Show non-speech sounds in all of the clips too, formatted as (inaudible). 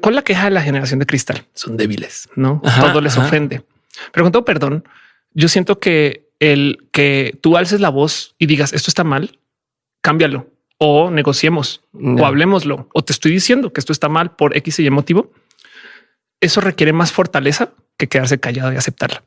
¿Cuál es la queja de la generación de cristal? Son débiles, no todo les ofende. Pero con todo perdón, yo siento que el que tú alces la voz y digas esto está mal, cámbialo o negociemos o hablemoslo o te estoy diciendo que esto está mal por X y Y motivo. Eso requiere más fortaleza que quedarse callado y aceptarla.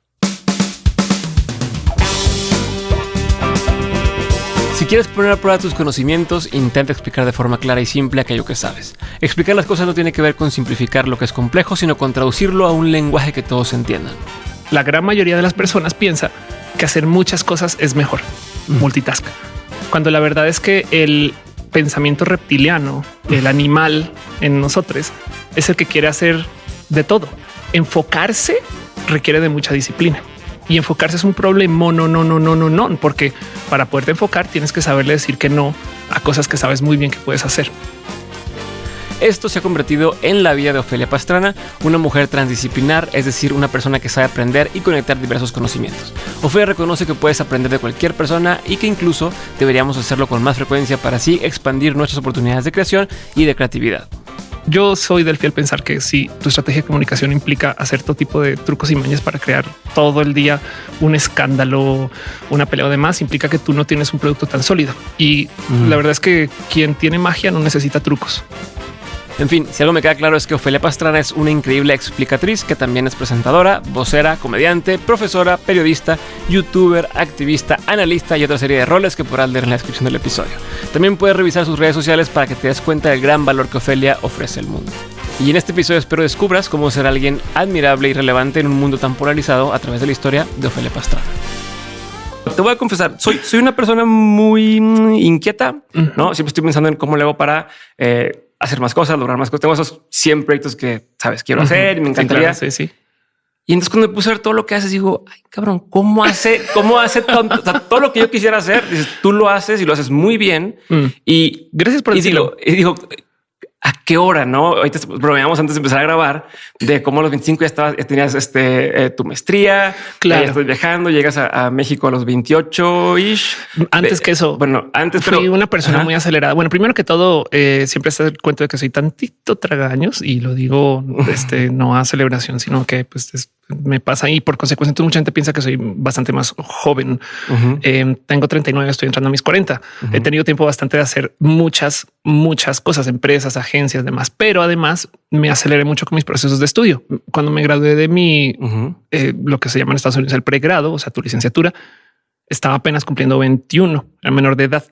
Quieres poner a prueba tus conocimientos, intenta explicar de forma clara y simple aquello que sabes. Explicar las cosas no tiene que ver con simplificar lo que es complejo, sino con traducirlo a un lenguaje que todos entiendan. La gran mayoría de las personas piensa que hacer muchas cosas es mejor, multitask, cuando la verdad es que el pensamiento reptiliano, el animal en nosotros, es el que quiere hacer de todo. Enfocarse requiere de mucha disciplina y enfocarse es un problema. No, no, no, no, no, no, porque para poderte enfocar tienes que saberle decir que no a cosas que sabes muy bien que puedes hacer. Esto se ha convertido en la vida de Ofelia Pastrana, una mujer transdisciplinar, es decir, una persona que sabe aprender y conectar diversos conocimientos. Ofelia reconoce que puedes aprender de cualquier persona y que incluso deberíamos hacerlo con más frecuencia para así expandir nuestras oportunidades de creación y de creatividad. Yo soy del fiel pensar que si tu estrategia de comunicación implica hacer todo tipo de trucos y mañas para crear todo el día un escándalo, una pelea o demás, implica que tú no tienes un producto tan sólido. Y la verdad es que quien tiene magia no necesita trucos. En fin, si algo me queda claro es que Ofelia Pastrana es una increíble explicatriz que también es presentadora, vocera, comediante, profesora, periodista, youtuber, activista, analista y otra serie de roles que podrás leer en la descripción del episodio. También puedes revisar sus redes sociales para que te des cuenta del gran valor que Ofelia ofrece al mundo. Y en este episodio espero descubras cómo ser alguien admirable y relevante en un mundo tan polarizado a través de la historia de Ofelia Pastrana te voy a confesar, soy, soy una persona muy mm, inquieta, ¿no? Siempre estoy pensando en cómo le hago para eh, hacer más cosas, lograr más cosas. Tengo esos 100 proyectos que, sabes, quiero hacer y me encantaría. Sí, sí, Y entonces cuando me puse a ver todo lo que haces, digo, ay, cabrón, ¿cómo hace, cómo hace tanto, todo lo que yo quisiera hacer? Dices, tú lo haces y lo haces muy bien. Mm. Y gracias por decirlo. y digo, qué hora, ¿no? Ahorita bromeamos antes de empezar a grabar de cómo a los 25 ya estabas, ya tenías este, eh, tu maestría, claro. ya estás viajando, llegas a, México a los 28 ish. Antes que eso, bueno, antes fui una persona muy acelerada. Bueno, primero que todo, eh, siempre está el cuento de que soy tantito tragaños y lo digo este, no a celebración, sino que pues es me pasa y por consecuencia mucha gente piensa que soy bastante más joven. Eh, tengo 39, estoy entrando a mis 40. He tenido tiempo bastante de hacer muchas, muchas cosas, empresas, agencias, demás, pero además me aceleré mucho con mis procesos de estudio. Cuando me gradué de mi, eh, lo que se llama en Estados Unidos el pregrado, o sea, tu licenciatura, estaba apenas cumpliendo 21, a menor de edad.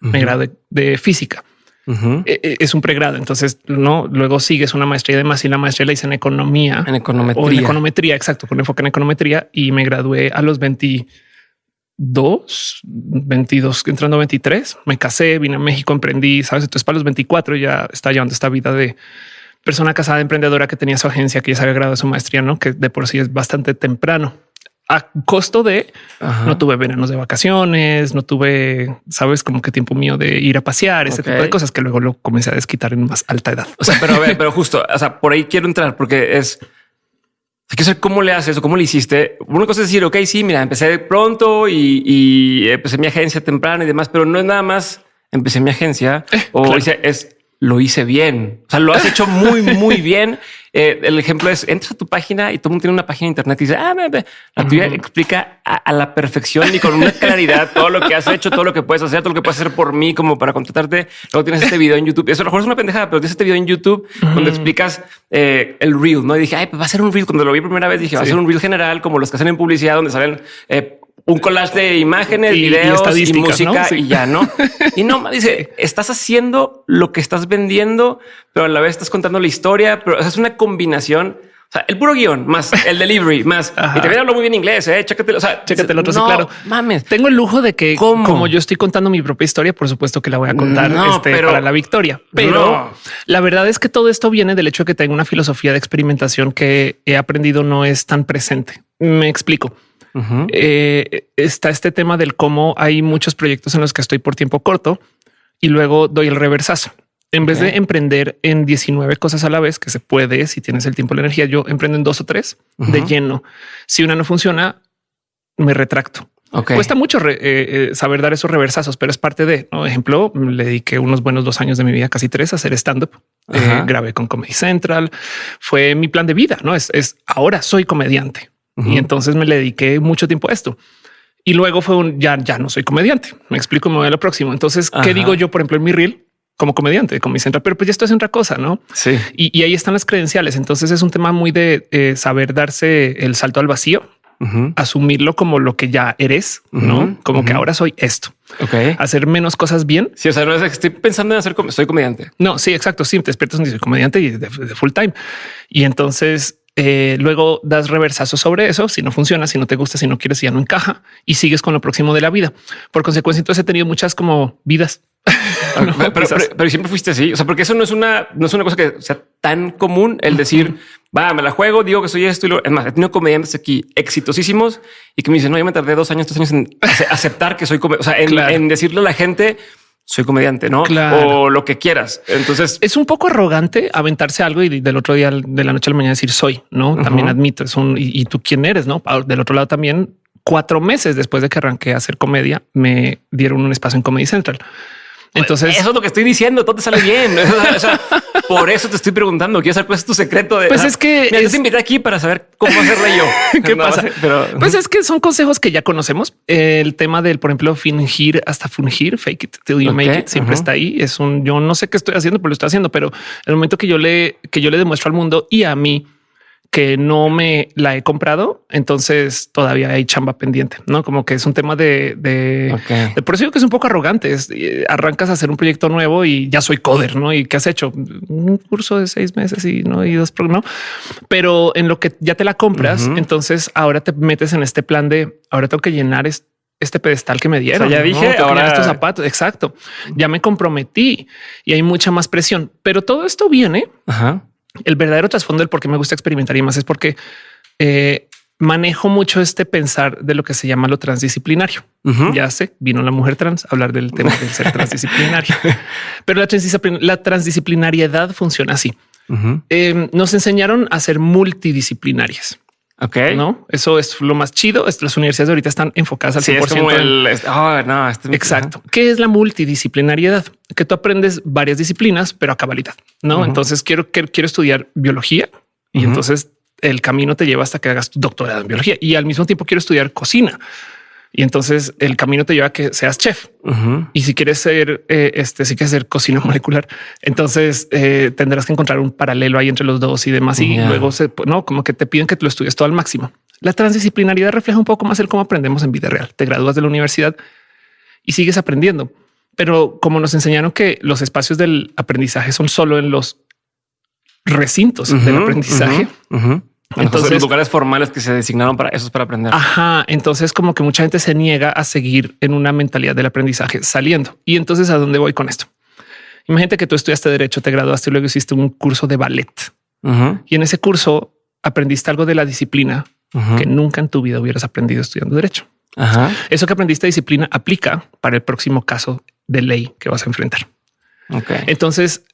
Me gradué de física. E, e, es un pregrado. Entonces, no luego sigues una maestría de más y la maestría la hice en economía, en econometría, o en econometría. Exacto, con enfoque en econometría y me gradué a los 22, 22, entrando 23. Me casé, vine a México, emprendí. Sabes, entonces para los 24 ya está llevando esta vida de persona casada, emprendedora que tenía su agencia, que ya se había graduado de su maestría, no que de por sí es bastante temprano a costo de no tuve veranos de vacaciones, no tuve, sabes, como que tiempo mío de ir a pasear, ese tipo de cosas que luego lo comencé a desquitar en más alta edad. O sea, pero, pero justo, o sea, por ahí quiero entrar porque es hay que saber cómo le haces o cómo le hiciste. Una cosa es decir, ok, sí, mira, empecé pronto y, empecé mi agencia temprana y demás, pero no es nada más empecé mi agencia eh, o es lo hice bien. O sea, lo has hecho muy, muy (laughs) bien. Eh, el ejemplo es entras a tu página y todo el mundo tiene una página de internet y dice, ah, la tuya explica a, la perfección y con una claridad todo lo que has hecho, todo lo que puedes hacer, todo lo que puedes hacer por mí, como para contratarte. Luego tienes este video en YouTube. Eso a lo mejor es una pendejada, pero tienes este video en YouTube donde explicas eh, el reel. No y dije, ay, pues va a ser un reel. Cuando lo vi primera vez, dije, va a ser un reel general, como los que hacen en publicidad, donde salen eh, un collage de imágenes, videos y, música y ya no. (laughs) y no dice, estás haciendo lo que estás vendiendo, pero a la vez estás contando la historia, pero es una combinación. O sea, el puro guion más el delivery más (laughs) y te hablo muy bien inglés. Eh, chécate, o sea, chécate el otro. sí, claro. Mames, tengo el lujo de que como yo estoy contando mi propia historia, por supuesto que la voy a contar este, para la victoria. Pero la verdad es que todo esto viene del hecho de que tengo una filosofía de experimentación que he aprendido no es tan presente. Me explico. Eh, está este tema del cómo hay muchos proyectos en los que estoy por tiempo corto y luego doy el reversazo. En vez de emprender en 19 cosas a la vez, que se puede si tienes el tiempo y la energía, yo emprendo en dos o tres de lleno. Si una no funciona, me retracto. Cuesta mucho eh, eh, saber dar esos reversazos, pero es parte de, ¿no? ejemplo, le dediqué unos buenos dos años de mi vida, casi tres, a hacer stand-up. Eh, grabé con Comedy Central. Fue mi plan de vida, ¿no? Es, ahora soy comediante. Y entonces me le dediqué mucho tiempo a esto. Y luego fue un, ya, ya no soy comediante. Me explico, me voy a lo próximo. Entonces, ¿qué digo yo, por ejemplo, en mi reel? como comediante, Comedy Central, pero pues esto es otra cosa, ¿no? Sí. Y, ahí están las credenciales. Entonces es un tema muy de saber darse el salto al vacío asumirlo como lo que ya eres, no como que ahora soy esto. Ok. Hacer menos cosas bien. Sí, o sea, no es que estoy pensando en hacer, soy comediante. No, sí, exacto. Sí, te despiertas y soy comediante y de, full time. Y entonces eh, luego das reversazo sobre eso. Si no funciona, si no te gusta, si no quieres, si ya no encaja y sigues con lo próximo de la vida. Por consecuencia, entonces he tenido muchas como vidas. (laughs) pero, siempre fuiste así. O sea, porque eso no es una, no es una cosa que sea tan común el decir, va, me la juego, digo que soy esto y lo es más. He tenido comediantes aquí exitosísimos y que me dicen, no, yo me tardé dos años, tres años en (laughs) aceptar que soy comediante, o sea, en, decirle a la gente, soy comediante, no? O lo que quieras. Entonces es un poco arrogante aventarse algo y del otro día de la noche a la mañana decir soy, no? También admito es un y, tú quién eres, no? Del otro lado también cuatro meses después de que arranqué a hacer comedia, me dieron un espacio en Comedy Central. Entonces, eso es lo que estoy diciendo. Todo te sale bien. (laughs) por eso te estoy preguntando. Quiero saber cuál es tu secreto. De, pues es que me es... invité aquí para saber cómo hacerlo yo. (laughs) ¿Qué pasa? Pero... Pues es que son consejos que ya conocemos. El tema del, por ejemplo, fingir hasta fungir, fake it till you make it, siempre está ahí. Es un yo no sé qué estoy haciendo, pero lo estoy haciendo. Pero el momento que yo le, que yo le demuestro al mundo y a mí que no me la he comprado, entonces todavía hay chamba pendiente, no como que es un tema de, de, por eso digo que es un poco arrogante. Es, eh, arrancas a hacer un proyecto nuevo y ya soy coder, no? Y qué has hecho un curso de seis meses y no y dos, no, pero en lo que ya te la compras, entonces ahora te metes en este plan de ahora tengo que llenar este pedestal que me dieron. ya dije ahora estos zapatos. Exacto. Ya me comprometí y hay mucha más presión, pero todo esto viene el verdadero trasfondo del por qué me gusta experimentar y más es porque eh, manejo mucho este pensar de lo que se llama lo transdisciplinario. Ya sé, vino la mujer trans a hablar del tema del ser (laughs) transdisciplinario, pero la, transdisciplinariedad funciona así. Em, nos enseñaron a ser multidisciplinarias. Ok. No, eso es lo más chido. Las universidades ahorita están enfocadas al 100%. Ah, no, este Exacto. ¿Qué es la multidisciplinariedad? Que tú aprendes varias disciplinas, pero a cabalidad. No, entonces quiero, quiero, estudiar biología y entonces el camino te lleva hasta que hagas tu doctorado en biología y al mismo tiempo quiero estudiar cocina. Y entonces el camino te lleva a que seas chef. Y si quieres ser, eh, este, si quieres ser cocina (laughs) molecular, entonces eh, tendrás que encontrar un paralelo ahí entre los dos y demás. Y luego se, no, como que te piden que te lo estudies todo al máximo. La transdisciplinaridad refleja un poco más el cómo aprendemos en vida real. Te gradúas de la universidad y sigues aprendiendo. Pero como nos enseñaron que los espacios del aprendizaje son solo en los recintos del aprendizaje, entonces, los lugares formales que se designaron para eso es para aprender. Ajá. Entonces, como que mucha gente se niega a seguir en una mentalidad del aprendizaje saliendo. Y entonces, ¿a dónde voy con esto? Imagínate que tú estudiaste derecho, te graduaste y luego hiciste un curso de ballet. Y en ese curso aprendiste algo de la disciplina que nunca en tu vida hubieras aprendido estudiando derecho. Eso que aprendiste disciplina aplica para el próximo caso de ley que vas a enfrentar. Entonces,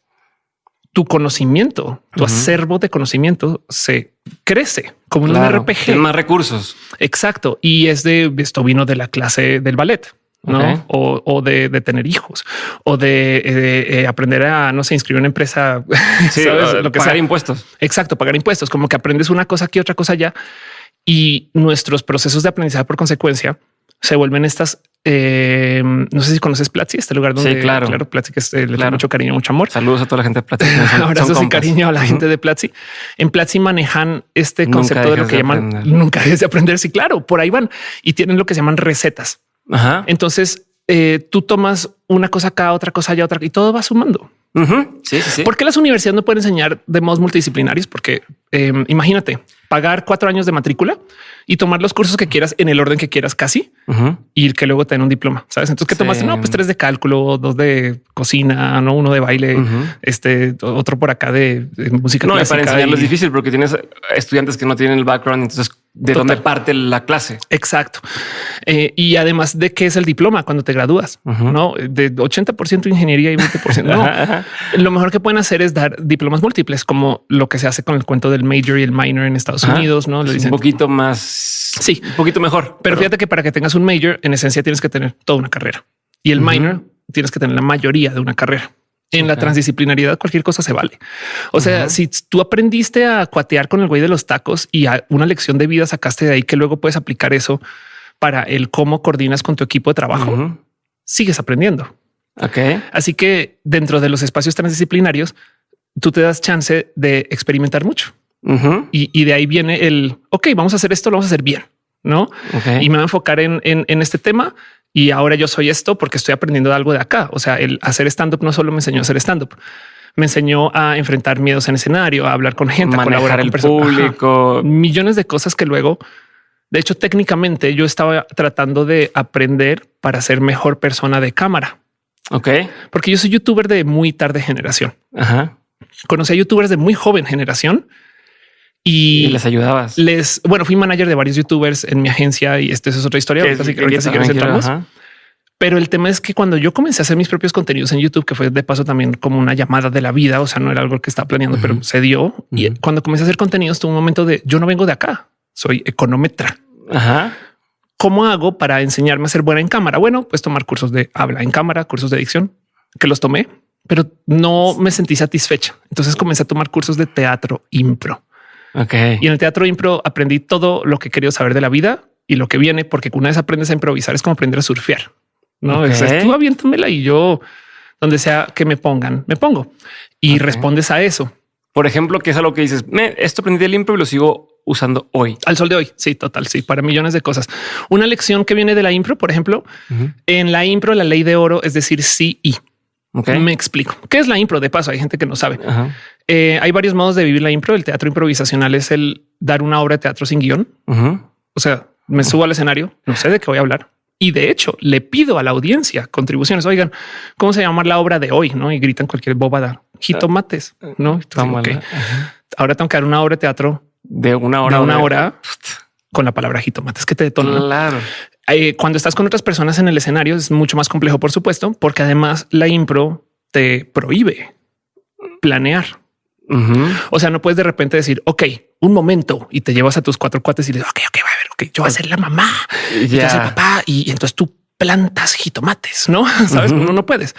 tu conocimiento, tu acervo de conocimiento se crece como un RPG. Tiene más recursos. Exacto. Y es de esto vino de la clase del ballet. ¿no? O, de, tener hijos o de, eh, aprender a no sé, inscribir una empresa, (laughs) lo que pagar impuestos. Exacto, pagar impuestos, como que aprendes una cosa aquí, otra cosa allá y nuestros procesos de aprendizaje por consecuencia se vuelven estas. Eh, no sé si conoces Platzi, este lugar donde sí, claro, claro Platzi, que es, eh, le da mucho cariño, mucho amor. Saludos a toda la gente de Platzi. (laughs) Abrazos y cariño a la gente de Platzi. En Platzi manejan este concepto de lo que llaman nunca es de aprender. Sí, claro, por ahí van y tienen lo que se llaman recetas. Ajá. Entonces eh, tú tomas una cosa acá, otra cosa allá, otra y todo va sumando. Sí, sí, sí. ¿Por qué las universidades no pueden enseñar de modos multidisciplinarios? Porque em, imagínate pagar cuatro años de matrícula y tomar los cursos que quieras en el orden que quieras casi y que luego te den un diploma. Sabes? Entonces, ¿qué tomaste? No, pues tres de cálculo, dos de cocina, no uno de baile, este otro por acá de, música. No, para enseñarlo es difícil porque tienes estudiantes que no tienen el background. Entonces, de dónde parte la clase. Exacto. Eh, y además de qué es el diploma cuando te gradúas, no de 80% ingeniería y 20%. no, lo mejor que pueden hacer es dar diplomas múltiples, como lo que se hace con el cuento del major y el minor en Estados Unidos. No le dicen un poquito más. Sí, un poquito mejor. Pero, fíjate que para que tengas un major, en esencia tienes que tener toda una carrera y el minor tienes que tener la mayoría de una carrera. En la transdisciplinariedad cualquier cosa se vale. O sea, si tú aprendiste a cuatear con el güey de los tacos y a una lección de vida sacaste de ahí que luego puedes aplicar eso para el cómo coordinas con tu equipo de trabajo, sigues aprendiendo. Ok. Así que dentro de los espacios transdisciplinarios, tú te das chance de experimentar mucho. y, de ahí viene el, ok, vamos a hacer esto, lo vamos a hacer bien, ¿no? Y me voy a enfocar en, en este tema y ahora yo soy esto porque estoy aprendiendo algo de acá. O sea, el hacer stand up no solo me enseñó a hacer stand up, me enseñó a enfrentar miedos en escenario, a hablar con gente, a colaborar el público, millones de cosas que luego, de hecho, técnicamente yo estaba tratando de aprender para ser mejor persona de cámara. Ok, porque yo soy youtuber de muy tarde generación. Ajá. Conocí a youtubers de muy joven generación y, les ayudabas. Les, bueno, fui manager de varios youtubers en mi agencia y esto es otra historia. Así que ahorita Pero el tema es que cuando yo comencé a hacer mis propios contenidos en YouTube, que fue de paso también como una llamada de la vida, o sea, no era algo que estaba planeando, pero se dio. Y cuando comencé a hacer contenidos, tuve un momento de yo no vengo de acá, soy econometra. Ajá. ¿Cómo hago para enseñarme a ser buena en cámara? Bueno, pues tomar cursos de habla en cámara, cursos de edición, que los tomé, pero no me sentí satisfecha. Entonces comencé a tomar cursos de teatro impro. Y en el teatro impro aprendí todo lo que quería saber de la vida y lo que viene, porque una vez aprendes a improvisar es como aprender a surfear. No es tú aviéntamela y yo donde sea que me pongan, me pongo y respondes a eso. Por ejemplo, que es algo que dices, me, esto aprendí del impro y lo sigo usando hoy. Al sol de hoy. Sí, total. Sí, para millones de cosas. Una lección que viene de la impro, por ejemplo, en la impro, la ley de oro es decir sí y. Me explico. ¿Qué es la impro? De paso, hay gente que no sabe. Eh, hay varios modos de vivir la impro. El teatro improvisacional es el dar una obra de teatro sin guion. O sea, me subo al escenario, no sé de qué voy a hablar. Y de hecho, le pido a la audiencia contribuciones. Oigan, ¿cómo se llama la obra de hoy? No y gritan cualquier bobada. Jitomates, no? Ahora tengo que dar una obra de teatro de una hora, de una hora con la palabra jitomates que te detona. Claro. Eh, cuando estás con otras personas en el escenario es mucho más complejo, por supuesto, porque además la impro te prohíbe planear. O sea, no puedes de repente decir, ok, un momento y te llevas a tus cuatro cuates y le dices, ok, ok, a ver, ok, yo voy a ser la mamá y tú el papá y entonces tú plantas jitomates, no (laughs) sabes, no, no puedes.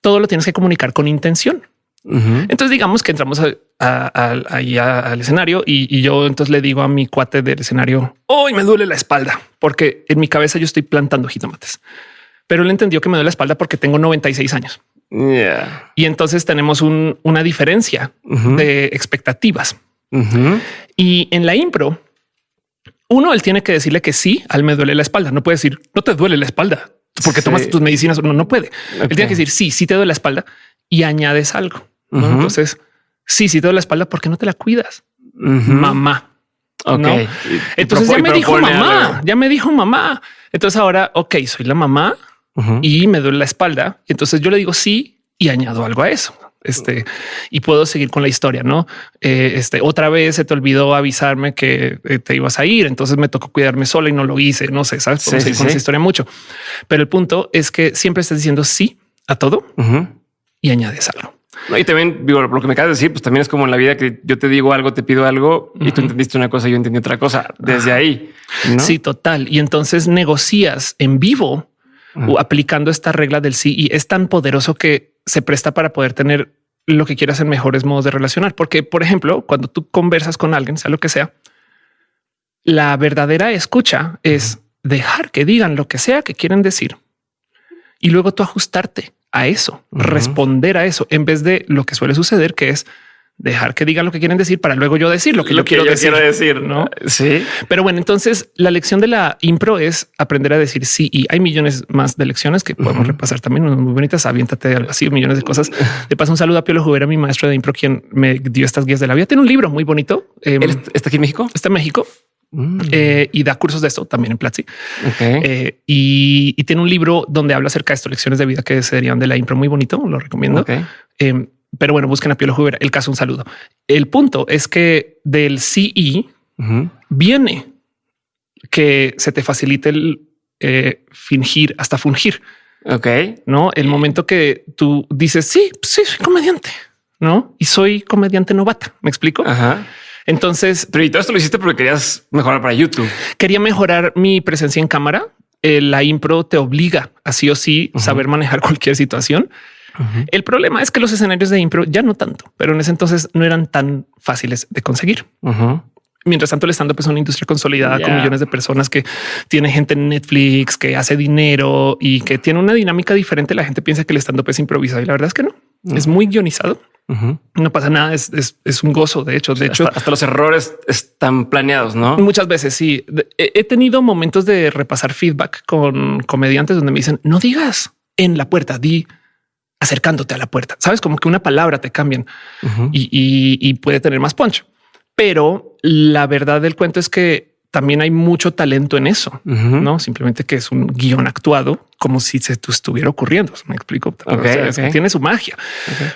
Todo lo tienes que comunicar con intención. Entonces digamos que entramos ahí al escenario y, yo entonces le digo a mi cuate del escenario, hoy me duele la espalda porque en mi cabeza yo estoy plantando jitomates, pero él entendió que me duele la espalda porque tengo 96 años. Y entonces tenemos una diferencia de expectativas. Y en la impro, uno, él tiene que decirle que sí, al me duele la espalda. No puede decir no te duele la espalda porque tomas tus medicinas. No, no puede. Él tiene que decir sí, sí te duele la espalda y añades algo. Entonces, sí, sí te la espalda, ¿por qué no te la cuidas? Mamá. Entonces ya me dijo mamá, ya me dijo mamá. Entonces ahora, ok, soy la mamá y me duele la espalda. Entonces yo le digo sí y añado algo a eso. Este y puedo seguir con la historia, no? Eh, este otra vez se te olvidó avisarme que eh, te ibas a ir. Entonces me tocó cuidarme sola y no lo hice. No sé, sabes? con esa historia mucho, pero el punto es que siempre estás diciendo sí a todo y añades algo. y también digo, lo que me acabas de decir, pues también es como en la vida que yo te digo algo, te pido algo y tú entendiste una cosa yo entendí otra cosa desde ahí. Sí, total. Y entonces negocias en vivo o aplicando esta regla del sí y es tan poderoso que se presta para poder tener lo que quieras en mejores modos de relacionar. Porque, por ejemplo, cuando tú conversas con alguien, sea lo que sea, la verdadera escucha es dejar que digan lo que sea que quieren decir y luego tú ajustarte a eso, responder a eso, en vez de lo que suele suceder, que es dejar que digan lo que quieren decir para luego yo decir lo que yo, quiero, decir, decir. ¿no? Sí. Pero bueno, entonces la lección de la impro es aprender a decir sí y hay millones más de lecciones que podemos repasar también muy bonitas. Aviéntate algo así, millones de cosas. De paso, un saludo a Piolo Jubera, mi maestro de impro, quien me dio estas guías de la vida. Tiene un libro muy bonito. Em, ¿Está aquí en México? Está en México. Mm. Eh, y da cursos de esto también en Platzi. Eh, y, tiene un libro donde habla acerca de estas lecciones de vida que serían de la impro muy bonito. Lo recomiendo. Em, pero bueno, busquen a Piolo Huber. El caso, un saludo. El punto es que del CE viene que se te facilite el eh, fingir hasta fungir. Ok. No el momento que tú dices sí, sí, soy comediante, no? Y soy comediante novata. Me explico. Ajá. Entonces, pero y todo esto lo hiciste porque querías mejorar para YouTube. Quería mejorar mi presencia en cámara. Eh, la impro te obliga a sí o sí saber manejar (laughs) cualquier situación. El problema es que los escenarios de impro ya no tanto, pero en ese entonces no eran tan fáciles de conseguir. Mientras tanto, el stand-up es una industria consolidada con millones de personas que tiene gente en Netflix, que hace dinero y que tiene una dinámica diferente. La gente piensa que el stand-up es improvisado y la verdad es que no. Es muy guionizado. No pasa nada, es, un gozo. De hecho, de hecho, hasta los errores están planeados, no? Muchas veces sí. He tenido momentos de repasar feedback con comediantes donde me dicen no digas en la puerta, di acercándote a la puerta. Sabes como que una palabra te cambian y, puede tener más punch. Pero la verdad del cuento es que también hay mucho talento en eso, no simplemente que es un guion actuado como si se estuviera ocurriendo. Me explico. Tiene su magia,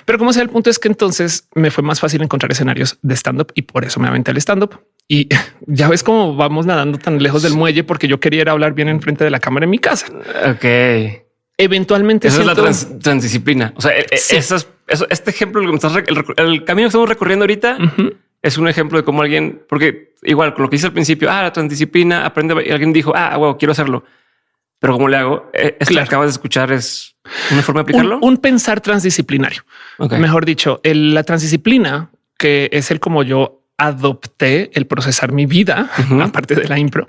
pero como sea, el punto es que entonces me fue más fácil encontrar escenarios de stand up y por eso me aventé al stand up. Y (laughs) ya ves cómo vamos nadando tan lejos del muelle porque yo quería hablar bien enfrente de la cámara en mi casa. Ok eventualmente Esa es la transdisciplina. O sea, e, e, este ejemplo, el, camino que estamos recorriendo ahorita es un ejemplo de cómo alguien, porque igual con lo que hice al principio, ah, la transdisciplina, aprende y alguien dijo, ah, wow, quiero hacerlo. Pero ¿cómo le hago? E, esto que acabas de escuchar es una forma de aplicarlo. Un, pensar transdisciplinario. Mejor dicho, la transdisciplina, que es el como yo adopté el procesar mi vida, (laughs) aparte de la impro,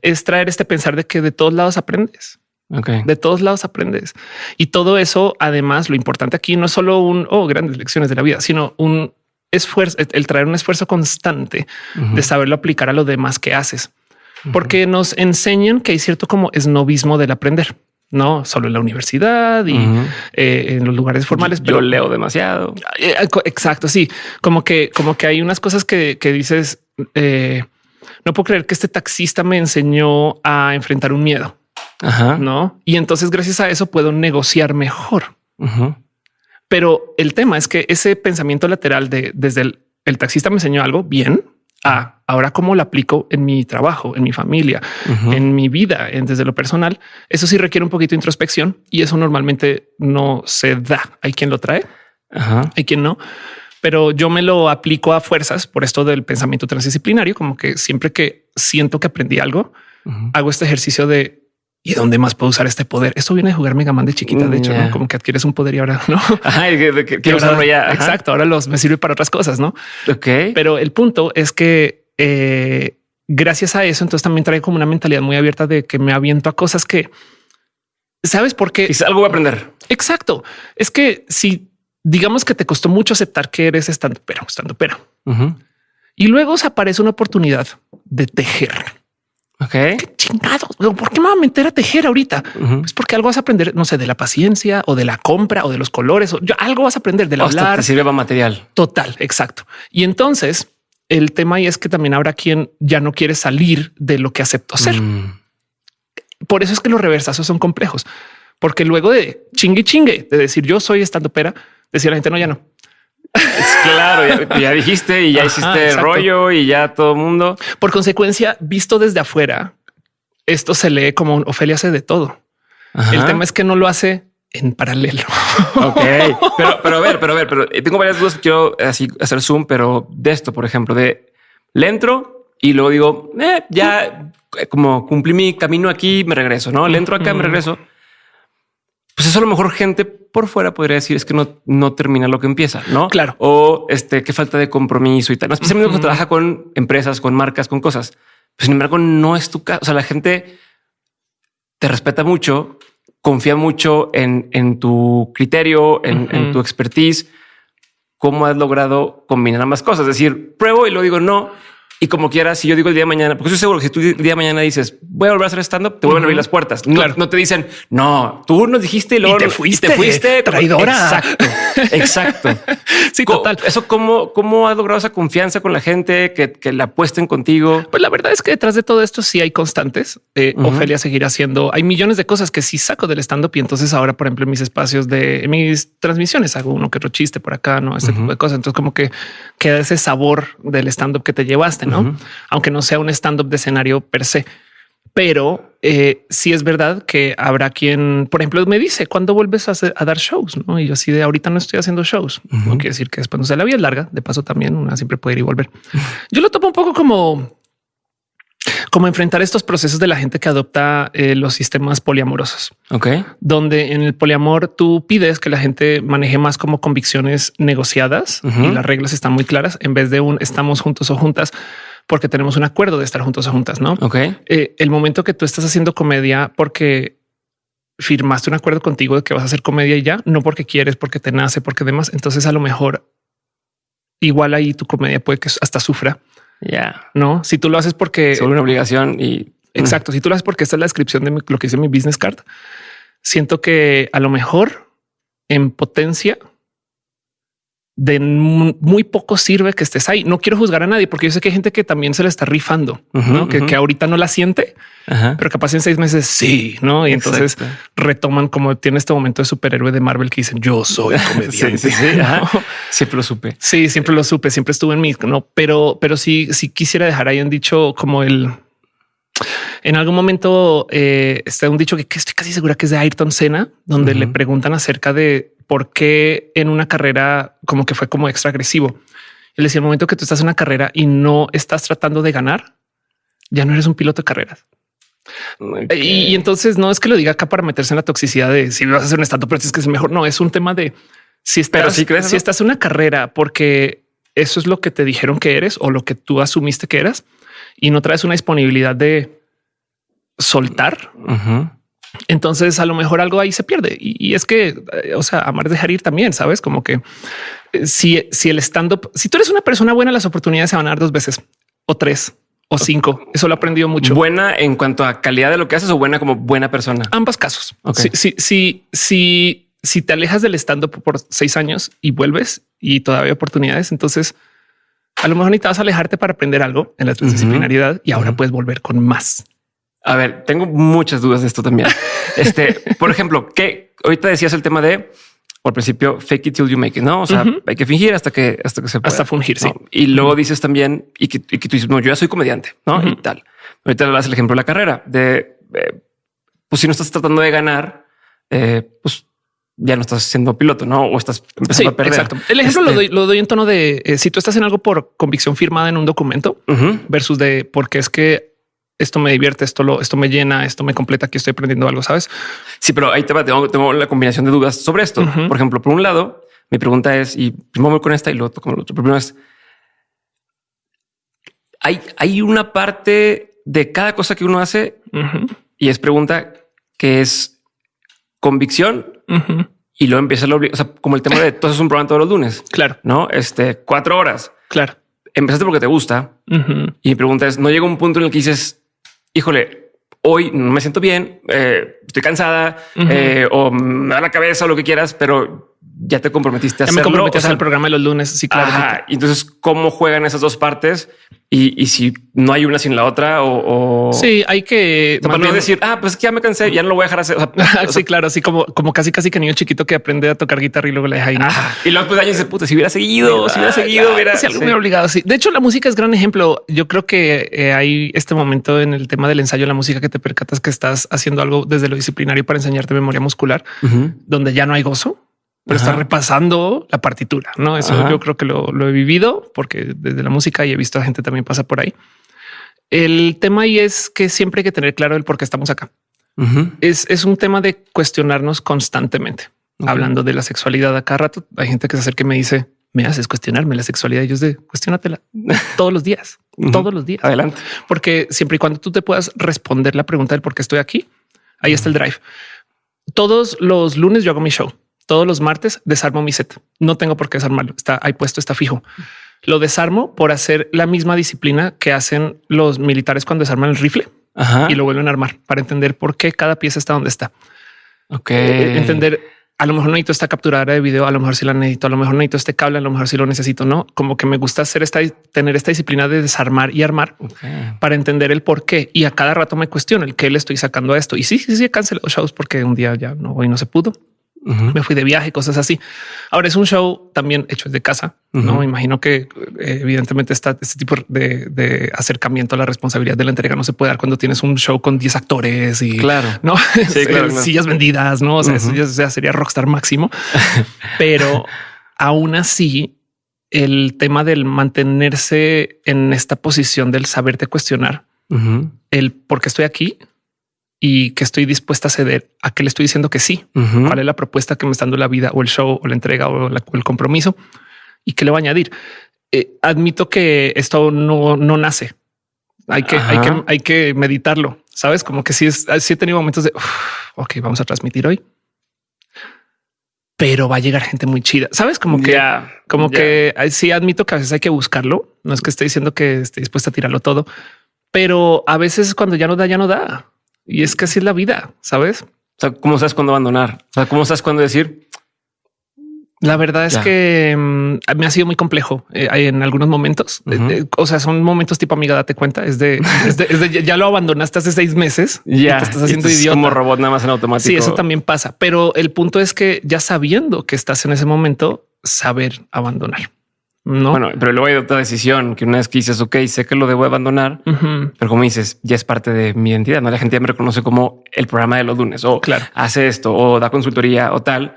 es traer este pensar de que de todos lados aprendes. De todos lados aprendes. Y todo eso, además, lo importante aquí no es solo un, oh, grandes lecciones de la vida, sino un esfuerzo, el traer un esfuerzo constante de saberlo aplicar a lo demás que haces. Porque nos enseñan que hay cierto como esnovismo del aprender no solo en la universidad y eh, en los lugares formales. Pero Yo leo demasiado. Eh, exacto. Sí, como que, como que hay unas cosas que, dices. Eh, no puedo creer que este taxista me enseñó a enfrentar un miedo. No. Y entonces gracias a eso puedo negociar mejor. Pero el tema es que ese pensamiento lateral de desde el, taxista me enseñó algo bien a ahora cómo lo aplico en mi trabajo, en mi familia, en mi vida, en, desde lo personal. Eso sí requiere un poquito de introspección y eso normalmente no se da. Hay quien lo trae, hay quien no pero yo me lo aplico a fuerzas por esto del pensamiento transdisciplinario, como que siempre que siento que aprendí algo, hago este ejercicio de ¿Y dónde más puedo usar este poder? Esto viene de jugar Mega Man de chiquita, de hecho, como que adquieres un poder y ahora no. (laughs) quiero usarlo ya. Exacto. Ahora los me sirve para otras cosas, no? Ok. Pero el punto es que eh, gracias a eso, entonces también trae como una mentalidad muy abierta de que me aviento a cosas que sabes por qué. Y algo voy a aprender. Exacto. Es que si digamos que te costó mucho aceptar que eres estando pero, estando pero, y luego se aparece una oportunidad de tejer Ok. ¿Qué chingados? ¿Por qué me voy a meter a tejer ahorita? Es porque algo vas a aprender, no sé, de la paciencia o de la compra o de los colores. O algo vas a aprender del hablar. Te sirve para material. Total, exacto. Y entonces el tema ahí es que también habrá quien ya no quiere salir de lo que aceptó ser. Mm. Por eso es que los reversazos son complejos, porque luego de chingue chingue, de decir yo soy estando pera, decir la gente no, ya no. Es claro, ya, dijiste y ya hiciste rollo y ya todo el mundo. Por consecuencia, visto desde afuera, esto se lee como un Ofelia hace de todo. El tema es que no lo hace en paralelo. (laughs) Ok, pero, pero a ver, pero a ver, pero tengo varias dudas. Quiero así hacer zoom, pero de esto, por ejemplo, de le entro y luego digo, eh, ya como cumplí mi camino aquí, me regreso, no le entro acá, me regreso pues eso a lo mejor gente por fuera podría decir es que no, no termina lo que empieza, no? Claro. O este, qué falta de compromiso y tal. Especialmente cuando trabaja con empresas, con marcas, con cosas. Pues, sin embargo, no es tu caso. O sea, la gente te respeta mucho, confía mucho en, en tu criterio, en, en, tu expertise. ¿Cómo has logrado combinar ambas cosas? Es decir, pruebo y lo digo no y como quieras, si yo digo el día de mañana, porque estoy seguro que si tú el día de mañana dices voy a volver a hacer stand up, te vuelven a abrir las puertas. No, no te dicen no, tú nos dijiste y luego te fuiste, te fuiste traidora. Exacto, exacto. (laughs) sí, total. Eso cómo, cómo has logrado esa confianza con la gente que, que la apuesten contigo. Pues la verdad es que detrás de todo esto sí hay constantes. Eh, Ofelia seguirá haciendo. Hay millones de cosas que sí saco del stand up y entonces ahora, por ejemplo, en mis espacios de mis transmisiones hago uno que otro chiste por acá, no este tipo de cosas. Entonces, como que queda ese sabor del stand up que te llevaste no? Aunque no sea un stand-up de escenario per se. Pero eh, sí es verdad que habrá quien, por ejemplo, me dice cuándo vuelves a, dar shows, ¿no? Y yo así de ahorita no estoy haciendo shows. No quiere decir que después no sea la vida larga. De paso también una siempre puede ir y volver. Yo lo tomo un poco como como enfrentar estos procesos de la gente que adopta eh, los sistemas poliamorosos. Ok. Donde en el poliamor tú pides que la gente maneje más como convicciones negociadas y las reglas están muy claras en vez de un estamos juntos o juntas porque tenemos un acuerdo de estar juntos o juntas, ¿no? Ok. Eh, el momento que tú estás haciendo comedia porque firmaste un acuerdo contigo de que vas a hacer comedia y ya, no porque quieres, porque te nace, porque demás. Entonces a lo mejor igual ahí tu comedia puede que hasta sufra ya. No, si tú lo haces porque es una obligación y (clears throat) exacto. Si tú lo haces porque esta es la descripción de lo que dice mi business card, siento que a lo mejor en potencia de muy poco sirve que estés ahí. No quiero juzgar a nadie porque yo sé que hay gente que también se le está rifando, que, ahorita no la siente, pero capaz en seis meses sí, no? Y entonces retoman como tiene este momento de superhéroe de Marvel que dicen yo soy (laughs) comediante. (laughs) Siempre lo supe. Sí, siempre lo supe, siempre estuve en mí, no? Pero, pero sí, sí quisiera dejar ahí un dicho como el en algún momento eh, está un dicho que, estoy casi segura que es de Ayrton Senna, donde le preguntan acerca de por qué en una carrera como que fue como extra agresivo. Él decía el momento que tú estás en una carrera y no estás tratando de ganar, ya no eres un piloto de carreras. Y, entonces no es que lo diga acá para meterse en la toxicidad de si vas a hacer un estado, pero es que es mejor. No es un tema de si estás, si, crees, si estás en una carrera porque eso es lo que te dijeron que eres o lo que tú asumiste que eras y no traes una disponibilidad de soltar. Entonces a lo mejor algo ahí se pierde y, es que, eh, o sea, amar dejar ir también, sabes, como que eh, si, si el stand up, si tú eres una persona buena, las oportunidades se van a dar dos veces o tres o cinco. Eso lo he aprendido mucho. Buena en cuanto a calidad de lo que haces o buena como buena persona. Ambas casos. Si, si, si, si, te alejas del stand up por seis años y vuelves y todavía hay oportunidades, entonces a lo mejor necesitas alejarte para aprender algo en la disciplinaridad y ahora puedes volver con más. A ver, tengo muchas dudas de esto también. (laughs) Este, por ejemplo, que ahorita decías el tema de al principio fake it till you make it, no? O sea, hay que fingir hasta que hasta que se pueda. hasta fungir. Sí. Y luego dices también y que, y que, tú dices, no, yo ya soy comediante, no? Y tal. Ahorita le das el ejemplo de la carrera de eh, pues si no estás tratando de ganar, eh, pues ya no estás siendo piloto, no? O estás empezando a perder. Exacto. El ejemplo lo, este doy, lo, doy, en tono de eh, si tú estás en algo por convicción firmada en un documento versus de porque es que esto me divierte, esto lo, esto me llena, esto me completa, aquí estoy aprendiendo algo, sabes? Sí, pero ahí te va, tengo, la combinación de dudas sobre esto. Por ejemplo, por un lado, mi pregunta es, y primero voy con esta y luego con el otro. Primero es, hay, hay una parte de cada cosa que uno hace y es pregunta que es convicción y luego empieza lo, o sea, como el tema de todo es un programa todos los lunes. (laughs) Claro. No, este cuatro horas. Claro. Empezaste porque te gusta y mi pregunta es, no llega un punto en el que dices, híjole, hoy no me siento bien, eh, estoy cansada eh, o me da la cabeza o lo que quieras, pero ya te comprometiste a ya hacerlo. Me comprometí a hacer el programa de los lunes. Sí, claro. Entonces, ¿cómo juegan esas dos partes? Y, si no hay una sin la otra o, sí, hay que no decir, ah, pues que ya me cansé, ya no lo voy a dejar hacer. (laughs) sí, claro, así como, como casi, casi que niño chiquito que aprende a tocar guitarra y luego le deja ahí. Y luego pues años de puta, si hubiera seguido, si hubiera seguido, hubiera si algo me obligado. Sí, de hecho, la música es gran ejemplo. Yo creo que eh, hay este momento en el tema del ensayo de la música que te percatas que estás haciendo algo desde lo disciplinario para enseñarte memoria muscular, donde ya no hay gozo pero está repasando la partitura. No, eso yo creo que lo, he vivido porque desde la música y he visto a gente también pasa por ahí. El tema ahí es que siempre hay que tener claro el por qué estamos acá. es, un tema de cuestionarnos constantemente. Hablando de la sexualidad a cada rato, hay gente que se acerca y me dice, me haces cuestionarme la sexualidad. Y yo es de cuestionatela (laughs) todos los días, todos los días. Adelante. Porque siempre y cuando tú te puedas responder la pregunta del por qué estoy aquí, ahí está el drive. Todos los lunes yo hago mi show todos los martes desarmo mi set. No tengo por qué desarmarlo. Está ahí puesto, está fijo. Lo desarmo por hacer la misma disciplina que hacen los militares cuando desarman el rifle y lo vuelven a armar para entender por qué cada pieza está donde está. Ok. Eh, entender a lo mejor necesito esta capturadora de video, a lo mejor si la necesito, a lo mejor necesito este cable, a lo mejor si lo necesito, no como que me gusta hacer esta, tener esta disciplina de desarmar y armar para entender el por qué. Y a cada rato me cuestiono el qué le estoy sacando a esto. Y sí, sí, sí, he cancelado shows porque un día ya no, hoy no se pudo Me fui de viaje, cosas así. Ahora es un show también hecho de casa. No me imagino que eh, evidentemente está este tipo de, acercamiento a la responsabilidad de la entrega. No se puede dar cuando tienes un show con 10 actores y claro, no (laughs) sillas vendidas, no o sea, eso ya sería rockstar máximo, (laughs) pero aún así el tema del mantenerse en esta posición del saberte cuestionar el por qué estoy aquí y que estoy dispuesta a ceder a que le estoy diciendo que sí. Cuál es la propuesta que me está dando la vida o el show o la entrega o, el compromiso y que le voy a añadir. Eh, admito que esto no, no nace. Hay que, hay que, hay que meditarlo. Sabes como que si es, si he tenido momentos de ok, vamos a transmitir hoy pero va a llegar gente muy chida. Sabes como que, como que sí admito que a veces hay que buscarlo. No es que esté diciendo que esté dispuesta a tirarlo todo, pero a veces cuando ya no da, ya no da. Y es que así es la vida, sabes? O sea, ¿cómo sabes cuándo abandonar? O sea, ¿cómo sabes cuándo decir la verdad es que mm, me ha sido muy complejo eh, en algunos momentos. o sea, son momentos tipo amiga, date cuenta. Es de, (laughs) ya lo abandonaste hace seis meses. Ya te estás haciendo idiota. como robot nada más en automático. Sí, eso también pasa. Pero el punto es que ya sabiendo que estás en ese momento, saber abandonar. No, bueno, pero luego hay otra decisión que una vez que dices, ok, sé que lo debo abandonar, pero como dices, ya es parte de mi identidad. No la gente ya me reconoce como el programa de los lunes o claro. hace esto o da consultoría o tal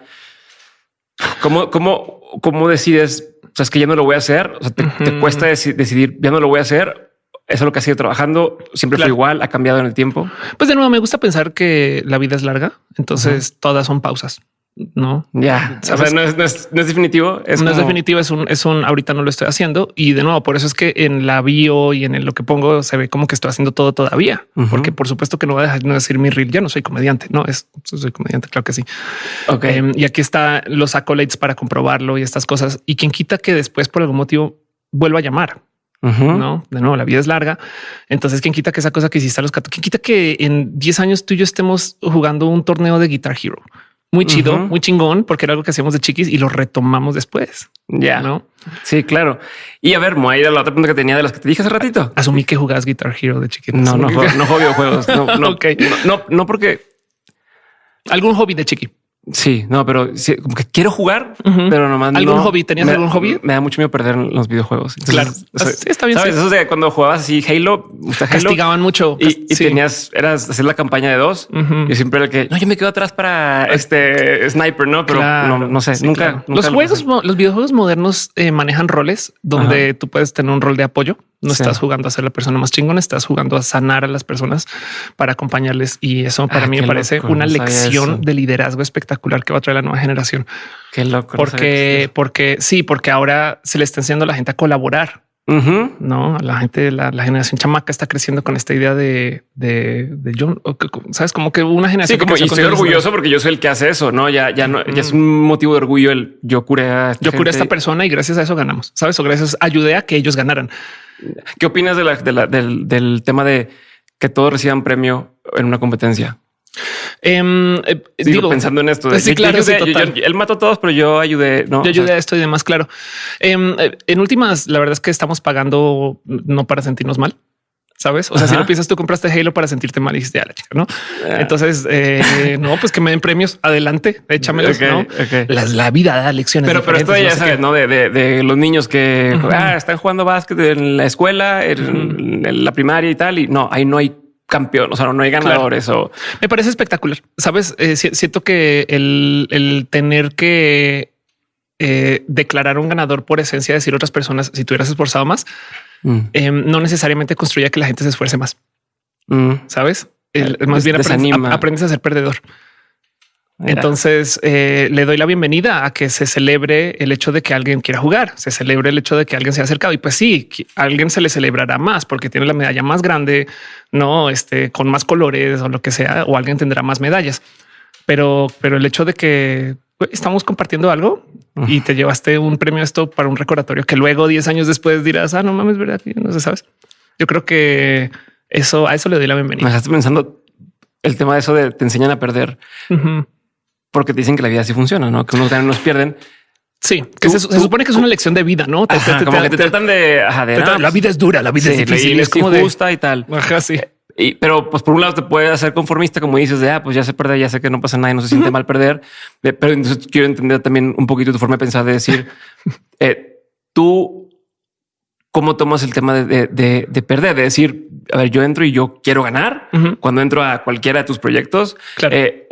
¿Cómo, cómo, cómo decides? O sea, es que ya no lo voy a hacer. O sea, te, cuesta decidir, ya no lo voy a hacer. Eso es lo que ha sido trabajando. Siempre fue igual, ha cambiado en el tiempo. Pues de nuevo, me gusta pensar que la vida es larga. Entonces todas son pausas. No, ya o sea, no es, no, es, definitivo. Es no es definitivo. Es un, es un ahorita no lo estoy haciendo. Y de nuevo, por eso es que en la bio y en lo que pongo se ve como que estoy haciendo todo todavía, porque por supuesto que no voy a dejar de decir mi reel. Ya no soy comediante, no es soy comediante. Claro que sí. Ok. Em, y aquí está los accolades para comprobarlo y estas cosas. Y quien quita que después por algún motivo vuelva a llamar. No, de nuevo, la vida es larga. Entonces, quien quita que esa cosa que hiciste a los 14, quien quita que en 10 años tú y yo estemos jugando un torneo de Guitar Hero muy chido, muy chingón, porque era algo que hacíamos de chiquis y lo retomamos después. Ya, ¿no? Sí, claro. Y a ver, Moa, era la otra pregunta que tenía de las que te dije hace ratito. Asumí que jugabas Guitar Hero de chiquito. No, no, no, no juego (laughs) videojuegos. No, no, okay. no, no, porque algún hobby de chiqui. Sí, no, pero como que quiero jugar, pero nomás algún hobby. ¿Tenías algún hobby? Me da mucho miedo perder los videojuegos. claro, está bien. ¿sabes? Eso de cuando jugabas así Halo, castigaban mucho y, tenías, eras hacer la campaña de dos. y siempre era el que no, yo me quedo atrás para este sniper, no, pero no, sé, nunca, Los juegos, los videojuegos modernos eh, manejan roles donde tú puedes tener un rol de apoyo no estás jugando a ser la persona más chingona, estás jugando a sanar a las personas para acompañarles. Y eso para ah, mí me parece una lección de liderazgo espectacular que va a traer la nueva generación. Qué loco. Porque, porque sí, porque ahora se le está enseñando a la gente a colaborar. No, la gente, la, la, generación chamaca está creciendo con esta idea de, de, de John. Sabes, como que una generación. Sí, como y estoy orgulloso porque yo soy el que hace eso. No, ya, ya no, ya es un motivo de orgullo el yo curé a yo curé a esta persona y gracias a eso ganamos. Sabes, o gracias ayudé a que ellos ganaran. ¿Qué opinas de del, tema de que todos reciban premio en una competencia? Em, eh, digo, pensando en esto. sí, claro, él mató a todos, pero yo ayudé. No, yo ayudé a esto y demás. Claro. Em, eh, en últimas, la verdad es que estamos pagando no para sentirnos mal sabes? O sea, si no piensas, tú compraste Halo para sentirte mal y dijiste a la chica, no? Ah. Entonces, eh, no, pues que me den premios. Adelante, échamelos. ¿no? La, vida da lecciones. Pero, pero esto ya sabes, no de, de, los niños que ah, están jugando básquet en la escuela, en, la primaria y tal. Y no, ahí no hay campeón, o sea, no hay ganadores o me parece espectacular. Sabes, eh, siento que el, el tener que eh, declarar un ganador por esencia, decir otras personas, si tú hubieras esforzado más, Mm. Em, no necesariamente construye que la gente se esfuerce más. Mm. Sabes? más bien aprendes, a ser perdedor. Entonces eh, le doy la bienvenida a que se celebre el hecho de que alguien quiera jugar, se celebre el hecho de que alguien se ha acercado. Y pues sí, alguien se le celebrará más porque tiene la medalla más grande, no este con más colores o lo que sea, o alguien tendrá más medallas. Pero, pero el hecho de que estamos compartiendo algo y te llevaste un premio esto para un recordatorio que luego 10 años después dirás, ah, no mames, verdad, no sé, sabes. Yo creo que eso a eso le doy la bienvenida. Me dejaste pensando el tema de eso de te enseñan a perder porque te dicen que la vida así funciona, no? Que unos ganan, nos pierden. Sí, que se, supone que es una lección de vida, no? Te, como que te tratan de, la vida es dura, la vida es difícil, es como justa y tal. Ajá, sí. Y, pero pues por un lado te puede hacer conformista, como dices, de, ah, pues ya se perder, ya sé que no pasa nada y no se siente mal perder. pero entonces quiero entender también un poquito tu forma de pensar, de decir, (laughs) eh, tú, ¿cómo tomas el tema de, de, perder? De decir, a ver, yo entro y yo quiero ganar cuando entro a cualquiera de tus proyectos. Eh,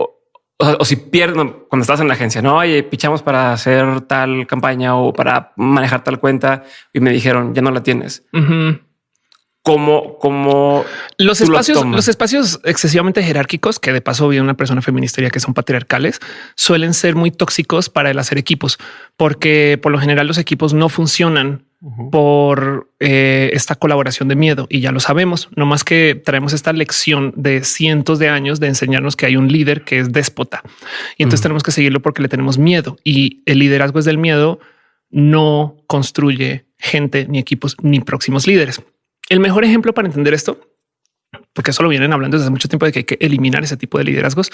o, si pierdo cuando estás en la agencia, no, oye, pichamos para hacer tal campaña o para manejar tal cuenta y me dijeron, ya no la tienes como, como los espacios, los espacios excesivamente jerárquicos, que de paso vi una persona feminista que son patriarcales, suelen ser muy tóxicos para el hacer equipos, porque por lo general los equipos no funcionan por eh, esta colaboración de miedo y ya lo sabemos, no más que traemos esta lección de cientos de años de enseñarnos que hay un líder que es déspota y entonces tenemos que seguirlo porque le tenemos miedo y el liderazgo es del miedo, no construye gente ni equipos ni próximos líderes. El mejor ejemplo para entender esto, porque eso lo vienen hablando desde mucho tiempo de que hay que eliminar ese tipo de liderazgos,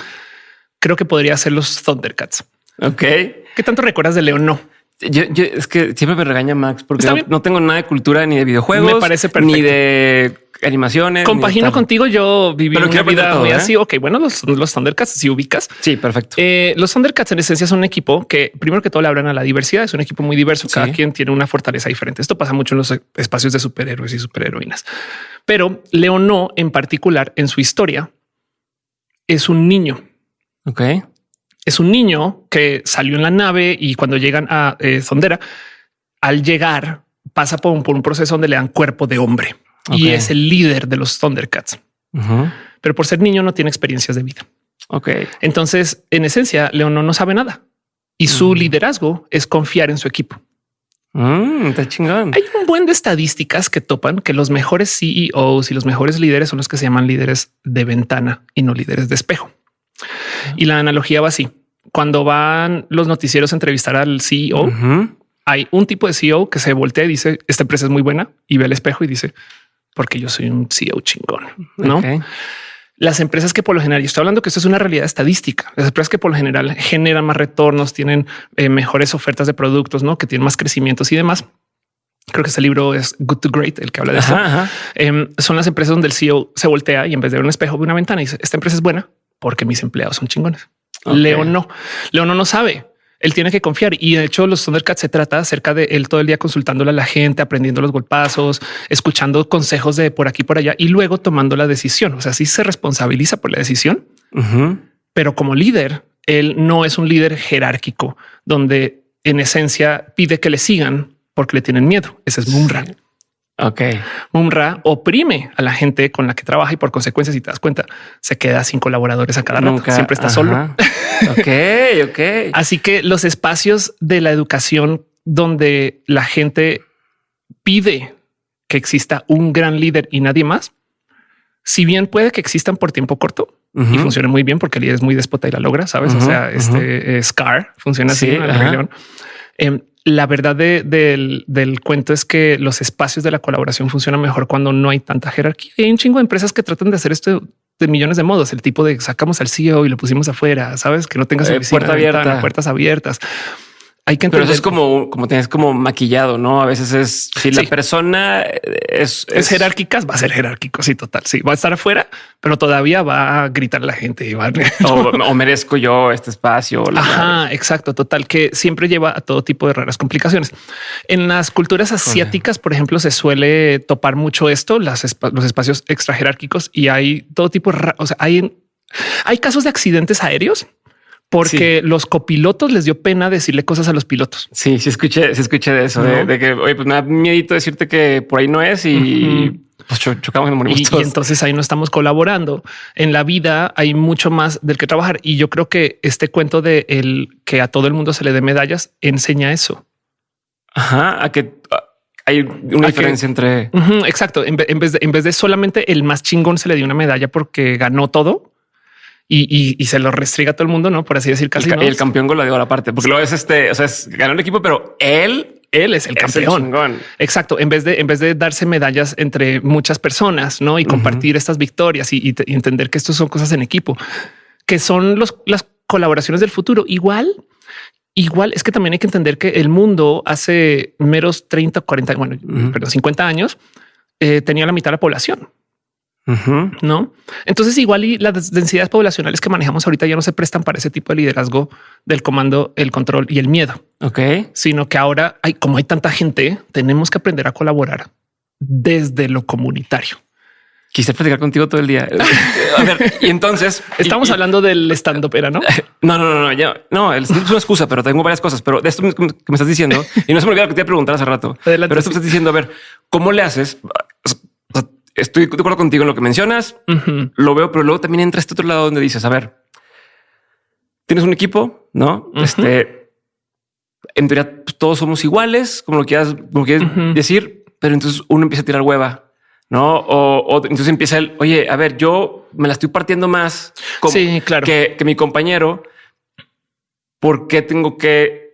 creo que podría ser los Thundercats. Ok. ¿Qué tanto recuerdas de León? No. Yo, es que siempre me regaña Max porque no, tengo nada de cultura ni de videojuegos, me parece ni de animaciones. Compagino contigo. Yo viví una vida muy ¿eh? así. Ok, bueno, los, los Thundercats, si ubicas. Sí, perfecto. Eh, los Thundercats en esencia son un equipo que primero que todo le hablan a la diversidad. Es un equipo muy diverso. Cada quien tiene una fortaleza diferente. Esto pasa mucho en los espacios de superhéroes y superheroínas. Pero Leono en particular en su historia es un niño. Ok. Es un niño que salió en la nave y cuando llegan a eh, Sondera, al llegar pasa por un, por un proceso donde le dan cuerpo de hombre y es el líder de los Thundercats. Pero por ser niño no tiene experiencias de vida. Ok. Entonces, en esencia, León no sabe nada y su liderazgo es confiar en su equipo. Mm, está chingón. Hay un buen de estadísticas que topan que los mejores CEOs y los mejores líderes son los que se llaman líderes de ventana y no líderes de espejo. Y la analogía va así. Cuando van los noticieros a entrevistar al CEO, hay un tipo de CEO que se voltea y dice, esta empresa es muy buena y ve al espejo y dice, porque yo soy un CEO chingón, ¿no? Las empresas que por lo general, yo estoy hablando que esto es una realidad estadística, las empresas que por lo general generan más retornos, tienen eh, mejores ofertas de productos, ¿no? Que tienen más crecimientos y demás. Creo que ese libro es Good to Great, el que habla de eso. Em, son las empresas donde el CEO se voltea y en vez de ver un espejo ve una ventana y dice, esta empresa es buena porque mis empleados son chingones. León no. León no sabe él tiene que confiar. Y de hecho, los Thundercats se trata acerca de él todo el día consultándole a la gente, aprendiendo los golpazos, escuchando consejos de por aquí por allá y luego tomando la decisión. O sea, sí se responsabiliza por la decisión, pero como líder, él no es un líder jerárquico donde en esencia pide que le sigan porque le tienen miedo. Ese es Mumra. Ok. Mumra oprime a la gente con la que trabaja y por consecuencia, si te das cuenta, se queda sin colaboradores a cada rato. Siempre está solo. ok, (laughs) ok. Así que los espacios de la educación donde la gente pide que exista un gran líder y nadie más, si bien puede que existan por tiempo corto y funcione muy bien porque el líder es muy déspota y la logra, sabes? o sea, este Scar funciona así. en la verdad del, cuento es que los espacios de la colaboración funcionan mejor cuando no hay tanta jerarquía. Hay un chingo de empresas que tratan de hacer esto de millones de modos. El tipo de sacamos al CEO y lo pusimos afuera, sabes que no tengas eh, puerta abierta, puertas abiertas hay que entender. Pero eso es como, como tienes como maquillado, no? A veces es si la persona es, es, jerárquica, va a ser jerárquico. Sí, total. Sí, va a estar afuera, pero todavía va a gritar a la gente y va (laughs) o, merezco yo este espacio. Ajá, exacto. Total, que siempre lleva a todo tipo de raras complicaciones. En las culturas asiáticas, por ejemplo, se suele topar mucho esto, las, los espacios extra jerárquicos y hay todo tipo de, o sea, hay, hay casos de accidentes aéreos porque los copilotos les dio pena decirle cosas a los pilotos. Sí, sí escuché, se escuché de eso, de, que oye, pues me da miedito decirte que por ahí no es y pues chocamos y morimos y, entonces ahí no estamos colaborando. En la vida hay mucho más del que trabajar y yo creo que este cuento de el que a todo el mundo se le dé medallas enseña eso. Ajá, a que hay una diferencia entre exacto. En, vez de, en vez de solamente el más chingón se le dio una medalla porque ganó todo y, se lo restriga a todo el mundo, no por así decir, casi. El, el campeón goleador aparte, porque lo es este, o sea, es, ganó el equipo, pero él, él es el campeón. Exacto. En vez de, en vez de darse medallas entre muchas personas, no y compartir estas victorias y, entender que esto son cosas en equipo, que son los, las colaboraciones del futuro. Igual, igual es que también hay que entender que el mundo hace meros 30, 40, bueno, pero 50 años eh, tenía la mitad de la población. No, entonces igual y las densidades poblacionales que manejamos ahorita ya no se prestan para ese tipo de liderazgo del comando, el control y el miedo. Ok, sino que ahora hay como hay tanta gente, tenemos que aprender a colaborar desde lo comunitario. Quise platicar contigo todo el día. (laughs) A ver, y entonces estamos hablando del stand up era, no? (laughs) No, no, no, no, ya, no, es una excusa, pero tengo varias cosas. Pero de esto que me estás diciendo, (laughs) y no se me olvidó lo que te iba a preguntar hace rato, pero esto que estás diciendo, a ver, ¿cómo le haces? Estoy de acuerdo contigo en lo que mencionas, lo veo, pero luego también entra este otro lado donde dices, a ver, tienes un equipo, no? Este, en teoría pues, todos somos iguales, como lo quieras, como quieres decir, pero entonces uno empieza a tirar hueva no? O, entonces empieza el oye, a ver, yo me la estoy partiendo más claro. que, que, mi compañero. ¿Por qué tengo que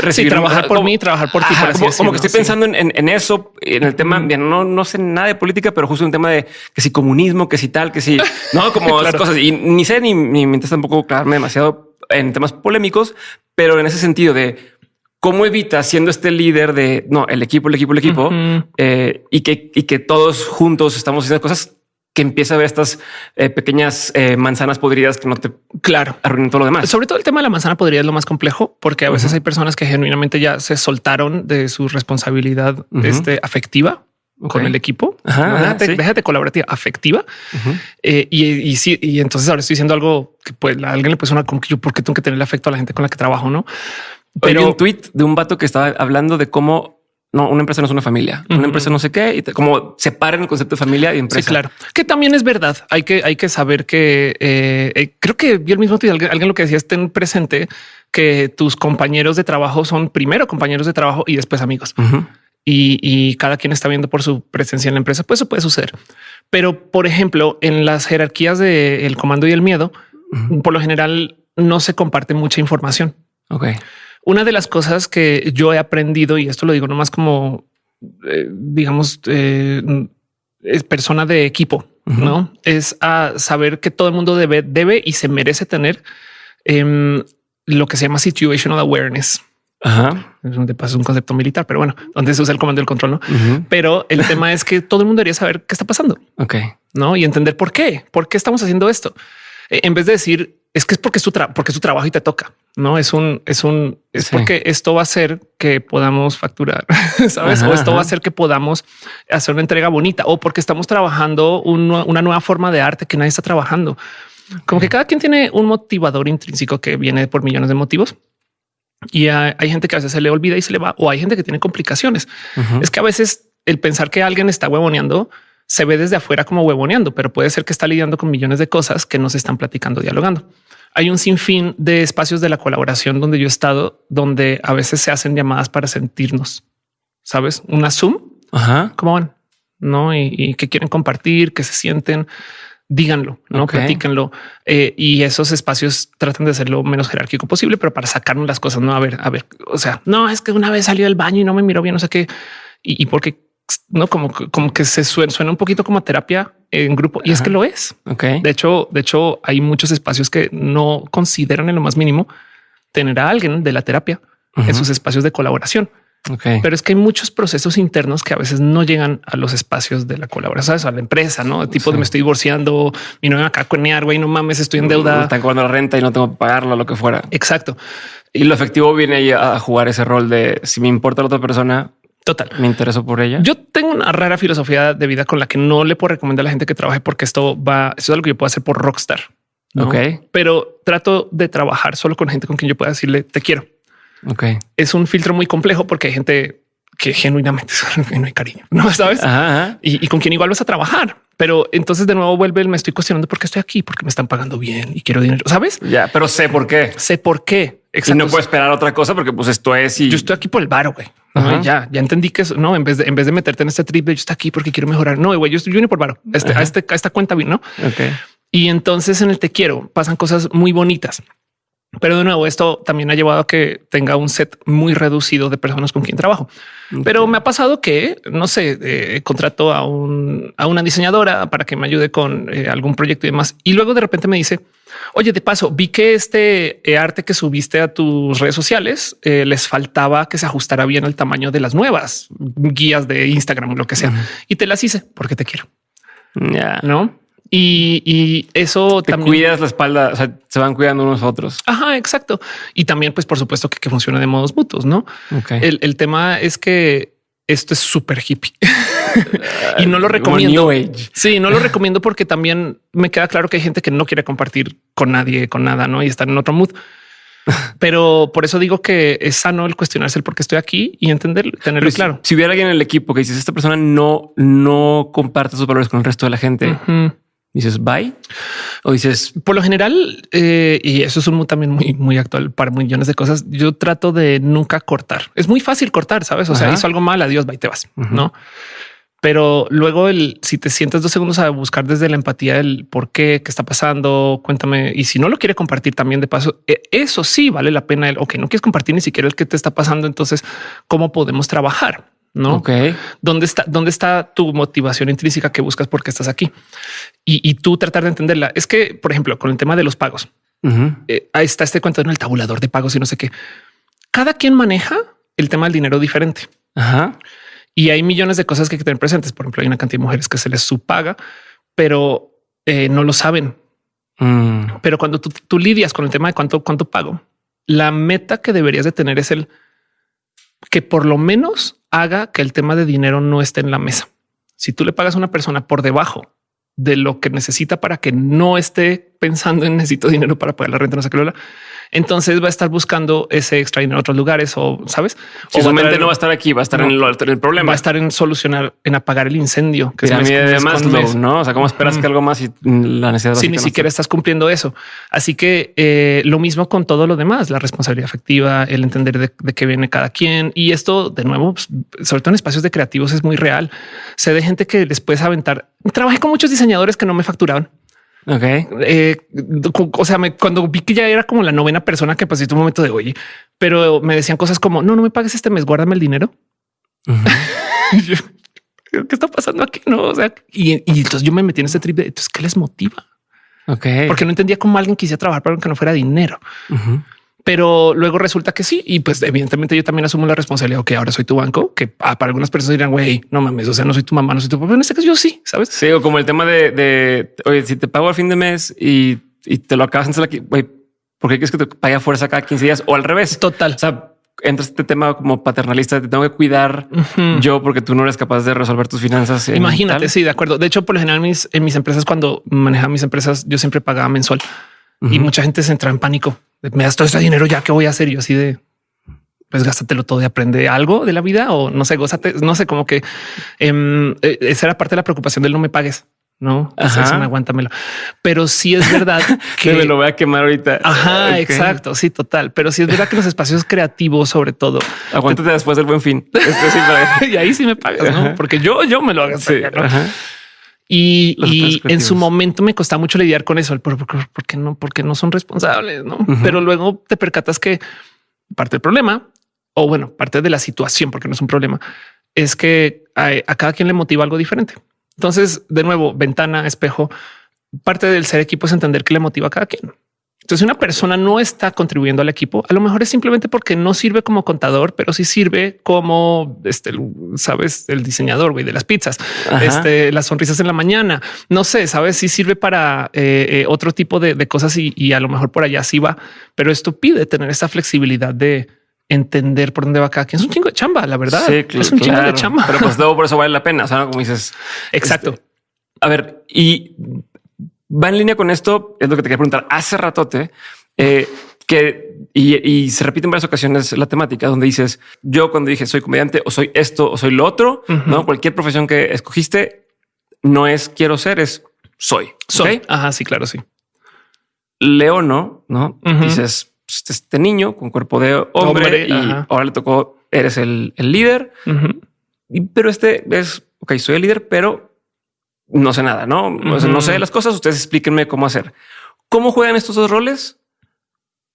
recibir trabajar por mí, trabajar por ti? como, que estoy pensando en, eso, en el tema. Bien, no, no sé nada de política, pero justo un tema de que si comunismo, que si tal, que si no, (laughs) como las cosas y ni sé ni, ni me tampoco clavarme demasiado en temas polémicos, pero en ese sentido de ¿Cómo evita siendo este líder de no el equipo, el equipo, el equipo eh, y que y que todos juntos estamos haciendo cosas que empieza a ver estas eh, pequeñas eh, manzanas podridas que no te claro arruinen todo lo demás. Sobre todo el tema de la manzana podrida es lo más complejo porque a veces hay personas que genuinamente ya se soltaron de su responsabilidad este, afectiva con el equipo. déjate, colaborativa, afectiva. y, y, sí, y entonces ahora estoy diciendo algo que pues a alguien le puede sonar como que yo, porque tengo que tener el afecto a la gente con la que trabajo, no? Pero un tweet de un vato que estaba hablando de cómo no, una empresa no es una familia, una empresa no sé qué, y como separan el concepto de familia y empresa. Sí, claro, que también es verdad. Hay que, hay que saber que eh, eh, creo que vi el mismo tweet. Alguien, lo que decía, estén presente que tus compañeros de trabajo son primero compañeros de trabajo y después amigos. y, cada quien está viendo por su presencia en la empresa. Pues eso puede suceder. Pero, por ejemplo, en las jerarquías del comando y el miedo, por lo general no se comparte mucha información. Ok. Una de las cosas que yo he aprendido, y esto lo digo nomás como, eh, digamos, eh, es persona de equipo, no es a saber que todo el mundo debe, debe y se merece tener em, lo que se llama situational awareness. Ajá. De paso es un concepto militar, pero bueno, donde se usa el comando del control, no? Pero el tema es que todo el mundo debería saber qué está pasando. Ok. No y entender por qué, por qué estamos haciendo esto. E, en vez de decir es que es porque es tu, porque es tu trabajo y te toca. No es un, es un, es porque esto va a hacer que podamos facturar, (laughs) sabes? o esto va a hacer que podamos hacer una entrega bonita o porque estamos trabajando una nueva forma de arte que nadie está trabajando. Como que cada quien tiene un motivador intrínseco que viene por millones de motivos. Y hay, gente que a veces se le olvida y se le va, o hay gente que tiene complicaciones. Es que a veces el pensar que alguien está huevoneando se ve desde afuera como huevoneando, pero puede ser que está lidiando con millones de cosas que no se están platicando, dialogando. Hay un sinfín de espacios de la colaboración donde yo he estado, donde a veces se hacen llamadas para sentirnos, sabes, una Zoom. Ajá. ¿Cómo van? No, y, que quieren compartir, que se sienten, díganlo, no platíquenlo. Eh, y esos espacios tratan de ser lo menos jerárquico posible, pero para sacarnos las cosas. No, a ver, a ver, o sea, no es que una vez salió del baño y no me miró bien, no sé qué. Y, y porque no como, como que se suena, suena un poquito como terapia en grupo y es que lo es. Ok. De hecho, de hecho, hay muchos espacios que no consideran en lo más mínimo tener a alguien de la terapia en sus espacios de colaboración. Okay. Pero es que hay muchos procesos internos que a veces no llegan a los espacios de la colaboración, a la empresa, no tipo de me estoy divorciando y no me acá conear, güey, no mames, estoy en deuda. Están cobrando la renta y no tengo que pagarlo, lo que fuera. Exacto. Y lo efectivo viene a jugar ese rol de si me importa la otra persona, Total. Me intereso por ella. Yo tengo una rara filosofía de vida con la que no le puedo recomendar a la gente que trabaje porque esto va, esto es algo que yo puedo hacer por rockstar. Ok. Pero trato de trabajar solo con gente con quien yo pueda decirle te quiero. Ok. Es un filtro muy complejo porque hay gente que genuinamente (laughs) no hay cariño, no (laughs) sabes? Y, con quien igual vas a trabajar. Pero entonces de nuevo vuelve el me estoy cuestionando por qué estoy aquí, porque me están pagando bien y quiero dinero. Sabes? Ya, pero sé por qué. Sé por qué. Exacto. Y no puedo esperar otra cosa porque pues esto es y yo estoy aquí por el bar, güey. ya, ya entendí que eso no, en vez de, en vez de meterte en este trip de yo estoy aquí porque quiero mejorar. No, güey, yo estoy yo por bar. Este, a, este, a esta cuenta vino. Ok. Y entonces en el te quiero pasan cosas muy bonitas. Pero de nuevo, esto también ha llevado a que tenga un set muy reducido de personas con quien trabajo. Pero me ha pasado que, no sé, eh, contrato a, un, a una diseñadora para que me ayude con eh, algún proyecto y demás. Y luego de repente me dice, oye, de paso, vi que este eh, arte que subiste a tus redes sociales les faltaba que se ajustara bien al tamaño de las nuevas guías de Instagram, lo que sea. Y te las hice porque te quiero. Ya. ¿no? Y, y eso Te también... cuidas la espalda, o sea, se van cuidando unos a otros. Ajá, exacto. Y también, pues, por supuesto que, que funciona de modos mutuos, ¿no? El, el tema es que esto es súper hippie (laughs) y no lo recomiendo. Sí, no lo recomiendo porque también me queda claro que hay gente que no quiere compartir con nadie, con nada, ¿no? Y estar en otro mood. (laughs) Pero por eso digo que es sano el cuestionarse el por qué estoy aquí y entenderlo, tenerlo Pero claro. Si, hubiera alguien en el equipo que dices esta persona no, no comparte sus valores con el resto de la gente. Dices bye o dices Por lo general, eh, y eso es un también muy, muy actual para millones de cosas. Yo trato de nunca cortar. Es muy fácil cortar, sabes? O sea, hizo algo mal, adiós, bye, te vas, no? Pero luego el si te sientes dos segundos a buscar desde la empatía el por qué, qué está pasando, cuéntame. Y si no lo quiere compartir también de paso, eh, eso sí vale la pena. El ok, no quieres compartir ni siquiera el que te está pasando. Entonces, cómo podemos trabajar? No, ok, ¿Dónde está, dónde está tu motivación intrínseca que buscas porque estás aquí? Y, y tú tratar de entenderla. Es que, por ejemplo, con el tema de los pagos, eh, ahí está este cuento en el tabulador de pagos y no sé qué. Cada quien maneja el tema del dinero diferente Ajá. y hay millones de cosas que hay que tener presentes. Por ejemplo, hay una cantidad de mujeres que se les subpaga, pero eh, no lo saben. Mm, Pero cuando tú, tú lidias con el tema de cuánto, cuánto pago, la meta que deberías de tener es el que por lo menos haga que el tema de dinero no esté en la mesa. Si tú le pagas a una persona por debajo de lo que necesita para que no esté pensando en necesito dinero para pagar la renta, no sé qué, entonces va a estar buscando ese extra dinero en otros lugares o sabes, Si o su mente no va a estar aquí, va a estar No. en, lo- en el problema. va a estar en solucionar, en apagar el incendio que es de Maslow, mes. ¿no? O sea, ¿cómo esperas que algo más y la necesidad si ni no siquiera está? estás cumpliendo eso. Así que eh, lo mismo con todo lo demás, la responsabilidad afectiva, el entender de, de qué viene cada quien. Y esto, de nuevo, pues, sobre todo en espacios de creativos, es muy real. Sé de gente que les puedes aventar. Trabajé con muchos diseñadores que no me facturaban. Ok. Eh, o sea, me- cuando vi que ya era como la novena persona que pasé un momento de oye, pero me decían cosas como no, no me pagues este mes, guárdame el dinero. (laughs) Y yo, ¿Qué está pasando aquí? No, o sea, y, y entonces yo me metí en este trip de entonces qué les motiva, Ok. porque no entendía cómo alguien quisiera trabajar para que no fuera dinero. Pero luego resulta que sí. Y pues evidentemente yo también asumo la responsabilidad. que ahora soy tu banco, que ah, para algunas personas dirán, güey, no mames, o sea, no soy tu mamá, no soy tu papá. En este caso yo sí, ¿sabes? Sí, o como el tema de, de oye, si te pago al fin de mes y, y te lo acabas en aquí, güey, ¿por qué quieres que te fuerza cada 15 días o al revés? Total. O sea, entra este tema como paternalista, te tengo que cuidar yo porque tú no eres capaz de resolver tus finanzas. Imagínate, sí, de acuerdo. De hecho, por lo general, mis, en mis empresas, cuando manejaba mis empresas, yo siempre pagaba mensual y mucha gente se entra en pánico. Me das todo ese dinero ya, ¿qué voy a hacer? Yo así de, pues gástatelo todo y aprende algo de la vida o no sé, gózate, no sé, como que em, eh, esa era parte de la preocupación del no me pagues. No, Ajá. eso, no, aguántamelo. Pero sí es verdad (laughs) Que que me lo voy a quemar ahorita. Ajá, exacto. Sí, total. Pero sí es verdad que los espacios creativos, sobre todo, Aguántate después del buen fin. (laughs) Este sí, para- y ahí sí me pagas, ¿no? Porque yo, yo me lo hago. Sí. Y, en su momento me costaba mucho lidiar con eso, porque, porque no, porque no son responsables, no? Pero luego te percatas que parte del problema, o bueno, parte de la situación, porque no es un problema, es que a, a cada quien le motiva algo diferente. Entonces, de nuevo, ventana, espejo, parte del ser equipo es entender qué le motiva a cada quien. Entonces, una persona no está contribuyendo al equipo, a lo mejor es simplemente porque no sirve como contador, pero sí sirve como este, sabes, el diseñador güey, de las pizzas, Ajá. este, las sonrisas en la mañana. No sé, sabes si sirve para eh, eh, otro tipo de, de cosas y, y a lo mejor por allá sí va, pero esto pide tener esa flexibilidad de entender por dónde va cada quien. Es un chingo de chamba, la verdad. Sí, es un chingo de chamba. Pero pues luego (laughs) por eso vale la pena. O sea, como dices, Exacto. A ver, y va en línea con esto, es lo que te quería preguntar hace ratote, eh, que y, y se repite en varias ocasiones la temática donde dices yo cuando dije soy comediante o soy esto o soy lo otro, no cualquier profesión que escogiste no es quiero ser, es soy. Soy. ¿ok? Ajá, sí, claro, sí. Leo no, no Ujú. dices pues, este niño con cuerpo de hombre, Hombre, y ajá. ahora le tocó, eres el, el líder, y- pero este es ok, soy el líder, pero no sé nada, no, O sea, no sé las cosas. Ustedes explíquenme cómo hacer. ¿Cómo juegan estos dos roles?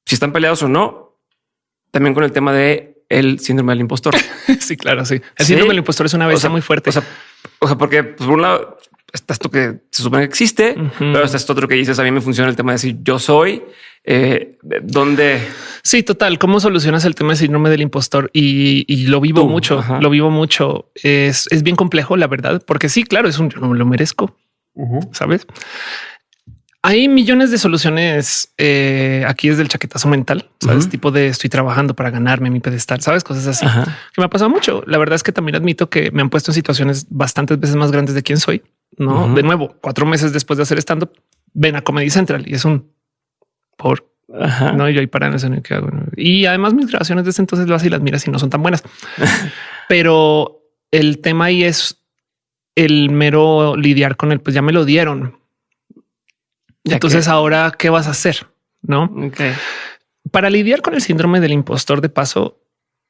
Si están peleados o no. También con el tema de el síndrome del impostor. (laughs) Sí, claro, sí. El Sí. síndrome del impostor es una bestia sea, muy fuerte. O sea, o sea, porque pues, por un lado está esto que se supone que existe, pero está esto otro que dices. A mí me funciona el tema de decir yo soy, eh, donde Sí, total. ¿Cómo solucionas el tema del síndrome del impostor? Y, y lo vivo Tú, mucho, ajá. lo vivo mucho. Es, es bien complejo, la verdad, porque sí, claro, es un yo no me lo merezco. sabes? Hay millones de soluciones eh, aquí desde el chaquetazo mental, sabes? Tipo de estoy trabajando para ganarme mi pedestal, sabes? Cosas así que me ha pasado mucho. La verdad es que también admito que me han puesto en situaciones bastantes veces más grandes de quién soy. No de nuevo, cuatro meses después de hacer stand up, ven a Comedy Central y es un por no, yo ahí para en el que hago. Y además mis grabaciones desde entonces lo y las miras y no son tan buenas. (laughs) Pero el tema ahí es el mero lidiar con él. Pues ya me lo dieron entonces, ahora qué vas a hacer? No? Para lidiar con el síndrome del impostor de paso,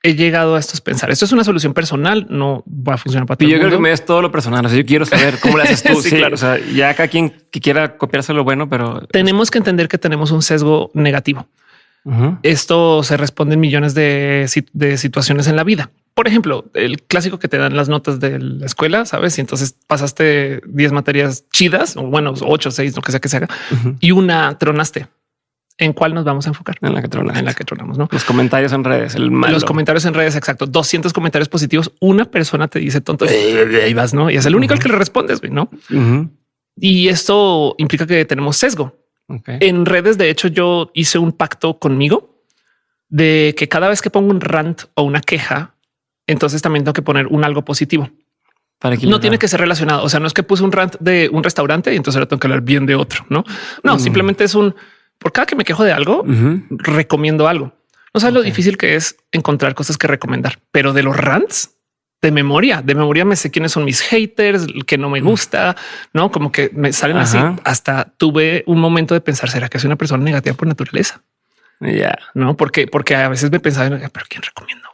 he llegado a estos pensar. Esto es una solución personal, no va a funcionar para ti. Yo creo que me es todo lo personal. O sea, yo quiero saber cómo lo haces tú. (laughs) sí, claro. O sea, ya acá quien que quiera copiarse lo bueno, pero tenemos que entender que tenemos un sesgo negativo. Esto se responde en millones de, de situaciones en la vida por ejemplo, el clásico que te dan las notas de la escuela, sabes? Y entonces pasaste 10 materias chidas o bueno, 8, 6, lo que sea que se haga y una tronaste. ¿En cuál nos vamos a enfocar? En la que tronamos. En la que tronamos, ¿no? Los comentarios en redes, el malo. Los comentarios en redes, exacto. 200 comentarios positivos. Una persona te dice tonto y vas, ¿no? Y es el único al que le respondes, ¿no? Y esto implica que tenemos sesgo. En redes, de hecho, yo hice un pacto conmigo de que cada vez que pongo un rant o una queja, entonces también tengo que poner un algo positivo. Para no tiene que ser relacionado. O sea, no es que puse un rant de un restaurante y entonces ahora tengo que hablar bien de otro. No, no, mm. simplemente es un por cada que me quejo de algo, recomiendo algo. No sabes lo difícil que es encontrar cosas que recomendar, pero de los rants de memoria, de memoria me sé quiénes son mis haters, que no me gusta, no como que me salen así. Hasta tuve un momento de pensar, será que soy una persona negativa por naturaleza? Ya no, porque, porque a veces me pensaba, pero quién recomiendo?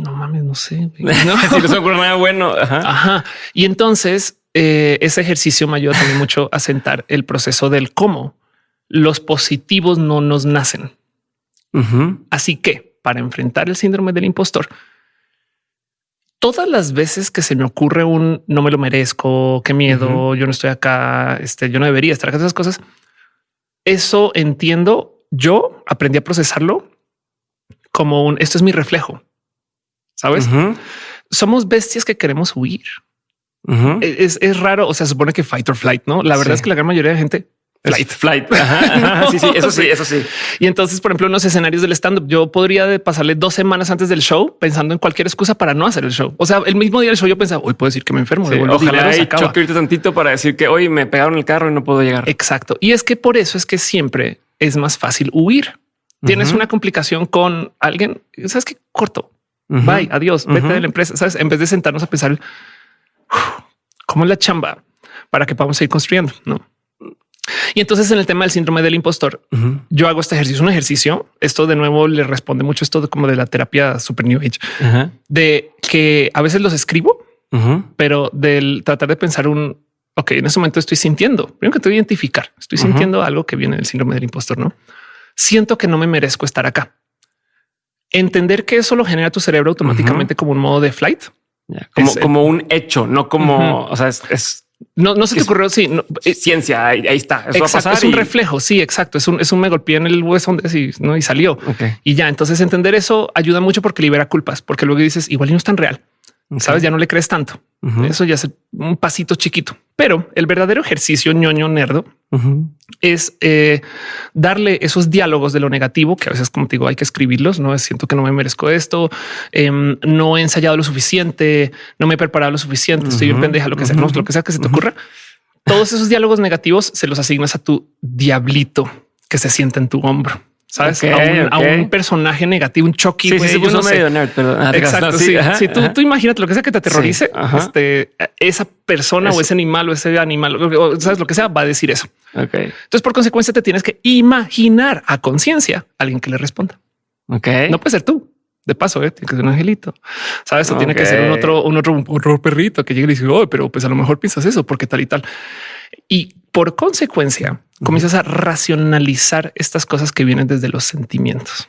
no mames, no sé. (laughs) No. si no se ocurre nada bueno. Ajá. Y entonces eh, ese ejercicio me ayuda también mucho a sentar el proceso del cómo los positivos no nos nacen. Así que para enfrentar el síndrome del impostor, todas las veces que se me ocurre un no me lo merezco, qué miedo, yo no estoy acá, este, yo no debería estar acá, esas cosas. Eso entiendo. Yo aprendí a procesarlo como un esto es mi reflejo. Sabes? Somos bestias que queremos huir. E, es, raro. O sea, supone que fight or flight, no? La verdad es que la gran mayoría de gente flight, flight. (laughs) sí, sí, eso sí, eso sí. Y entonces, por ejemplo, en los escenarios del stand up, yo podría pasarle dos semanas antes del show pensando en cualquier excusa para no hacer el show. O sea, el mismo día del show yo pensaba hoy puedo decir que me enfermo. ojalá y choque tantito para decir que hoy me pegaron el carro y no puedo llegar. Exacto. Y es que por eso es que siempre es más fácil huir. Tienes una complicación con alguien. Sabes que corto Bye, adiós, vete de la empresa. Sabes, en vez de sentarnos a pensar cómo es la chamba para que podamos seguir construyendo, no? Y entonces en el tema del síndrome del impostor, yo hago este ejercicio, un ejercicio. Esto de nuevo le responde mucho esto de como de la terapia super new age, de que a veces los escribo, pero del tratar de pensar un ok, en ese momento estoy sintiendo, primero que te identificar, estoy sintiendo algo que viene del síndrome del impostor, no siento que no me merezco estar acá. Entender que eso lo genera tu cerebro automáticamente como un modo de flight. como, como un hecho, no como, o sea, es, no, no se te ocurrió. Sí, no, eh, ciencia. Ahí, está. es un reflejo. Sí, exacto. Es un, es un me golpeé en el hueso y, ¿no? y salió. Y ya. Entonces entender eso ayuda mucho porque libera culpas, porque luego dices igual y no es tan real. Sabes, ya no le crees tanto. Eso ya es un pasito chiquito, pero el verdadero ejercicio ñoño nerdo es eh, darle esos diálogos de lo negativo que a veces, como te digo, hay que escribirlos. No siento que no me merezco esto, em, no he ensayado lo suficiente, no me he preparado lo suficiente, estoy bien pendeja, lo que sea, lo que sea que se te ocurra. Todos esos diálogos negativos se los asignas a tu diablito que se sienta en tu hombro sabes a, un, personaje negativo, un Chucky. Sí, sí, medio ah, Exacto. (laughs) Sí, sí. tú, tú imagínate lo que sea que te aterrorice. este, esa persona o ese animal o ese animal, o, sabes lo que sea, va a decir eso. Entonces, por consecuencia, te tienes que imaginar a conciencia a alguien que le responda. Ok. No puede ser tú. De paso, ¿eh? tiene que ser un angelito. Sabes, o tiene que ser un otro, un otro, otro perrito que llegue y dice, oh, pero pues a lo mejor piensas eso porque tal y tal. Y por consecuencia, comienzas a racionalizar estas cosas que vienen desde los sentimientos.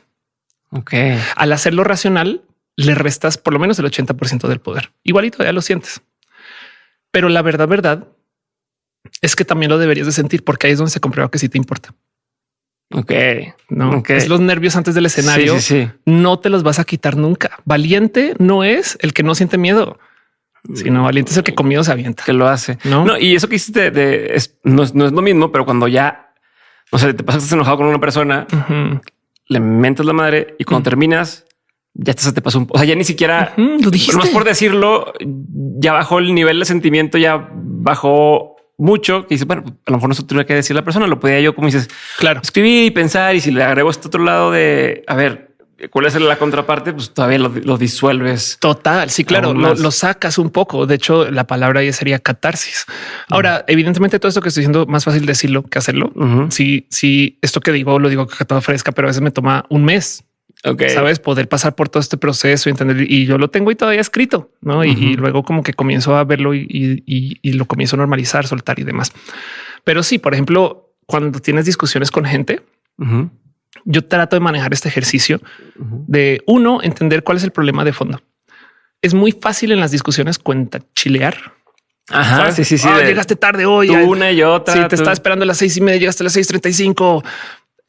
Ok. Al hacerlo racional, le restas por lo menos el 80% del poder. Igualito ya lo sientes. Pero la verdad, verdad es que también lo deberías de sentir porque ahí es donde se comprueba que sí te importa. Ok, no es los nervios antes del escenario. No te los vas a quitar nunca. Valiente no es el que no siente miedo. Sino valiente es el que comido se avienta. Que lo hace. No, y eso que hiciste de, no, es, lo mismo, pero cuando ya, no sé, te pasas enojado con una persona, le mentas la madre y cuando terminas, ya te, se te pasó un, o sea, ya ni siquiera lo dijiste. Más por decirlo, ya bajó el nivel de sentimiento, ya bajó mucho. Que dice, bueno, a lo mejor no se tuviera que decir la persona, lo podía yo, como dices, claro, escribir y pensar. Y si le agrego este otro lado de, a ver, ¿Cuál es la contraparte? Pues todavía lo, disuelves. Total. Sí, claro, lo, sacas un poco. De hecho, la palabra ahí sería catarsis. Ahora, evidentemente, todo esto que estoy diciendo más fácil decirlo que hacerlo. Si, si esto que digo lo digo que todo fresca, pero a veces me toma un mes. Okay. Sabes, poder pasar por todo este proceso y entender. Y yo lo tengo y todavía escrito, ¿no? y, luego como que comienzo a verlo y, lo comienzo a normalizar, soltar y demás. Pero sí, por ejemplo, cuando tienes discusiones con gente, yo trato de manejar este ejercicio de uno, entender cuál es el problema de fondo. Es muy fácil en las discusiones cuenta chilear. Ajá, sí, sí, sí. Ah, llegaste tarde hoy. una y otra. Sí, te estaba esperando a las seis y media, llegaste a las seis treinta y cinco.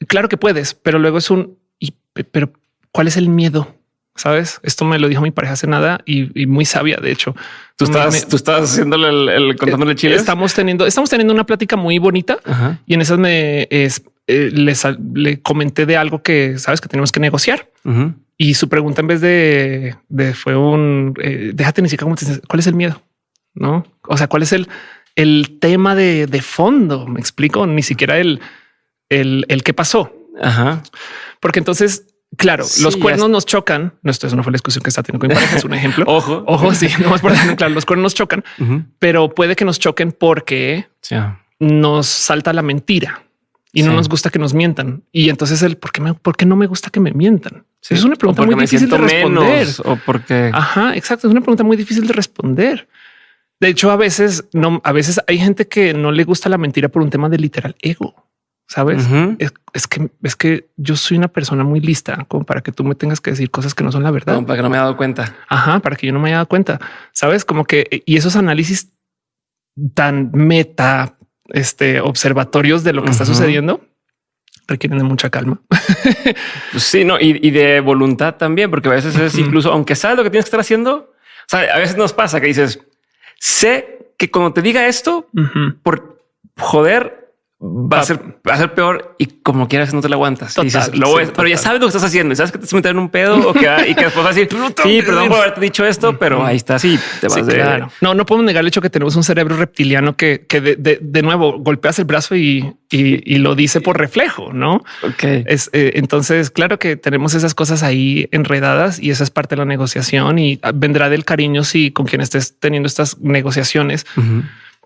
Claro que puedes, pero luego es un y, pero ¿cuál es el miedo? Sabes, esto me lo dijo mi pareja hace nada y, muy sabia. De hecho, tú estás, tú estás haciéndole el, contándole chile. Estamos teniendo, estamos teniendo una plática muy bonita y en esas me es, eh, le comenté de algo que sabes que tenemos que negociar. Y su pregunta en vez de, fue un eh, déjate ni siquiera cuál es el miedo, no? O sea, cuál es el, el tema de, fondo. Me explico, ni siquiera el, el, el qué pasó. Ajá. Porque entonces, claro, los cuernos nos chocan. No, esto no fue la discusión que está teniendo con es un ejemplo. (laughs) ojo, ojo. Sí, no más por claro, los cuernos nos chocan, pero puede que nos choquen porque nos salta la mentira y no nos gusta que nos mientan. Y entonces el por qué, me, por qué no me gusta que me mientan. es una pregunta muy difícil de responder. o porque. Ajá, exacto. Es una pregunta muy difícil de responder. De hecho, a veces no, a veces hay gente que no le gusta la mentira por un tema de literal ego. Sabes? es, que es que yo soy una persona muy lista como para que tú me tengas que decir cosas que no son la verdad. para que no me haya dado cuenta. Ajá, para que yo no me haya dado cuenta. Sabes? Como que y esos análisis tan meta este, observatorios de lo que está sucediendo requieren de mucha calma. (laughs) Pues sí, no, y, de voluntad también, porque a veces es incluso, aunque sabes lo que tienes que estar haciendo, o sea, a veces nos pasa que dices, sé que cuando te diga esto, por joder, va a ser, va a ser peor y como quieras no te la aguantas. dices, lo pero ya sabes lo que estás haciendo y sabes que te estás metiendo en un pedo o que, y que después vas a decir, (laughs) sí, perdón por haberte dicho esto, pero ahí está. Sí, te vas de... No, no podemos negar el hecho que tenemos un cerebro reptiliano que, que de, de, de, nuevo golpeas el brazo y, y, y, lo dice por reflejo, no? Ok. Es, eh, entonces, claro que tenemos esas cosas ahí enredadas y esa es parte de la negociación y vendrá del cariño si con quien estés teniendo estas negociaciones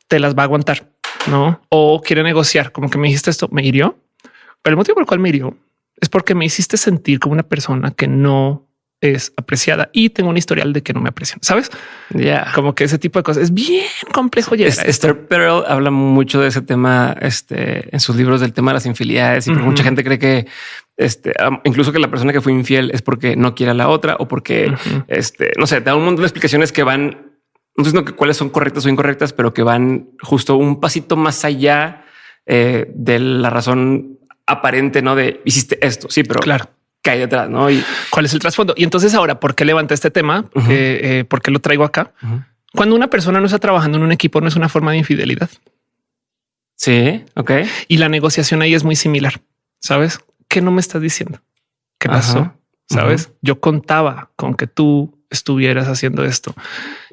te las va a aguantar no? O quiere negociar, como que me dijiste esto, me hirió. Pero el motivo por el cual me hirió es porque me hiciste sentir como una persona que no es apreciada y tengo un historial de que no me aprecian. Sabes? Ya como que ese tipo de cosas es bien complejo. Sí, Esther Perel habla mucho de ese tema este, en sus libros del tema de las infidelidades y mucha gente cree que este, incluso que la persona que fue infiel es porque no quiere a la otra o porque este, no sé, da un montón de explicaciones que van no sé que cuáles son correctas o incorrectas, pero que van justo un pasito más allá eh, de la razón aparente, no de hiciste esto. Sí, pero claro que hay detrás, no? Y cuál es el trasfondo. Y entonces ahora, ¿por qué levanté este tema? Eh, eh, ¿Por qué lo traigo acá? Cuando una persona no está trabajando en un equipo, no es una forma de infidelidad. Sí, ok. Y la negociación ahí es muy similar. Sabes qué no me estás diciendo? ¿Qué pasó? Sabes? Yo contaba con que tú estuvieras haciendo esto.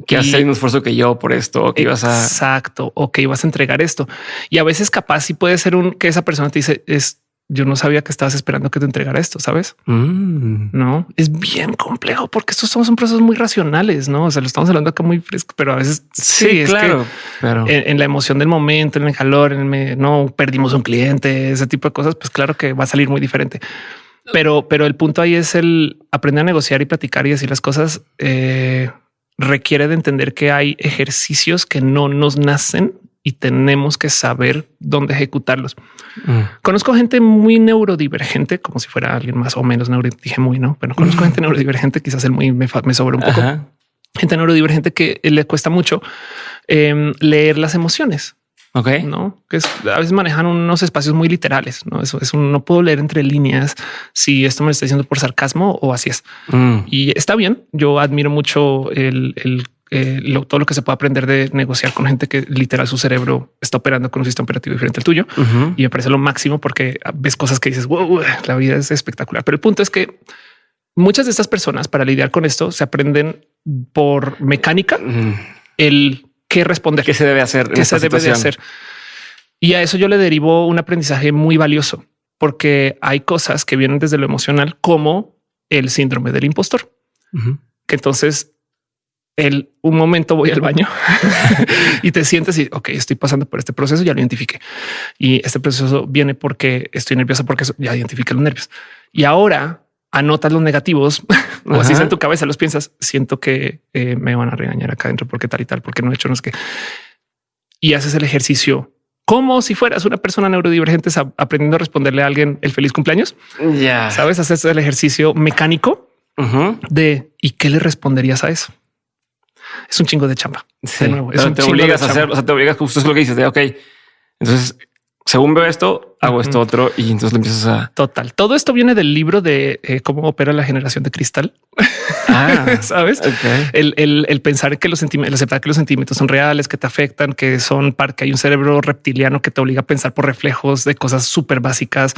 Que hacer un esfuerzo que yo por esto, que ibas a... Exacto, o que ibas a entregar esto. Y a veces capaz sí puede ser un que esa persona te dice es yo no sabía que estabas esperando que te entregara esto, sabes? Mm. No es bien complejo porque estos son procesos muy racionales, no? O sea, lo estamos hablando acá muy fresco, pero a veces sí, claro, pero en, la emoción del momento, en el calor, en el no perdimos un cliente, ese tipo de cosas, pues claro que va a salir muy diferente. Pero, pero el punto ahí es el aprender a negociar y platicar y decir las cosas. Eh, requiere de entender que hay ejercicios que no nos nacen y tenemos que saber dónde ejecutarlos. Mm. Conozco gente muy neurodivergente, como si fuera alguien más o menos neuro. Dije muy no, pero conozco (laughs) gente neurodivergente. Quizás el muy me, me sobra un poco. Gente neurodivergente que le cuesta mucho em, leer las emociones. Ok. No, que es, a veces manejan unos espacios muy literales. No, eso es un no puedo leer entre líneas si esto me está diciendo por sarcasmo o así es. Mm. Y está bien. Yo admiro mucho el, eh, lo, todo lo que se puede aprender de negociar con gente que literal su cerebro está operando con un sistema operativo diferente al tuyo. Y me parece lo máximo porque ves cosas que dices, wow, la vida es espectacular. Pero el punto es que muchas de estas personas para lidiar con esto se aprenden por mecánica el qué responder, qué se debe hacer, qué se debe de hacer. Y a eso yo le derivo un aprendizaje muy valioso porque hay cosas que vienen desde lo emocional como el síndrome del impostor. Que entonces el un momento voy al baño (laughs) y te sientes y ok, estoy pasando por este proceso, ya lo identifique y este proceso viene porque estoy nerviosa porque ya identifique los nervios y ahora anotas los negativos (laughs) o así en tu cabeza los piensas. Siento que eh, me van a regañar acá adentro porque tal y tal, porque no he hecho no es que y haces el ejercicio como si fueras una persona neurodivergente aprendiendo a responderle a alguien el feliz cumpleaños. Ya sabes, haces el ejercicio mecánico de y qué le responderías a eso. Es un chingo de chamba. De nuevo, te obligas a hacer, o sea, te obligas justo es lo que dices de ok. Entonces según veo esto, hago esto otro y entonces le empiezas a... Total. Todo esto viene del libro de eh, cómo opera la generación de cristal. Ah, (laughs) ¿Sabes? El, pensar que los sentimientos, aceptar que los sentimientos son reales, que te afectan, que son parte, que hay un cerebro reptiliano que te obliga a pensar por reflejos de cosas súper básicas,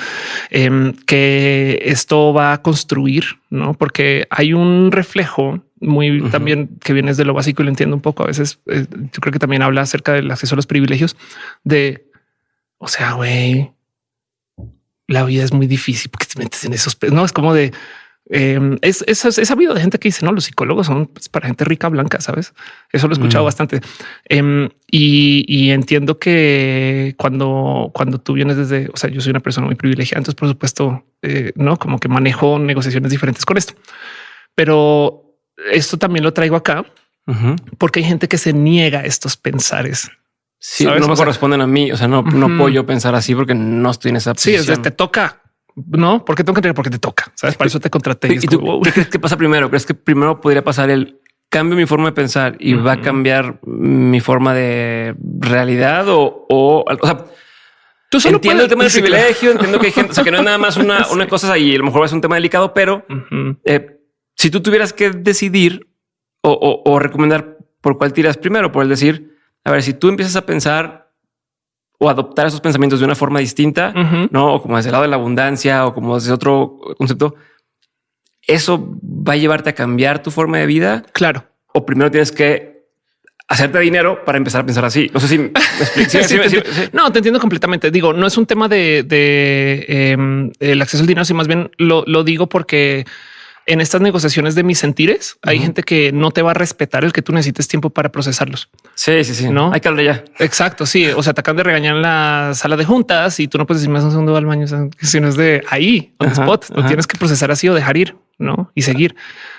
em, que esto va a construir, ¿no? Porque hay un reflejo muy también que viene de lo básico y lo entiendo un poco. A veces eh, yo creo que también habla acerca del acceso a los privilegios de o sea, güey, la vida es muy difícil porque te metes en esos. No es como de em, es, es, es, sabido de gente que dice no, los psicólogos son pues, para gente rica blanca, sabes? Eso lo he escuchado mm. bastante em, y, entiendo que cuando, cuando tú vienes desde, o sea, yo soy una persona muy privilegiada, entonces por supuesto, eh, no como que manejo negociaciones diferentes con esto, pero esto también lo traigo acá porque hay gente que se niega a estos pensares Sí, no me corresponden a mí. O sea, no, no puedo yo pensar así porque no estoy en esa posición. Sí, es te toca. No, porque tengo que tener porque te toca. Sabes, para eso te contraté. ¿Y, tú, qué crees que pasa primero? ¿Crees que primero podría pasar el cambio mi forma de pensar y va a cambiar mi forma de realidad o, o, o sea, Tú solo entiendo el tema del privilegio, entiendo que hay gente, o sea, que no es nada más una, (laughs) una cosa y a lo mejor es un tema delicado, pero eh, si tú tuvieras que decidir o, o, o recomendar por cuál tiras primero, por el decir, a ver, si tú empiezas a pensar o adoptar esos pensamientos de una forma distinta, no o como desde el lado de la abundancia o como desde otro concepto, eso va a llevarte a cambiar tu forma de vida. Claro. O primero tienes que hacerte dinero para empezar a pensar así. No sé si me explico. (laughs) no, te entiendo completamente. Digo, no es un tema de, em, el acceso al dinero, sino más bien lo, lo digo porque en estas negociaciones de mis sentires, hay gente que no te va a respetar el que tú necesites tiempo para procesarlos. Sí, sí, sí. No hay que hablar ya. Exacto. Sí. O sea, te acaban de regañar en la sala de juntas y tú no puedes decir más un segundo al baño, si no es de ahí, on spot. Lo tienes que procesar así o dejar ir, no y seguir.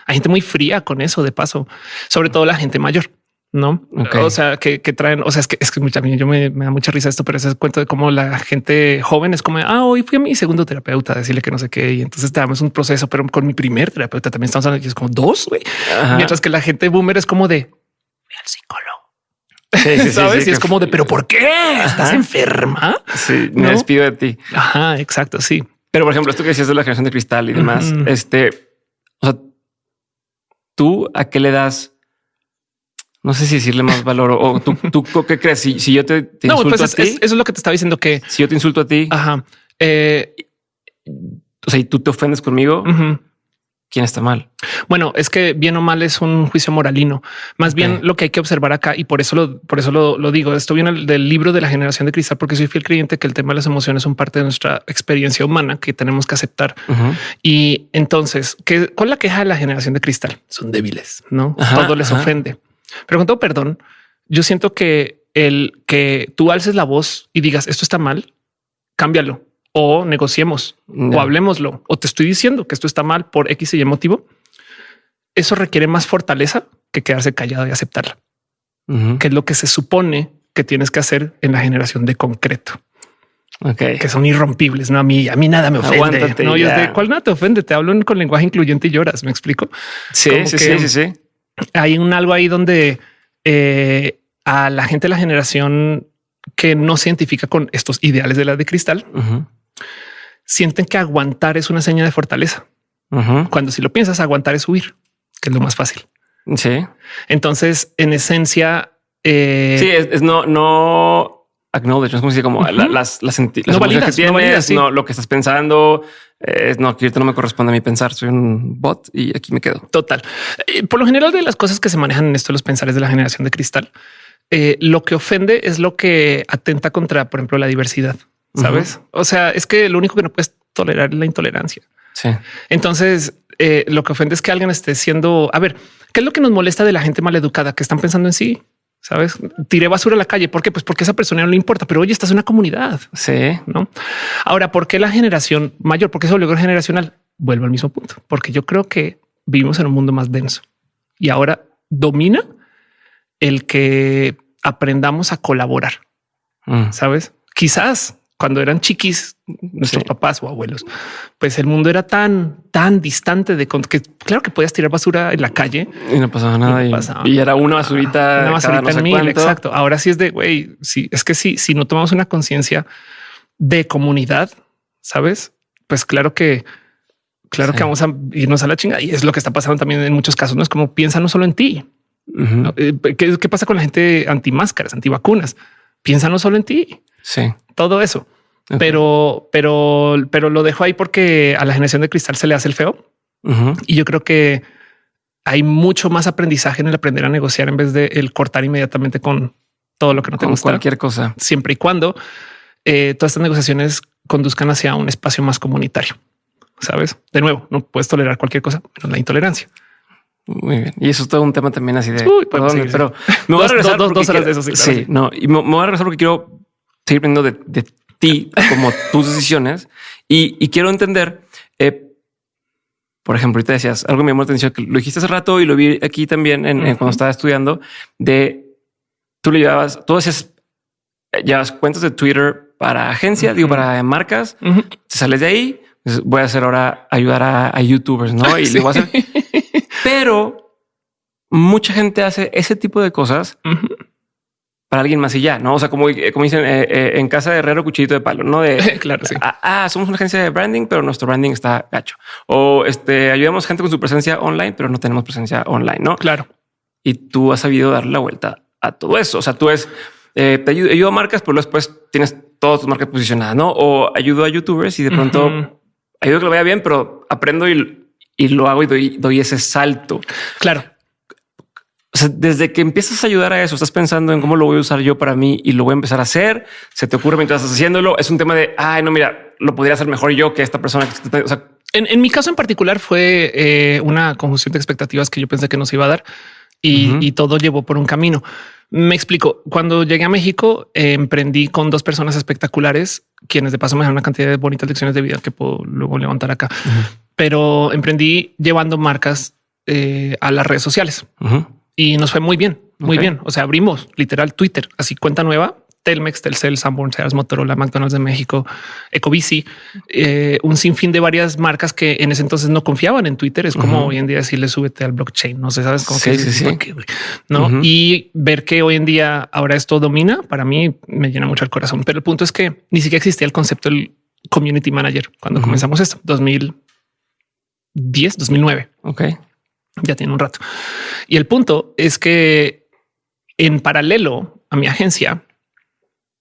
Hay gente muy fría con eso de paso, sobre todo la gente mayor no? O sea, que, traen, o sea, es que es que yo me, da mucha risa esto, pero ese cuento de cómo la gente joven es como, ah, hoy fui a mi segundo terapeuta a decirle que no sé qué, y entonces te damos un proceso, pero con mi primer terapeuta también estamos hablando, y es como dos, güey. Mientras que la gente boomer es como de, al psicólogo. Sí, (laughs) ¿Sabes? y es como de, pero ¿por qué? ¿Estás enferma? Sí, me despido de ti. Ajá, exacto, sí. Pero por ejemplo, esto que decías de la generación de cristal y demás, este, o sea, tú a qué le das no sé si decirle más valor o tú, (laughs) tú qué crees? Si, si yo te, no, insulto pues a ti, eso es lo que te estaba diciendo que si yo te insulto a ti, ajá, eh, o sea, y tú te ofendes conmigo, quién está mal. Bueno, es que bien o mal es un juicio moralino. Más bien lo que hay que observar acá y por eso lo, por eso lo, digo. Esto viene del libro de la generación de cristal, porque soy fiel creyente que el tema de las emociones son parte de nuestra experiencia humana que tenemos que aceptar. Y entonces, ¿qué, ¿cuál es la queja de la generación de cristal? Son débiles, no todo les ofende. Pero con todo perdón, yo siento que el que tú alces la voz y digas esto está mal, cámbialo o negociemos o hablemoslo o te estoy diciendo que esto está mal por X y Y motivo. Eso requiere más fortaleza que quedarse callado y aceptarla, que es lo que se supone que tienes que hacer en la generación de concreto. Que son irrompibles. No a mí, a mí nada me ofende. no, yo de cuál nada te ofende. Te hablo con lenguaje incluyente y lloras. Me explico. Sí, sí, sí, sí, sí hay un algo ahí donde eh, a la gente de la generación que no se identifica con estos ideales de la de cristal, sienten que aguantar es una seña de fortaleza. Cuando si lo piensas, aguantar es huir, que es lo más fácil. Sí. Entonces, en esencia, eh, Sí, es, es no, no acknowledge, no es como si como la- las, las, las No validas, que no tienes, validas, sí. no, lo que estás pensando. Eh, no, que ahorita no me corresponde a mí pensar. Soy un bot y aquí me quedo. Total. Eh, Por lo general de las cosas que se manejan en esto, los pensares de la generación de cristal, eh, lo que ofende es lo que atenta contra, por ejemplo, la diversidad. Sabes? O sea, es que lo único que no puedes tolerar es la intolerancia. Sí. Entonces, eh, lo que ofende es que alguien esté siendo, a ver, ¿qué es lo que nos molesta de la gente maleducada que están pensando en sí? Sabes? Tiré basura a la calle. ¿Por qué? Pues porque a esa persona no le importa, pero oye, estás en una comunidad. Sí. ¿no? Ahora, ¿por qué la generación mayor? ¿Por qué eso luego generacional? Vuelvo al mismo punto, porque yo creo que vivimos en un mundo más denso y ahora domina el que aprendamos a colaborar, Mm. ¿sabes? Quizás cuando eran chiquis, nuestros Sí. papás o abuelos, pues el mundo era tan, tan distante de con- que claro que podías tirar basura en la calle, Y no pasaba nada. Y era una basurita. una basurita no en mil, cuánto. exacto. Ahora sí es de güey. Sí, es que sí, si no tomamos una conciencia de comunidad, sabes, pues claro que, claro Sí. que vamos a irnos a la chingada y es lo que está pasando también en muchos casos. No es como piensa no solo en ti. Eh, ¿Qué, qué pasa con la gente anti máscaras, anti vacunas? Piensa no solo en ti, Sí. Todo eso. Pero, pero, pero lo dejo ahí porque a la generación de cristal se le hace el feo. Y yo creo que hay mucho más aprendizaje en el aprender a negociar en vez de el cortar inmediatamente con todo lo que no te Con gusta, cualquier cosa. siempre y cuando eh, todas estas negociaciones conduzcan hacia un espacio más comunitario. Sabes? De nuevo, no puedes tolerar cualquier cosa, menos la intolerancia. Muy bien. Y eso es todo un tema también así de pero (laughs) me voy a regresar dos- horas quiero- de eso, sí, claro, Sí, sí. no, y me, me voy a regresar porque quiero seguir aprendiendo de, de ti como tus decisiones y, y quiero entender. eh, por ejemplo, ahorita decías algo me llamó la atención que lo dijiste hace rato y lo vi aquí también en, en Ujú. cuando estaba estudiando de tú le llevabas, tú hacías, eh, llevas cuentas de Twitter para agencias, digo, Ujú. para marcas, Ujú. te sales de ahí, dices, voy a hacer ahora ayudar a, a youtubers, ¿no? Y Sí. le voy a hacer. (laughs) Pero mucha gente hace ese tipo de cosas. Para alguien más y ya, ¿no? O sea, como, como dicen eh, eh, en casa de herrero, cuchillito de palo, ¿no? De, (laughs) Claro, sí. ah, ah, somos una agencia de branding, pero nuestro branding está gacho. O este, ayudamos gente con su presencia online, pero no tenemos presencia online, ¿no? Claro. Y tú has sabido darle la vuelta a todo eso. O sea, tú es, eh, te ayudo, ayudo a marcas, pero después tienes todas tus marcas posicionadas, ¿no? O ayudo a youtubers y de pronto Ujú. Claro. Sea, desde que empiezas a ayudar a eso, estás pensando en cómo lo voy a usar yo para mí y lo voy a empezar a hacer. Se te ocurre mientras estás haciéndolo. Es un tema de ay, no, mira, lo podría hacer mejor yo que esta persona. que está-". O sea, En, en mi caso en particular fue eh, una conjunción de expectativas que yo pensé que no se iba a dar y, todo llevó por un camino. Me explico. Cuando llegué a México, eh, emprendí con dos personas espectaculares, quienes de paso me dejaron una cantidad de bonitas lecciones de vida que puedo luego levantar acá. Pero emprendí llevando marcas eh, a las redes sociales. Y nos fue muy bien, muy bien. O sea, abrimos literal Twitter, así cuenta nueva. Telmex, Telcel, Sanborn, Sears, Motorola, McDonald's de México, Ecobici, eh, un sinfín de varias marcas que en ese entonces no confiaban en Twitter. Es como hoy en día decirle súbete al blockchain. No sé, sabes cómo Sí, que no y ver que hoy en día ahora esto domina para mí me llena mucho el corazón. Pero el punto es que ni siquiera existía el concepto del community manager cuando comenzamos esto 2010, 2009 Ok. Ya tiene un rato. Y el punto es que en paralelo a mi agencia,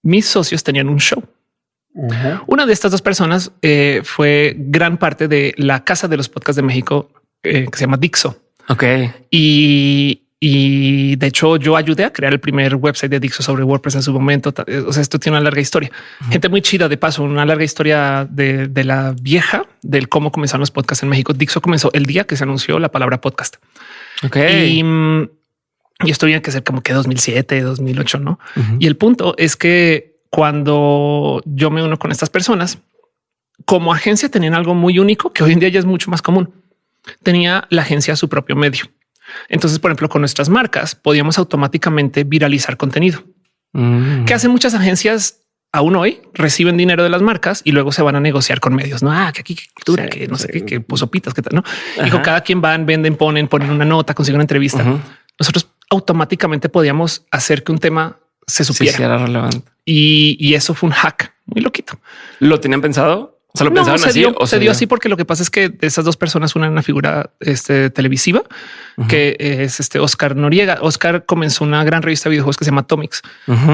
mis socios tenían un show. Una de estas dos personas eh, fue gran parte de la casa de los podcasts de México eh, que se llama Dixo. Ok. Y, y de hecho yo ayudé a crear el primer website de Dixo sobre WordPress en su momento. Ta- O sea, esto tiene una larga historia. Gente muy chida de paso, una larga historia de, de la vieja, del cómo comenzaron los podcasts en México. Dixo comenzó el día que se anunció la palabra podcast. Ok. Y, mm, y esto tiene que ser como que 2007, 2008, ¿no? Ujú. Y el punto es que cuando yo me uno con estas personas, como agencia tenían algo muy único que hoy en día ya es mucho más común. Tenía la agencia su propio medio. Entonces, por ejemplo, con nuestras marcas podíamos automáticamente viralizar contenido Mm. que hacen muchas agencias aún hoy reciben dinero de las marcas y luego se van a negociar con medios. No, ah, que aquí que cultura, Sí, que no sé qué, que posopitas, que tal, no? Y Ajá. con cada quien van, venden, ponen, ponen una nota, consiguen una entrevista. Nosotros automáticamente podíamos hacer que un tema se supiera sí, relevante. y, y eso fue un hack muy loquito. ¿Lo tenían pensado? O sea, lo No, pensaban se así. dio, o se dio así porque lo que pasa es que de esas dos personas, una era una figura este, televisiva, que es este Oscar Noriega. Oscar comenzó una gran revista de videojuegos que se llama Atomics,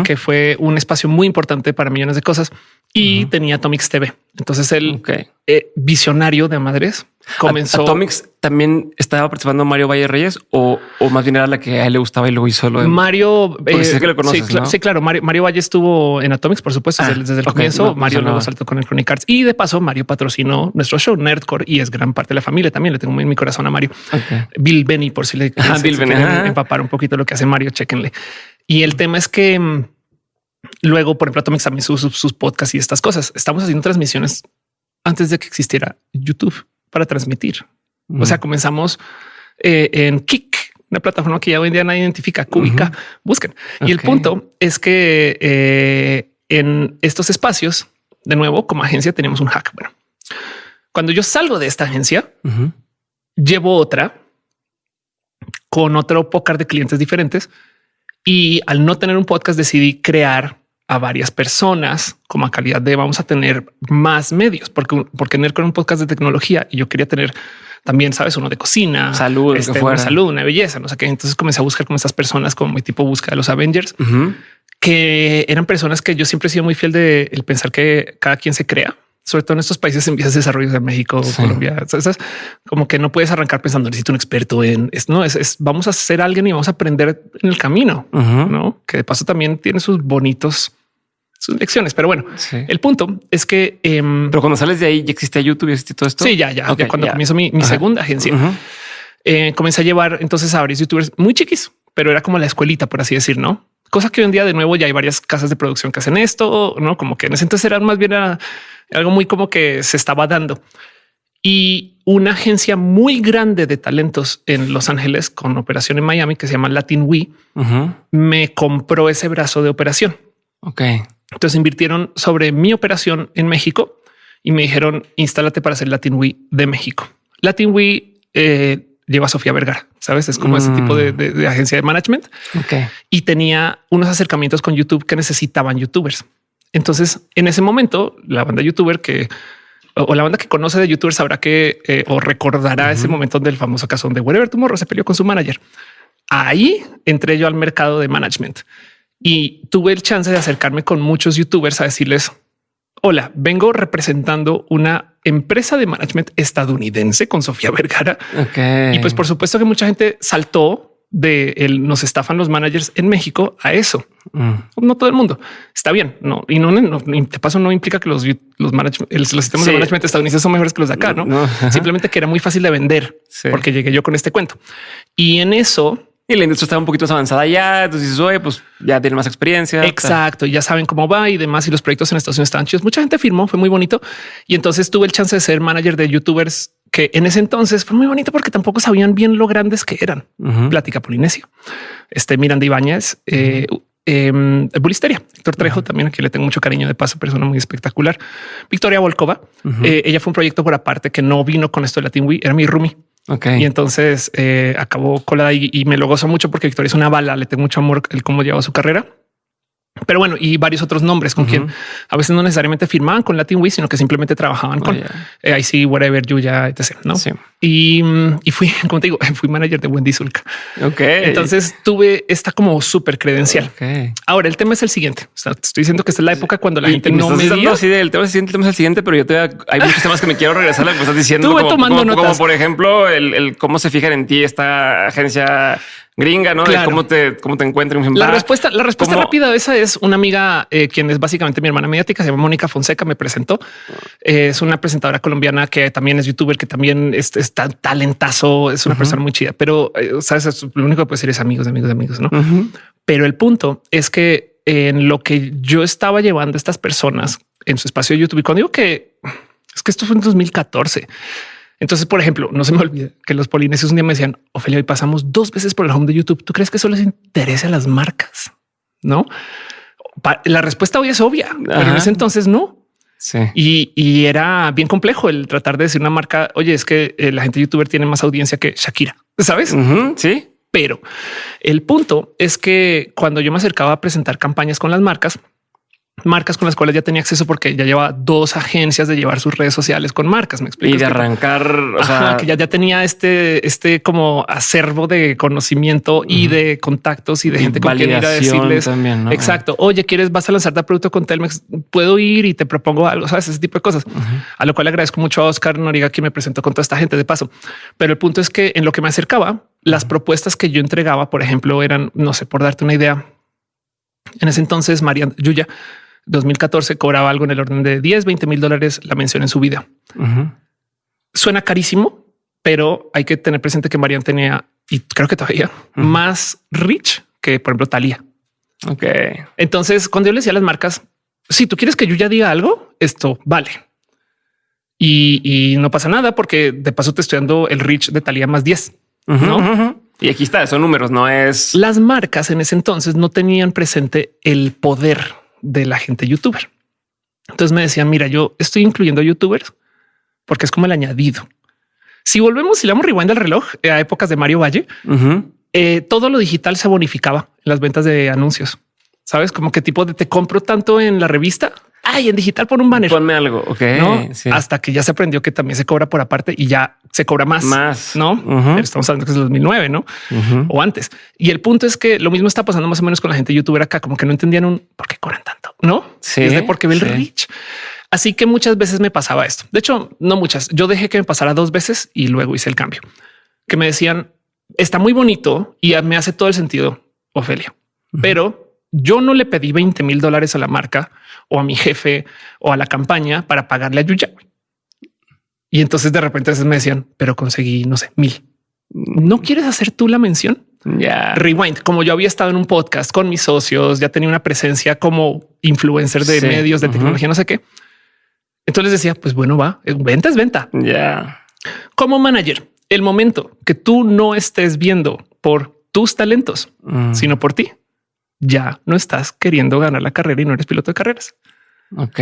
que fue un espacio muy importante para millones de cosas y tenía Atomics TV. Entonces el eh, visionario de madres comenzó. ¿A- ¿Atomics también estaba participando Mario Valle Reyes o, o más bien era la que a él le gustaba y luego hizo lo de Mario, Porque sé que lo conoces, sí, sí, claro. Mario, Mario Valle estuvo en Atomics, por supuesto, Ah, desde, desde el comienzo. no, pues Mario no. luego saltó con el Chronic Arts y de paso, Mario patrocinó nuestro show Nerdcore y es gran parte de la familia. También le tengo muy en mi corazón a Mario. Bill Benny, por si le se- Bill Benny, empapar un poquito lo que hace Mario, chéquenle. Y el tema es que mm, luego, por ejemplo, Atomics también sus, sus, podcasts y estas cosas. Estamos haciendo transmisiones antes de que existiera YouTube para transmitir. O sea, comenzamos eh, en Kik, una plataforma que ya hoy en día nadie identifica, Cúbica, busquen. Y el punto es que eh, en estos espacios, de nuevo, como agencia tenemos un hack. Bueno, cuando yo salgo de esta agencia, llevo otra con otro pócar de clientes diferentes y al no tener un podcast decidí crear a varias personas como a calidad de vamos a tener más medios porque porque tener con un podcast de tecnología y yo quería tener también sabes uno de cocina, Salud, este, fuera. una salud, una belleza, no sé qué. Entonces comencé a buscar como estas personas como mi tipo búsqueda de los Avengers que eran personas que yo siempre he sido muy fiel de el pensar que cada quien se crea, sobre todo en estos países en vías de desarrollo de México, Sí. Colombia, como que no puedes arrancar pensando necesito un experto en es no es, es- vamos a ser alguien y vamos a aprender en el camino, no? Que de paso también tiene sus bonitos sus lecciones, pero bueno, Sí. el punto es que em, Pero cuando sales de ahí ya existía YouTube y existe todo esto. sí, ya, ya, cuando ya. comienzo mi, segunda agencia, eh, comencé a llevar entonces a varios youtubers muy chiquis, pero era como la escuelita, por así decir, no? Cosa que hoy en día de nuevo ya hay varias casas de producción que hacen esto, no como que en ese entonces era más bien a- algo muy como que se estaba dando y una agencia muy grande de talentos en Los Ángeles con operación en Miami que se llama Latin We me compró ese brazo de operación. Ok. Entonces invirtieron sobre mi operación en México y me dijeron instálate para hacer Latin We de México. Latin We eh, lleva a Sofía Vergara, sabes? Es como ese Mm. tipo de, de- de agencia de management Ok. y tenía unos acercamientos con YouTube que necesitaban youtubers. Entonces, en ese momento, la banda youtuber que o la banda que conoce de youtubers sabrá que eh, o recordará ese momento del famoso caso donde Wherever Tomorrow se peleó con su manager. Ahí entré yo al mercado de management y tuve el chance de acercarme con muchos youtubers a decirles, hola, vengo representando una empresa de management estadounidense con Sofía Vergara. Y pues por supuesto que mucha gente saltó de el nos estafan los managers en México a eso. Mm. No todo el mundo está bien. No, y no, no de paso no implica que los, los, el- los sistemas de management estadounidenses son mejores que los de acá. No, simplemente que era muy fácil de vender Sí. porque llegué yo con este cuento y en eso Y la industria estaba un poquito más avanzada ya. Entonces oye, pues ya tiene más experiencia. Exacto, y ya saben cómo va y demás. Y los proyectos en Estados Unidos estaban chidos. Mucha gente firmó, fue muy bonito. Y entonces tuve el chance de ser manager de youtubers que en ese entonces fue muy bonito porque tampoco sabían bien lo grandes que eran. Plática Polinesio, este Miranda Ibáñez, eh, em, Bulisteria, Héctor Trejo, también aquí le tengo mucho cariño de paso, persona muy espectacular. Victoria Volkova, eh, ella fue un proyecto por aparte que no vino con esto de Latin Week, era mi roomie. Ok. Y entonces eh, acabó colada y, y me lo gozo mucho porque Victoria es una bala, le tengo mucho amor el cómo lleva su carrera. Pero bueno, y varios otros nombres con quien a veces no necesariamente firmaban con Latin Week, sino que simplemente trabajaban con ya. eh, I see whatever, Yuya, etc. ¿no? Sí. Y, y fui, (laughs) como te digo, fui manager de Wendy Zulka. Ok. Entonces tuve esta como súper credencial. Ok. Ahora el tema es el siguiente. O sea, te estoy diciendo que esta es la época cuando la Y- gente y me no me medía. así del tema es el tema es el siguiente, pero yo te hay muchos temas que me quiero regresar a lo que estás diciendo. Estuve como, tomando como- como notas. por ejemplo, el, el cómo se fijan en ti esta agencia gringa, no? De cómo te, cómo te encuentran. La respuesta, la respuesta ¿cómo- rápida de esa es una amiga eh, quien es básicamente mi hermana mediática, se llama Mónica Fonseca, me presentó. Eh, es una presentadora colombiana que también es youtuber, que también es, es tan talentazo, es una persona muy chida, pero eh, sabes, es- lo único que puede decir es amigos, amigos, amigos, ¿no? Pero el punto es que en lo que yo estaba llevando a estas personas en su espacio de YouTube, y cuando digo que es que esto fue en 2014. Entonces, por ejemplo, no se me olvide que los polinesios un día me decían, Ofelia, hoy pasamos dos veces por el home de YouTube. ¿Tú crees que eso les interesa a las marcas? No. La respuesta hoy es obvia, pero en ese entonces no. Sí. Y, y era bien complejo el tratar de decir una marca, oye, es que eh, la gente youtuber tiene más audiencia que Shakira, ¿sabes? Sí. Pero el punto es que cuando yo me acercaba a presentar campañas con las marcas, marcas con las cuales ya tenía acceso porque ya lleva dos agencias de llevar sus redes sociales con marcas. Me explico. Y de arrancar, o sea, que ya, ya tenía este, este como acervo de conocimiento y de contactos y de gente con quien ir a decirles también, ¿no? exacto. Oye, quieres, vas a lanzarte a producto con Telmex. Puedo ir y te propongo algo, sabes, ese tipo de cosas, a lo cual agradezco mucho a Oscar Noriga que me presentó con toda esta gente de paso. Pero el punto es que en lo que me acercaba, las propuestas que yo entregaba, por ejemplo, eran, no sé, por darte una idea, en ese entonces, María Yuya 2014 cobraba algo en el orden de 10, 20 mil dólares la mención en su video. Suena carísimo, pero hay que tener presente que Marian tenía, y creo que todavía, más rich que, por ejemplo, Talía. Ok. Entonces, cuando yo le decía a las marcas, si tú quieres que yo ya diga algo, esto vale. Y, y no pasa nada porque de paso te estoy dando el rich de Talía más 10. ¿no? Y aquí está, son números, no es... Las marcas en ese entonces no tenían presente el poder de la gente youtuber. Entonces me decían, mira, yo estoy incluyendo youtubers porque es como el añadido. Si volvemos y le damos rewind al reloj eh, a épocas de Mario Valle, eh, todo lo digital se bonificaba en las ventas de anuncios. Sabes como qué tipo de te compro tanto en la revista Ay, en digital por un banner. Ponme algo. Ok. ¿no? Hasta que ya se aprendió que también se cobra por aparte y ya se cobra más. Más. No estamos hablando que es el 2009, no? O antes. Y el punto es que lo mismo está pasando más o menos con la gente youtuber acá, como que no entendían un por qué cobran tanto, no? Sí. Es de porque ve el rich. Así que muchas veces me pasaba esto. De hecho, no muchas. Yo dejé que me pasara dos veces y luego hice el cambio que me decían está muy bonito y me hace todo el sentido, Ofelia, pero yo no le pedí 20 mil dólares a la marca o a mi jefe o a la campaña para pagarle a Yuya. Y entonces de repente me decían, pero conseguí, no sé, mil. ¿No quieres hacer tú la mención? Ya. Rewind, como yo había estado en un podcast con mis socios, ya tenía una presencia como influencer de medios de tecnología, no sé qué. Entonces decía, pues bueno, va, venta es venta. Ya. Como manager, el momento que tú no estés viendo por tus talentos, mm. sino por ti, ya no estás queriendo ganar la carrera y no eres piloto de carreras. Ok.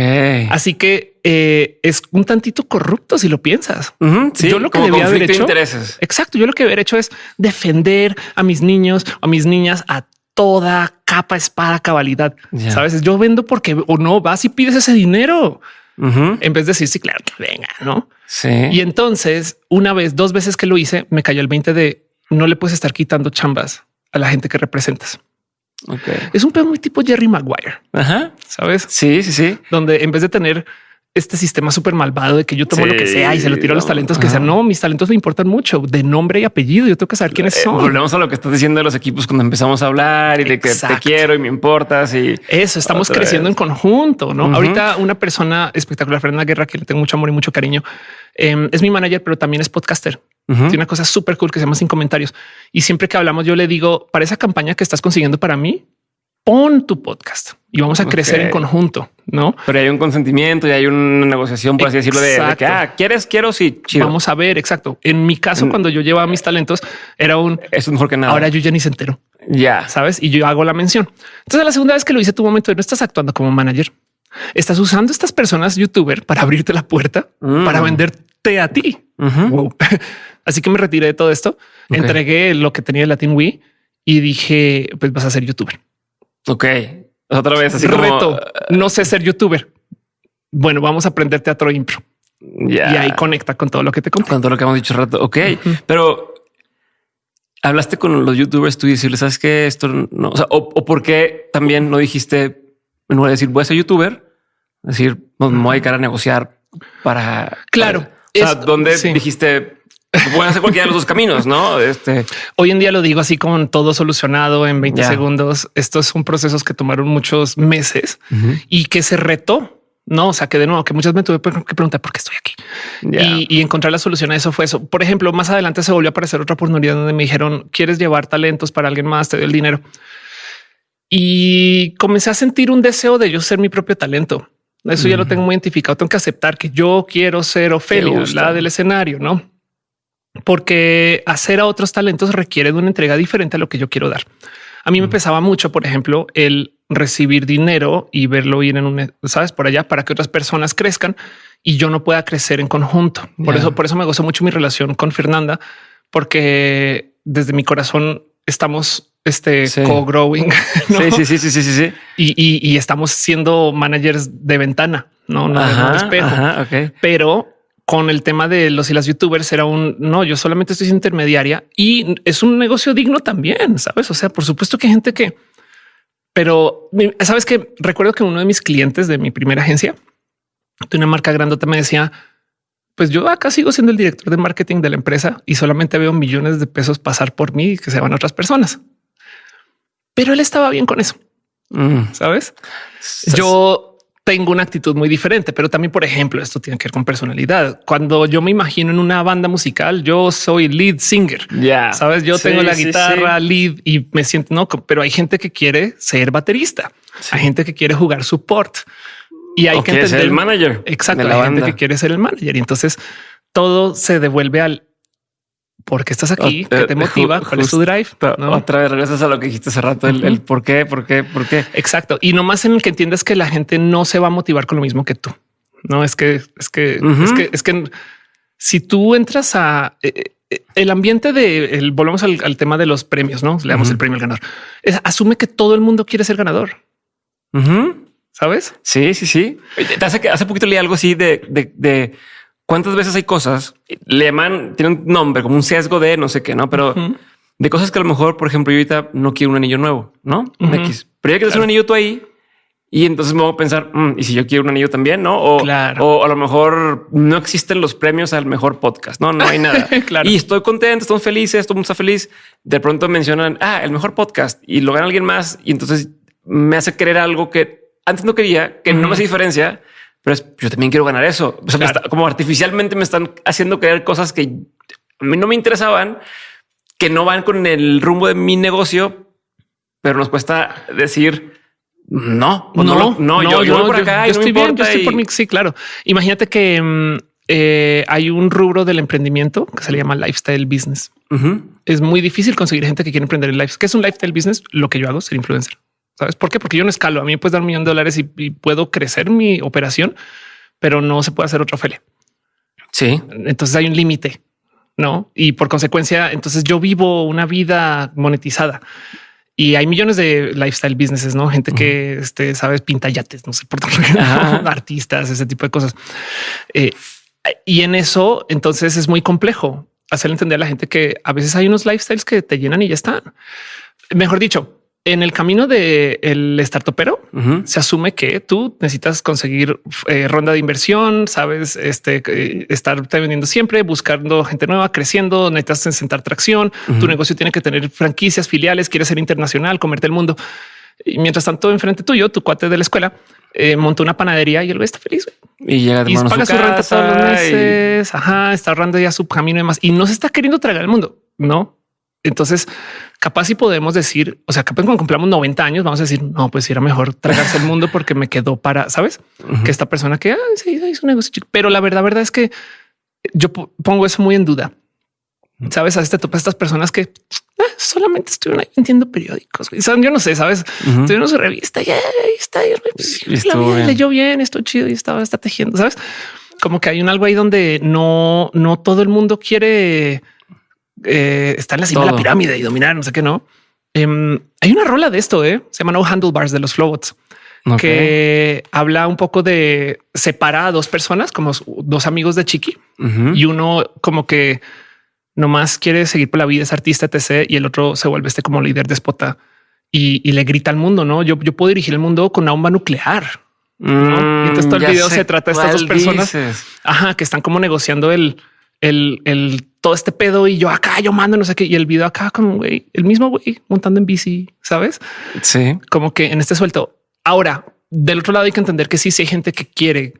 Así que eh, es un tantito corrupto si lo piensas. yo lo que debía haber hecho. Intereses. Exacto. Yo lo que haber hecho es defender a mis niños o a mis niñas a toda capa, espada, cabalidad. Sabes, yo vendo porque o no vas y pides ese dinero en vez de decir sí, claro, venga, no? Sí. Y entonces, una vez, dos veces que lo hice, me cayó el 20 de no le puedes estar quitando chambas a la gente que representas. Es un pedo muy tipo Jerry Maguire. Ajá. ¿Sabes? Sí, sí, sí. Donde en vez de tener este sistema súper malvado de que yo tomo lo que sea y se lo tiro a los talentos que sean. No, mis talentos me importan mucho de nombre y apellido. Yo tengo que saber quiénes eh, son. volvemos a lo que estás diciendo de los equipos cuando empezamos a hablar y de que te quiero y me importas y eso estamos creciendo en conjunto. No, ahorita una persona espectacular, Fernanda Guerra, que le tengo mucho amor y mucho cariño, em, es mi manager, pero también es podcaster. Tiene una cosa súper cool que se llama sin comentarios. Y siempre que hablamos, yo le digo para esa campaña que estás consiguiendo para mí, pon tu podcast y vamos a crecer en conjunto, ¿no? Pero hay un consentimiento y hay una negociación, por así decirlo, de, que, ah, ¿quieres? Quiero, sí, Vamos a ver, exacto. En mi caso, mm. cuando yo llevaba mis talentos, era un... es mejor que nada. Ahora yo ya ni se entero. Ya. ¿Sabes? Y yo hago la mención. Entonces, la segunda vez que lo hice, tu momento, no estás actuando como manager. Estás usando estas personas youtuber para abrirte la puerta, mm. para venderte a ti. (laughs) Así que me retiré de todo esto, entregué lo que tenía el Latin Wii y dije, pues vas a ser youtuber. Ok. Otra vez así Reto, no sé ser youtuber. Bueno, vamos a aprender teatro impro. Y ahí conecta con todo lo que te conté. Con todo lo que hemos dicho rato. Ok. Pero hablaste con los youtubers tú y decirles, sabes que esto no, o, sea, o, por qué también no dijiste, en lugar de decir voy a ser youtuber, decir, no, me voy a dedicar a negociar para. Claro. o sea, donde dijiste, Pueden hacer cualquiera de los dos caminos, ¿no? Este hoy en día lo digo así con todo solucionado en 20 segundos. Estos son procesos que tomaron muchos meses y que se retó. No, o sea, que de nuevo, que muchas veces me tuve que preguntar por qué estoy aquí y, encontrar la solución a eso fue eso. Por ejemplo, más adelante se volvió a aparecer otra oportunidad donde me dijeron quieres llevar talentos para alguien más, te doy el dinero. Y comencé a sentir un deseo de yo ser mi propio talento. Eso ya lo tengo muy identificado. Tengo que aceptar que yo quiero ser Ofelia, la del escenario, no? Porque hacer a otros talentos requiere de una entrega diferente a lo que yo quiero dar. A mí me pesaba mucho, por ejemplo, el recibir dinero y verlo ir en un, sabes, por allá para que otras personas crezcan y yo no pueda crecer en conjunto. Por eso, por eso me gozó mucho mi relación con Fernanda, porque desde mi corazón estamos este Sí. co-growing. (laughs) ¿no? Sí, sí, sí, sí, sí, sí, sí. Y, y- y estamos siendo managers de ventana, no, no, de- no de espejo. ajá, ok. Pero con el tema de los y las youtubers era un no, yo solamente estoy intermediaria y es un negocio digno también, sabes? O sea, por supuesto que hay gente que, pero sabes que recuerdo que uno de mis clientes de mi primera agencia de una marca grandota me decía, pues yo acá sigo siendo el director de marketing de la empresa y solamente veo millones de pesos pasar por mí y que se van a otras personas. Pero él estaba bien con eso, Mm. sabes? Yo tengo una actitud muy diferente, pero también, por ejemplo, esto tiene que ver con personalidad. Cuando yo me imagino en una banda musical, yo soy lead singer. ya Sabes, yo Sí, tengo la guitarra sí. lead y me siento no, pero hay gente que quiere ser baterista, hay gente que quiere jugar support y hay O que entender el manager Exacto. la hay banda. gente que quiere ser el manager y entonces todo se devuelve al por qué estás aquí, eh, te motiva, cuál es tu drive. ¿no? Otra vez regresas a lo que dijiste hace rato, el, el por qué, por qué, por qué. Exacto. Y nomás en el que entiendes que la gente no se va a motivar con lo mismo que tú. No es que es que es que es que si tú entras a eh, eh, el ambiente de el volvemos al, al tema de los premios, no le damos el premio al ganador. Es- asume que todo el mundo quiere ser ganador. Sabes? Sí, sí, sí. Hace, que- hace poquito leí algo así de, de, de cuántas veces hay cosas, le llaman, tiene un nombre como un sesgo de no sé qué, no, pero Ujú. de cosas que a lo mejor, por ejemplo, yo ahorita no quiero un anillo nuevo, no un Ujú. X, pero ya que Claro. un anillo tú ahí y entonces me voy a pensar, "Mm, y si yo quiero un anillo también, no? O, Claro. o a lo mejor no existen los premios al mejor podcast, no, no hay nada. (laughs) Claro. Y estoy contento, estamos felices, todo el mundo está feliz. De pronto mencionan, ah, el mejor podcast y lo gana alguien más. Y entonces me hace querer algo que antes no quería, que no me hace diferencia, pero es, yo también quiero ganar eso. O sea, me Claro. está- como artificialmente me están haciendo querer cosas que a mí no me interesaban, que no van con el rumbo de mi negocio, pero nos cuesta decir no, no, lo- no, yo, yo voy por acá y no me estoy bien, yo estoy por mí. Sí, claro. Imagínate que mm, eh, hay un rubro del emprendimiento que se le llama lifestyle business. Es muy difícil conseguir gente que quiere emprender el life. ¿Qué es un lifestyle business? Lo que yo hago, ser influencer. ¿Sabes por qué? Porque yo no escalo. A mí me puedes dar un millón de dólares y, y puedo crecer mi operación, pero no se puede hacer otra Ophelia. Sí. Entonces hay un límite, ¿no? Y por consecuencia, entonces yo vivo una vida monetizada. Y hay millones de lifestyle businesses, ¿no? Gente que, este, sabes, pinta yates, no sé, por Ajá. (laughs) artistas, ese tipo de cosas. Eh, y en eso, entonces es muy complejo hacer entender a la gente que a veces hay unos lifestyles que te llenan y ya están. Mejor dicho, en el camino del el startupero, Ujú. se asume que tú necesitas conseguir eh, ronda de inversión, sabes, este eh, estarte vendiendo siempre, buscando gente nueva, creciendo, necesitas sentar tracción. Tu negocio tiene que tener franquicias, filiales, quieres ser internacional, comerte el mundo. Y mientras tanto, enfrente tuyo, tu cuate de la escuela eh, montó una panadería y él está feliz. Y llega de Y paga su, renta todos los y- meses. Ajá, está ahorrando ya su camino y demás. Y no se está queriendo tragar el mundo, no? Entonces, capaz si podemos decir, o sea, capaz cuando cumplamos 90 años, vamos a decir, no, pues era mejor tragarse el mundo porque me quedó para, ¿sabes? Que esta persona que ah, sí, hizo un negocio chico. Pero la verdad, verdad es que yo po- pongo eso muy en duda. Sabes, a este topas estas personas que ah, solamente estuvieron ahí vendiendo periódicos. güey. Son, yo no sé, sabes, Ujú. tuvieron su revista y ahí está. y, pues, Y la vida bien. leyó bien, esto chido y estaba está tejiendo, sabes? Como que hay un algo ahí donde no, no todo el mundo quiere eh, estar en la cima de la pirámide y dominar, no sé qué, no. Em, hay una rola de esto, eh? se llama No Handlebars de los Flowbots Ok. que habla un poco de separar a dos personas como dos amigos de Chiqui y uno como que nomás quiere seguir por la vida, es artista, etc. Y el otro se vuelve este como líder déspota y, y le grita al mundo, no? Yo, yo puedo dirigir el mundo con una bomba nuclear. ¿no? Y entonces todo el Mm, video se trata de estas dos personas. dices. Ajá, que están como negociando el, el, el todo este pedo y yo acá, yo mando, no sé qué. Y el video acá, como güey, el mismo güey montando en bici, sabes? Sí. como que en este suelto. Ahora, del otro lado hay que entender que sí, sí hay gente que quiere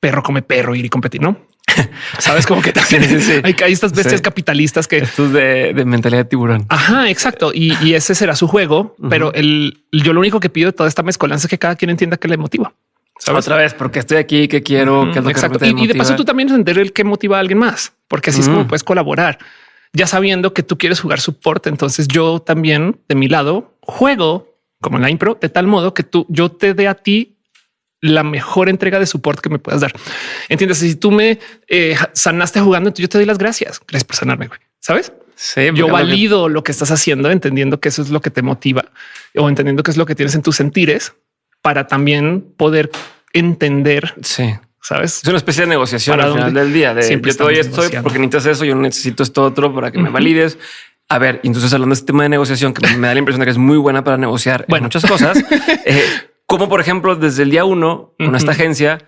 perro come perro ir y competir, ¿no? (laughs) Sabes como que también Sí, sí, sí. hay, hay estas bestias capitalistas que Esto es de, de mentalidad de tiburón. Ajá, exacto. Y, y ese será su juego. Pero el, yo lo único que pido de toda esta mezcolanza es que cada quien entienda que le motiva. ¿Sabes? Otra vez, porque estoy aquí, que quiero, que es lo que exacto. realmente Y, y de paso tú también entender el que motiva a alguien más, porque así es como puedes colaborar. Ya sabiendo que tú quieres jugar support, entonces yo también de mi lado juego como en la impro de tal modo que tú yo te dé a ti la mejor entrega de support que me puedas dar. Entiendes? Si tú me eh, sanaste jugando, entonces yo te doy las gracias. Gracias por sanarme, güey. ¿Sabes? Sí, yo valido lo que estás haciendo, entendiendo que eso es lo que te motiva o entendiendo que es lo que tienes en tus sentires para también poder entender, Sí. sabes? Es una especie de negociación ¿Para al final del día. De Siempre yo te doy esto porque necesitas eso, yo necesito esto otro para que me valides. A ver, entonces hablando de este tema de negociación, que me da la impresión de que es muy buena para negociar en Bueno. muchas cosas, (laughs) eh, como por ejemplo desde el día uno con esta agencia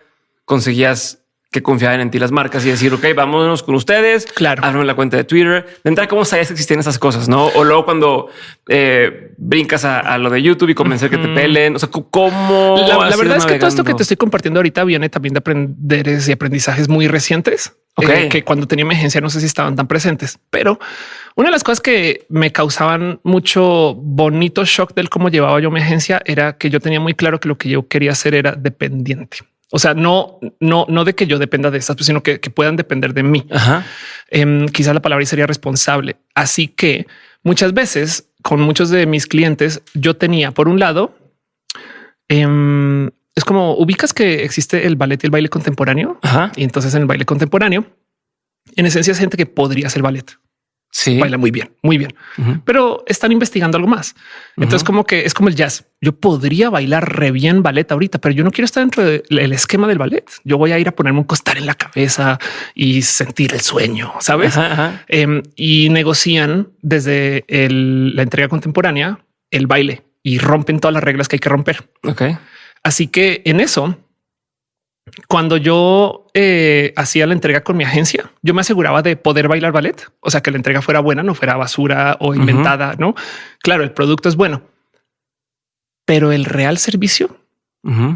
conseguías que confiaran en ti las marcas y decir, ok, vámonos con ustedes. Claro. Ábreme la cuenta de Twitter. De entrada, ¿cómo sabías que existían esas cosas? No? O luego cuando eh, brincas a, a lo de YouTube y convencer que te pelen. O sea, ¿cómo? La, verdad es que todo esto que te estoy compartiendo ahorita viene también de aprenderes y aprendizajes muy recientes. Eh, que cuando tenía mi agencia no sé si estaban tan presentes, pero una de las cosas que me causaban mucho bonito shock del cómo llevaba yo mi agencia era que yo tenía muy claro que lo que yo quería hacer era dependiente. O sea, no, no, no de que yo dependa de estas, pues, sino que, que puedan depender de mí. Ajá. Em, quizás la palabra sería responsable. Así que muchas veces con muchos de mis clientes yo tenía por un lado, em, es como ubicas que existe el ballet y el baile contemporáneo. Ajá. Y entonces en el baile contemporáneo, en esencia es gente que podría hacer ballet, Sí. baila muy bien, muy bien, pero están investigando algo más. Entonces como que es como el jazz. Yo podría bailar re bien ballet ahorita, pero yo no quiero estar dentro del esquema del ballet. Yo voy a ir a ponerme un costar en la cabeza y sentir el sueño, sabes? Ajá, ajá. Em, y negocian desde el- la entrega contemporánea el baile y rompen todas las reglas que hay que romper. Ok. Así que en eso, cuando yo eh, hacía la entrega con mi agencia, yo me aseguraba de poder bailar ballet, o sea, que la entrega fuera buena, no fuera basura o inventada, ¿no? Claro, el producto es bueno, pero el real servicio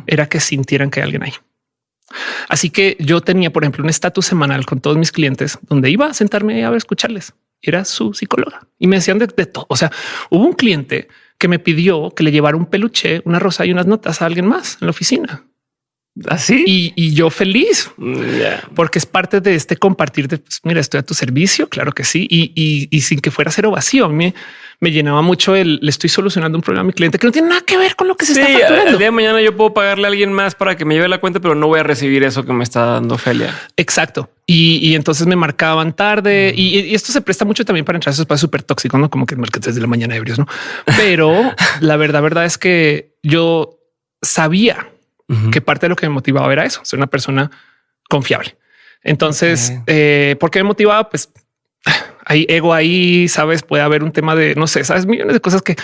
era que sintieran que hay alguien ahí. Así que yo tenía, por ejemplo, un estatus semanal con todos mis clientes donde iba a sentarme a escucharles. Era su psicóloga y me decían de, de todo. O sea, hubo un cliente que me pidió que le llevara un peluche, una rosa y unas notas a alguien más en la oficina. Así. Y, y yo feliz Mm, porque es parte de este compartir de pues, mira, estoy a tu servicio. Claro que sí. Y, y- y sin que fuera cero vacío, a mí me, me llenaba mucho el le estoy solucionando un problema a mi cliente que no tiene nada que ver con lo que se Sí, está el facturando. día de mañana yo puedo pagarle a alguien más para que me lleve la cuenta, pero no voy a recibir eso que me está dando Felia. Exacto. Y, y entonces me marcaban tarde y, y esto se presta mucho también para entrar a esos espacios súper tóxicos, no como que marketes de la mañana ebrios, no? Pero (laughs) la verdad, verdad es que yo sabía Que parte de lo que me motivaba era eso, ser una persona confiable. Entonces, eh, ¿por qué me motivaba? Pues (sighs) hay ego ahí, sabes, puede haber un tema de no sé, sabes, millones de cosas que,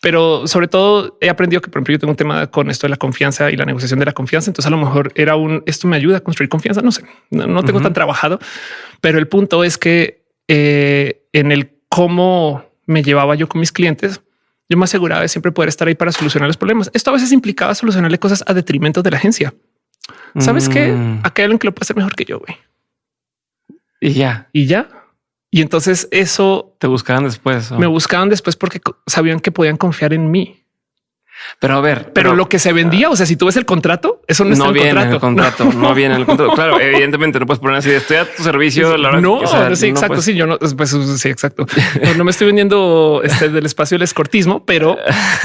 pero sobre todo he aprendido que, por ejemplo, yo tengo un tema con esto de la confianza y la negociación de la confianza. Entonces, a lo mejor era un esto me ayuda a construir confianza. No sé, no, no tengo tan trabajado, pero el punto es que eh, en el cómo me llevaba yo con mis clientes, yo me aseguraba de siempre poder estar ahí para solucionar los problemas. Esto a veces implicaba solucionarle cosas a detrimento de la agencia. Sabes que Mm. acá hay alguien que lo puede hacer mejor que yo, güey. Y ya Y ya. Y entonces eso te buscarán después. me buscaban después porque sabían que podían confiar en mí. Pero a ver, Pero, lo que se vendía, o sea, si tú ves el contrato, eso no, no, está en el viene contrato. el contrato, no. viene en el contrato. (laughs) Claro, evidentemente no puedes poner así, estoy a tu servicio. La hora No, que- o sea, sí, no exacto. puedes- Sí, yo no, pues sí, exacto. (laughs) No, no me estoy vendiendo este del espacio del escortismo, pero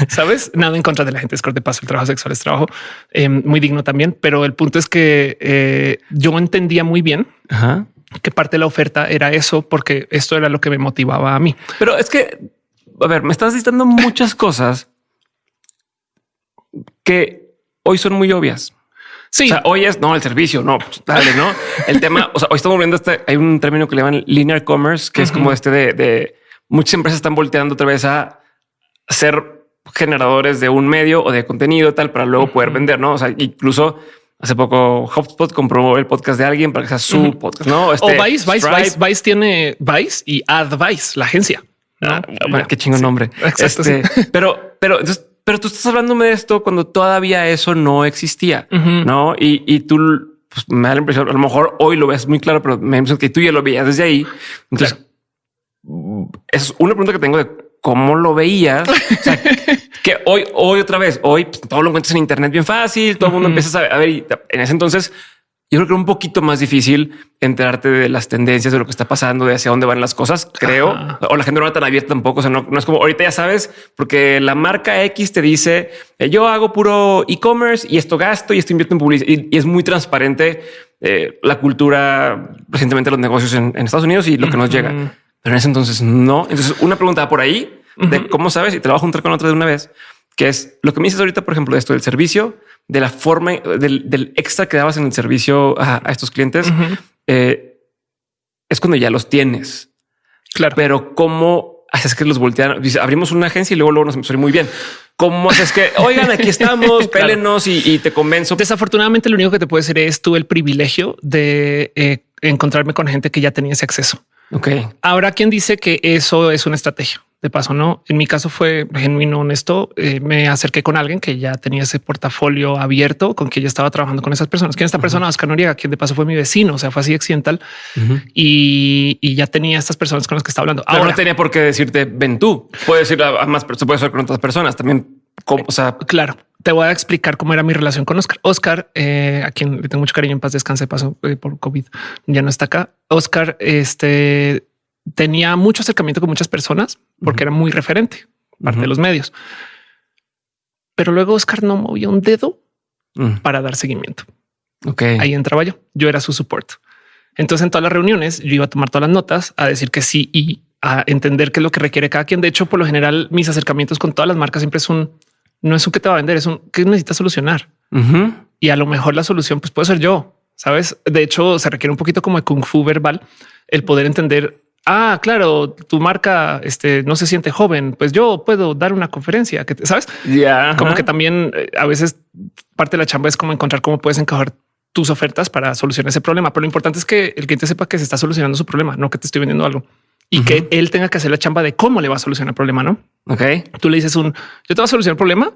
sabes, nada en contra de la gente escort de paso. El trabajo sexual es trabajo eh, muy digno también. Pero el punto es que eh, yo entendía muy bien Ajá. que parte de la oferta era eso, porque esto era lo que me motivaba a mí. Pero es que, a ver, me estás diciendo muchas cosas que hoy son muy obvias. Sí, O sea, hoy es no el servicio, no, pues, dale, no el tema. O sea, hoy estamos viendo este. Hay un término que le llaman linear commerce, que es como este de, de muchas empresas están volteando otra vez a ser generadores de un medio o de contenido tal para luego poder vender, no? O sea, incluso hace poco HubSpot compró el podcast de alguien para que sea su podcast, no? o Este, Vice, Vice, Stripe. Vice, Vice tiene Vice y Advice, la agencia. ¿no? Ah, bueno, qué chingo nombre. Exacto, Este, Pero, pero, entonces, pero tú estás hablándome de esto cuando todavía eso no existía, no? Y, y tú pues, me da la impresión, a lo mejor hoy lo ves muy claro, pero me da la impresión que tú ya lo veías desde ahí. Entonces, esa es una pregunta que tengo de cómo lo veías. O sea, (laughs) que hoy, hoy otra vez, hoy pues, todo lo encuentras en Internet bien fácil, todo el mundo empieza a ver. Y en ese entonces, yo creo que era un poquito más difícil enterarte de las tendencias, de lo que está pasando, de hacia dónde van las cosas, creo. Ajá. O la gente no era tan abierta tampoco. O sea, no, no es como ahorita ya sabes, porque la marca X te dice eh, yo hago puro e-commerce y esto gasto y esto invierto en publicidad. Y, y es muy transparente eh, la cultura recientemente los negocios en, en Estados Unidos y lo que nos llega. pero en ese entonces no. Entonces, una pregunta por ahí de cómo sabes y te la voy a juntar con otra de una vez, que es lo que me dices ahorita, por ejemplo, de esto del servicio, de la forma del, extra que dabas en el servicio a, estos clientes. Eh, es cuando ya los tienes. Claro. Pero cómo haces que los voltean? Dice, abrimos una agencia y luego, luego nos empezó muy bien. ¿Cómo haces que, (laughs) oigan, aquí estamos, pélenos y, te convenzo? Desafortunadamente, lo único que te puede decir es tú el privilegio de eh, encontrarme con gente que ya tenía ese acceso. Ok. Ahora, ¿quién dice que eso es una estrategia? De paso, no. En mi caso fue genuino, honesto. Eh, me acerqué con alguien que ya tenía ese portafolio abierto, con quien ya estaba trabajando con esas personas. ¿Quién esta persona? Oscar Noriega, quien de paso fue mi vecino, o sea, fue así accidental y, ya tenía estas personas con las que estaba hablando. Ahora no tenía por qué decirte ven tú. Puede decir a más, se puede hacer con otras personas también. o sea, claro, te voy a explicar cómo era mi relación con Oscar. Oscar, eh, a quien le tengo mucho cariño en paz, descanse, paso eh, por COVID, ya no está acá. Oscar, este tenía mucho acercamiento con muchas personas porque era muy referente, parte de los medios. Pero luego Oscar no movía un dedo mm. para dar seguimiento. Ok. Ahí entraba yo. Yo era su support. Entonces en todas las reuniones yo iba a tomar todas las notas, a decir que sí y a entender qué es lo que requiere cada quien. De hecho, por lo general, mis acercamientos con todas las marcas siempre es un no es un que te va a vender, es un que necesitas solucionar. Y a lo mejor la solución pues puede ser yo. Sabes? De hecho, se requiere un poquito como de kung fu verbal el poder entender ah, claro, tu marca este, no se siente joven, pues yo puedo dar una conferencia, que sabes, ya como que también eh, a veces parte de la chamba es como encontrar cómo puedes encajar tus ofertas para solucionar ese problema. Pero lo importante es que el cliente sepa que se está solucionando su problema, no que te estoy vendiendo algo y que él tenga que hacer la chamba de cómo le va a solucionar el problema. No? Ok. Tú le dices un yo te voy a solucionar el problema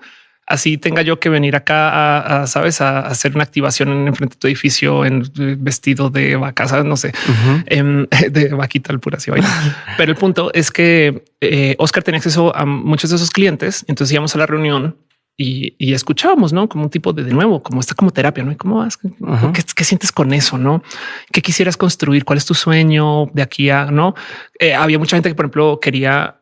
así tenga yo que venir acá a, sabes, a, hacer una activación en frente de tu edificio en vestido de vaca, no sé, em, (laughs) de vaquita al pura así Pero el punto es que eh, Oscar tenía acceso a muchos de esos clientes. Entonces íbamos a la reunión y, escuchábamos, no como un tipo de de nuevo, como está como terapia, no? cómo vas? ¿Qué, sientes con eso? No, qué quisieras construir? ¿Cuál es tu sueño de aquí a no? Eh, había mucha gente que, por ejemplo, quería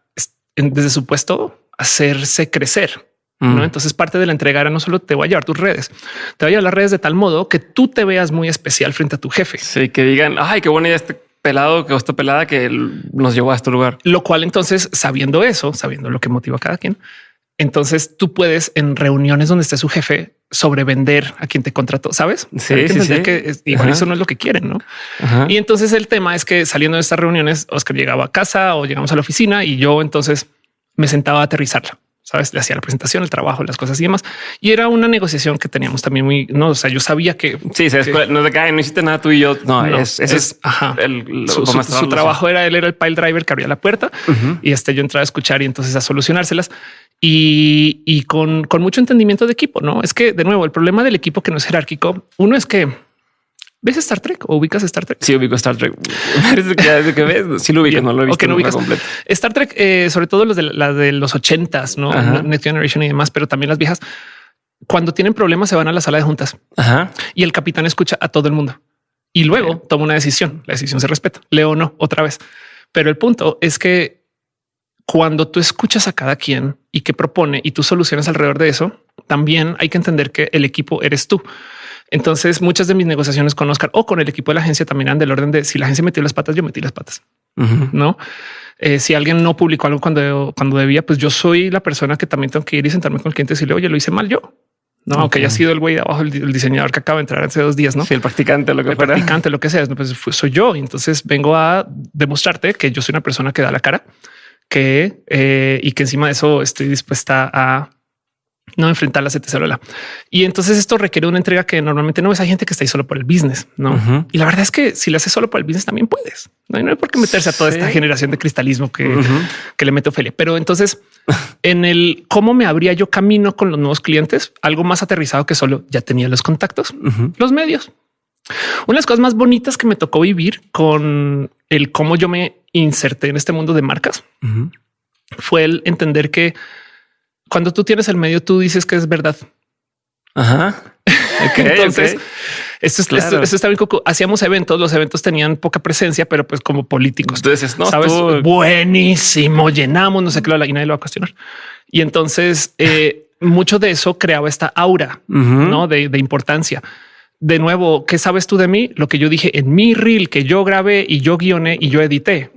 desde su puesto hacerse crecer ¿no? Mm. Entonces parte de la entrega era no solo te voy a llevar tus redes, te voy a llevar las redes de tal modo que tú te veas muy especial frente a tu jefe. Sí, que digan, ay, qué buena idea este pelado, que esta pelada que nos llevó a este lugar. Lo cual entonces, sabiendo eso, sabiendo lo que motiva a cada quien, entonces tú puedes en reuniones donde esté su jefe sobrevender a quien te contrató, sabes? Sí, sí, sí. que igual eso no es lo que quieren, ¿no? Y entonces el tema es que saliendo de estas reuniones, Oscar llegaba a casa o llegamos a la oficina y yo entonces me sentaba a aterrizarla sabes, le hacía la presentación, el trabajo, las cosas y demás. Y era una negociación que teníamos también muy, no, o sea, yo sabía que sí, se no te cae, no hiciste nada tú y yo. No, es, es, ajá. El, su, trabajo era él era el pile driver que abría la puerta y este yo entraba a escuchar y entonces a solucionárselas y, y con, con mucho entendimiento de equipo. No es que de nuevo el problema del equipo que no es jerárquico. Uno es que ¿Ves Star Trek o ubicas Star Trek? Sí, ubico Star Trek. (laughs) que, que ves, sí lo ubico, no lo he visto no completo. Star Trek, eh, sobre todo los de la de los ochentas, no Next Generation y demás, pero también las viejas. Cuando tienen problemas se van a la sala de juntas y el capitán escucha a todo el mundo y luego toma una decisión. La decisión se respeta. Leo no otra vez. Pero el punto es que cuando tú escuchas a cada quien y que propone y tú solucionas alrededor de eso, también hay que entender que el equipo eres tú. Entonces, muchas de mis negociaciones con Oscar o con el equipo de la agencia también eran del orden de si la agencia metió las patas, yo metí las patas. No, eh, si alguien no publicó algo cuando, cuando debía, pues yo soy la persona que también tengo que ir y sentarme con el cliente y decirle, oye, lo hice mal yo. No, aunque haya sido el güey de abajo, el, diseñador que acaba de entrar hace dos días, no? Sí, el practicante, lo que el practicante, lo que sea, pues soy yo. Entonces vengo a demostrarte que yo soy una persona que da la cara, que eh, y que encima de eso estoy dispuesta a no enfrentar la CT Y entonces esto requiere una entrega que normalmente no es. Hay gente que está ahí solo por el business, no? Y la verdad es que si lo haces solo por el business también puedes. No, hay por qué meterse a toda esta generación de cristalismo que, que le mete Ophelia. Pero entonces (laughs) en el cómo me abría yo camino con los nuevos clientes, algo más aterrizado que solo ya tenía los contactos, los medios. Una de las cosas más bonitas que me tocó vivir con el cómo yo me inserté en este mundo de marcas fue el entender que cuando tú tienes el medio, tú dices que es verdad. Ajá. (laughs) Entonces, Esto, está bien. Hacíamos eventos, los eventos tenían poca presencia, pero pues como políticos. Entonces, no sabes, buenísimo, llenamos, no sé qué, y nadie lo va a cuestionar. Y entonces, eh, mucho de eso creaba esta aura ¿no? de, de importancia de nuevo, ¿qué sabes tú de mí? Lo que yo dije en mi reel que yo grabé y yo guioné y yo edité.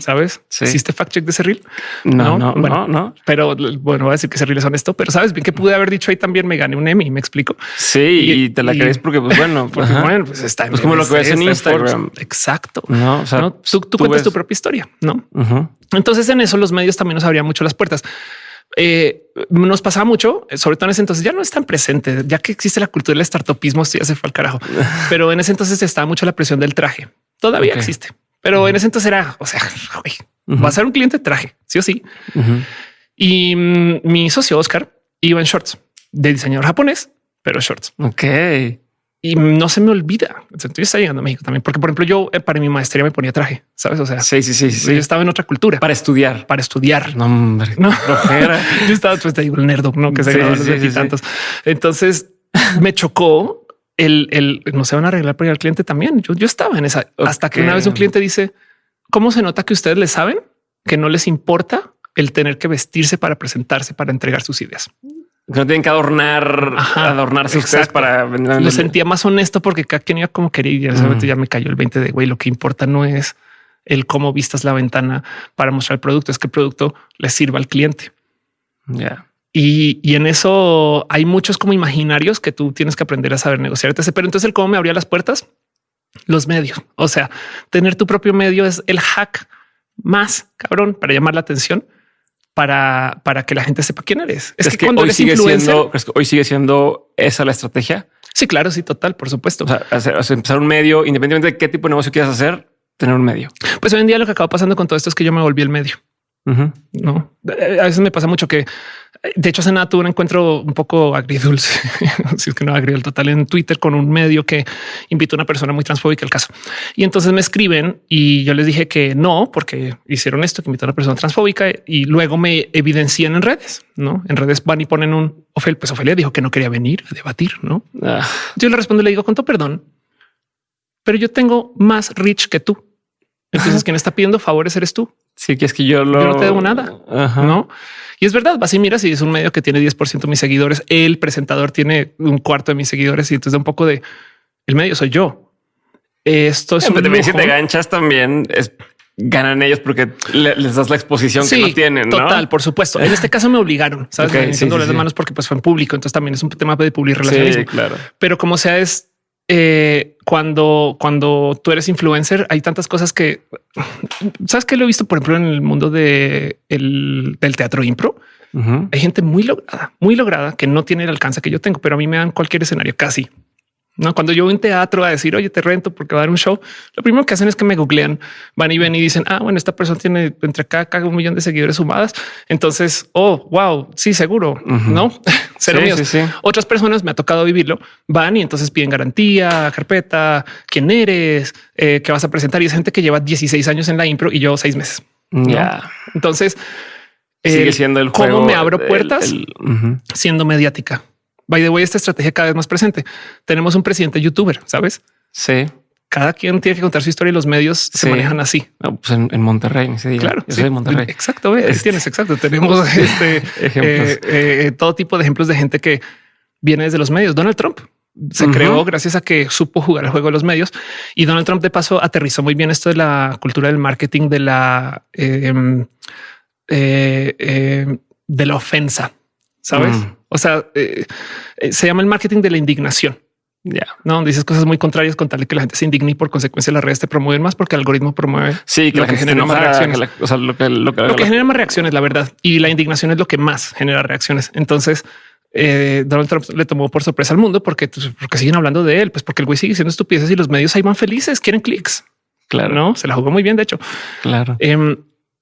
¿Sabes? Sí. ¿Hiciste fact check de ese reel? No, no, bueno, no, no. Pero bueno, voy a decir que ese reel es honesto, pero sabes bien que pude haber dicho ahí también me gané un Emmy, me explico. Sí, Y- y, te la y- crees porque, pues bueno, (laughs) Porque bueno, pues está en Pues como lo que ves en Instagram. Exacto. no, o sea, ¿no? Tú, tú cuentas ves- tu propia historia, ¿no? Entonces en eso los medios también nos abrían mucho las puertas. Eh, nos pasaba mucho, sobre todo en ese entonces ya no es tan presente, ya que existe la cultura del startupismo, esto ya se fue al carajo. (laughs) Pero en ese entonces estaba mucho la presión del traje. Todavía existe, pero en ese entonces era, o sea, va a ser un cliente de traje, sí o sí. Y mm, mi socio Oscar iba en shorts de diseñador japonés, pero shorts. Ok. Y no se me olvida. Entonces, yo estaba llegando a México también, porque por ejemplo yo eh, para mi maestría me ponía traje, sabes? O sea, Sí, sí, sí, sí. yo estaba en otra cultura Para estudiar. para estudiar. No, hombre. No. (laughs) Yo estaba, pues te digo, el nerdo, ¿no? Que se Sí, sí, sí, veintitantos. Entonces me chocó el, el no se van a arreglar para ir al cliente también. Yo, yo estaba en esa hasta que una vez un cliente dice cómo se nota que ustedes le saben que no les importa el tener que vestirse para presentarse, para entregar sus ideas. Que no tienen que adornar, Ajá, adornarse ustedes para vender. Lo sentía más honesto porque cada quien iba como quería y Mm. momento ya me cayó el 20 de güey. Lo que importa no es el cómo vistas la ventana para mostrar el producto, es que el producto le sirva al cliente. Ya. Y, y en eso hay muchos como imaginarios que tú tienes que aprender a saber negociar. Pero entonces el cómo me abría las puertas, los medios. O sea, tener tu propio medio es el hack más cabrón para llamar la atención, para, para que la gente sepa quién eres. Es, Es, que, que, cuando hoy eres sigue siendo, ¿crees que hoy sigue siendo esa la estrategia. sí, claro, sí, total, por supuesto. O sea, hacer- empezar un medio, independientemente de qué tipo de negocio quieras hacer, tener un medio. pues hoy en día lo que acaba pasando con todo esto es que yo me volví el medio. No, a veces me pasa mucho que, de hecho, hace nada tuve un encuentro un poco agridulce, (laughs) si es que no agridulce total en Twitter con un medio que invitó a una persona muy transfóbica al caso. Y entonces me escriben y yo les dije que no, porque hicieron esto, que invitó a una persona transfóbica y luego me evidencian en redes, no en redes van y ponen un Ofel, pues Ofelia dijo que no quería venir a debatir, no? Ah, Yo le respondo y le digo con todo perdón, pero yo tengo más rich que tú. Entonces, quien está pidiendo favores eres tú. Sí, que es que yo lo. Yo no te debo nada. Ajá. No? Y es verdad, vas y miras y es un medio que tiene 10% de mis seguidores. El presentador tiene un cuarto de mis seguidores y entonces da un poco de el medio soy yo. Esto es Sí, un pero también si te ganchas también es ganan ellos porque le- les das la exposición que no tienen. ¿no? Total, por supuesto. En este caso me obligaron, sabes, Ok, Me sí, sí, las sí. manos porque pues fue en público. Entonces también es un tema de public Sí, relacionismo. claro. Pero como sea, es eh, cuando, cuando tú eres influencer, hay tantas cosas que sabes que lo he visto, por ejemplo, en el mundo de el- del teatro impro. Hay gente muy lograda, muy lograda que no tiene el alcance que yo tengo, pero a mí me dan cualquier escenario casi. No, cuando yo voy a un teatro a decir, oye, te rento porque va a dar un show, lo primero que hacen es que me googlean, van y ven y dicen, ah, bueno, esta persona tiene entre acá, acá un millón de seguidores sumadas. Entonces, oh, wow, sí, seguro, no (laughs) cero Sí, sí, sí. Otras personas me ha tocado vivirlo, van y entonces piden garantía, carpeta, quién eres, eh, qué vas a presentar. Y es gente que lleva 16 años en la impro y yo seis meses. ¿no? Ya Entonces, sigue el siendo el cómo juego. me abro el- puertas siendo mediática. By the way, esta estrategia cada vez más presente. Tenemos un presidente youtuber, sabes? Sí. Cada quien tiene que contar su historia y los medios se manejan así. No, pues en, en Monterrey, ni se diga. Claro, Yo sí. soy de Monterrey. Exacto. ahí Este- tienes exacto. Tenemos (laughs) este Ejemplos. eh, eh, todo tipo de ejemplos de gente que viene desde los medios. Donald Trump se creó gracias a que supo jugar el juego de los medios y Donald Trump de paso aterrizó muy bien esto de la cultura del marketing de la eh, em, eh, eh, de la ofensa, sabes? Mm. O sea, eh, eh, se llama el marketing de la indignación. Ya. No Donde dices cosas muy contrarias con tal de que la gente se indigne y por consecuencia las redes te promueven más porque el algoritmo promueve Sí, que Lo la que gente genera más reacciones. la- o sea, lo que, lo que, lo que genera más reacciones, la verdad. Y la indignación es lo que más genera reacciones. Entonces, eh, Donald Trump le tomó por sorpresa al mundo porque, pues, porque siguen hablando de él, pues porque el güey sigue siendo estupideces y los medios ahí van felices, quieren clics. claro, No se la jugó muy bien, de hecho. claro. Em,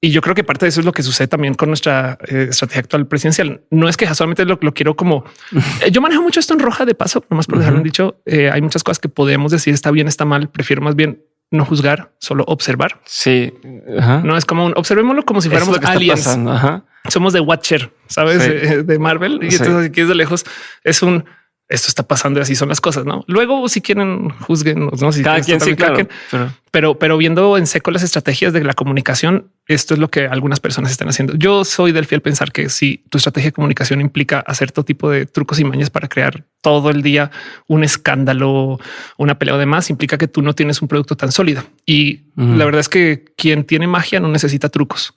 y yo creo que parte de eso es lo que sucede también con nuestra eh, estrategia actual presidencial. No es que solamente lo, lo quiero como (laughs) eh, yo manejo mucho esto en roja de paso, nomás por dejarlo Ujú. dicho. eh, hay muchas cosas que podemos decir está bien, está mal. Prefiero más bien no juzgar, solo observar. Sí. Ajá. No es como un observémoslo como si es fuéramos aliens. Ajá. Somos de Watcher, sabes, Sí. De Marvel. Y Sí. entonces aquí desde lejos es un esto está pasando y así son las cosas. No, luego si quieren juzguen, no Si Cada quieren, quien sí, también, cada claro. quien. Pero pero, pero viendo en seco las estrategias de la comunicación, esto es lo que algunas personas están haciendo. Yo soy del fiel pensar que si tu estrategia de comunicación implica hacer todo tipo de trucos y mañas para crear todo el día un escándalo, una pelea o demás, implica que tú no tienes un producto tan sólido. Y la verdad es que quien tiene magia no necesita trucos.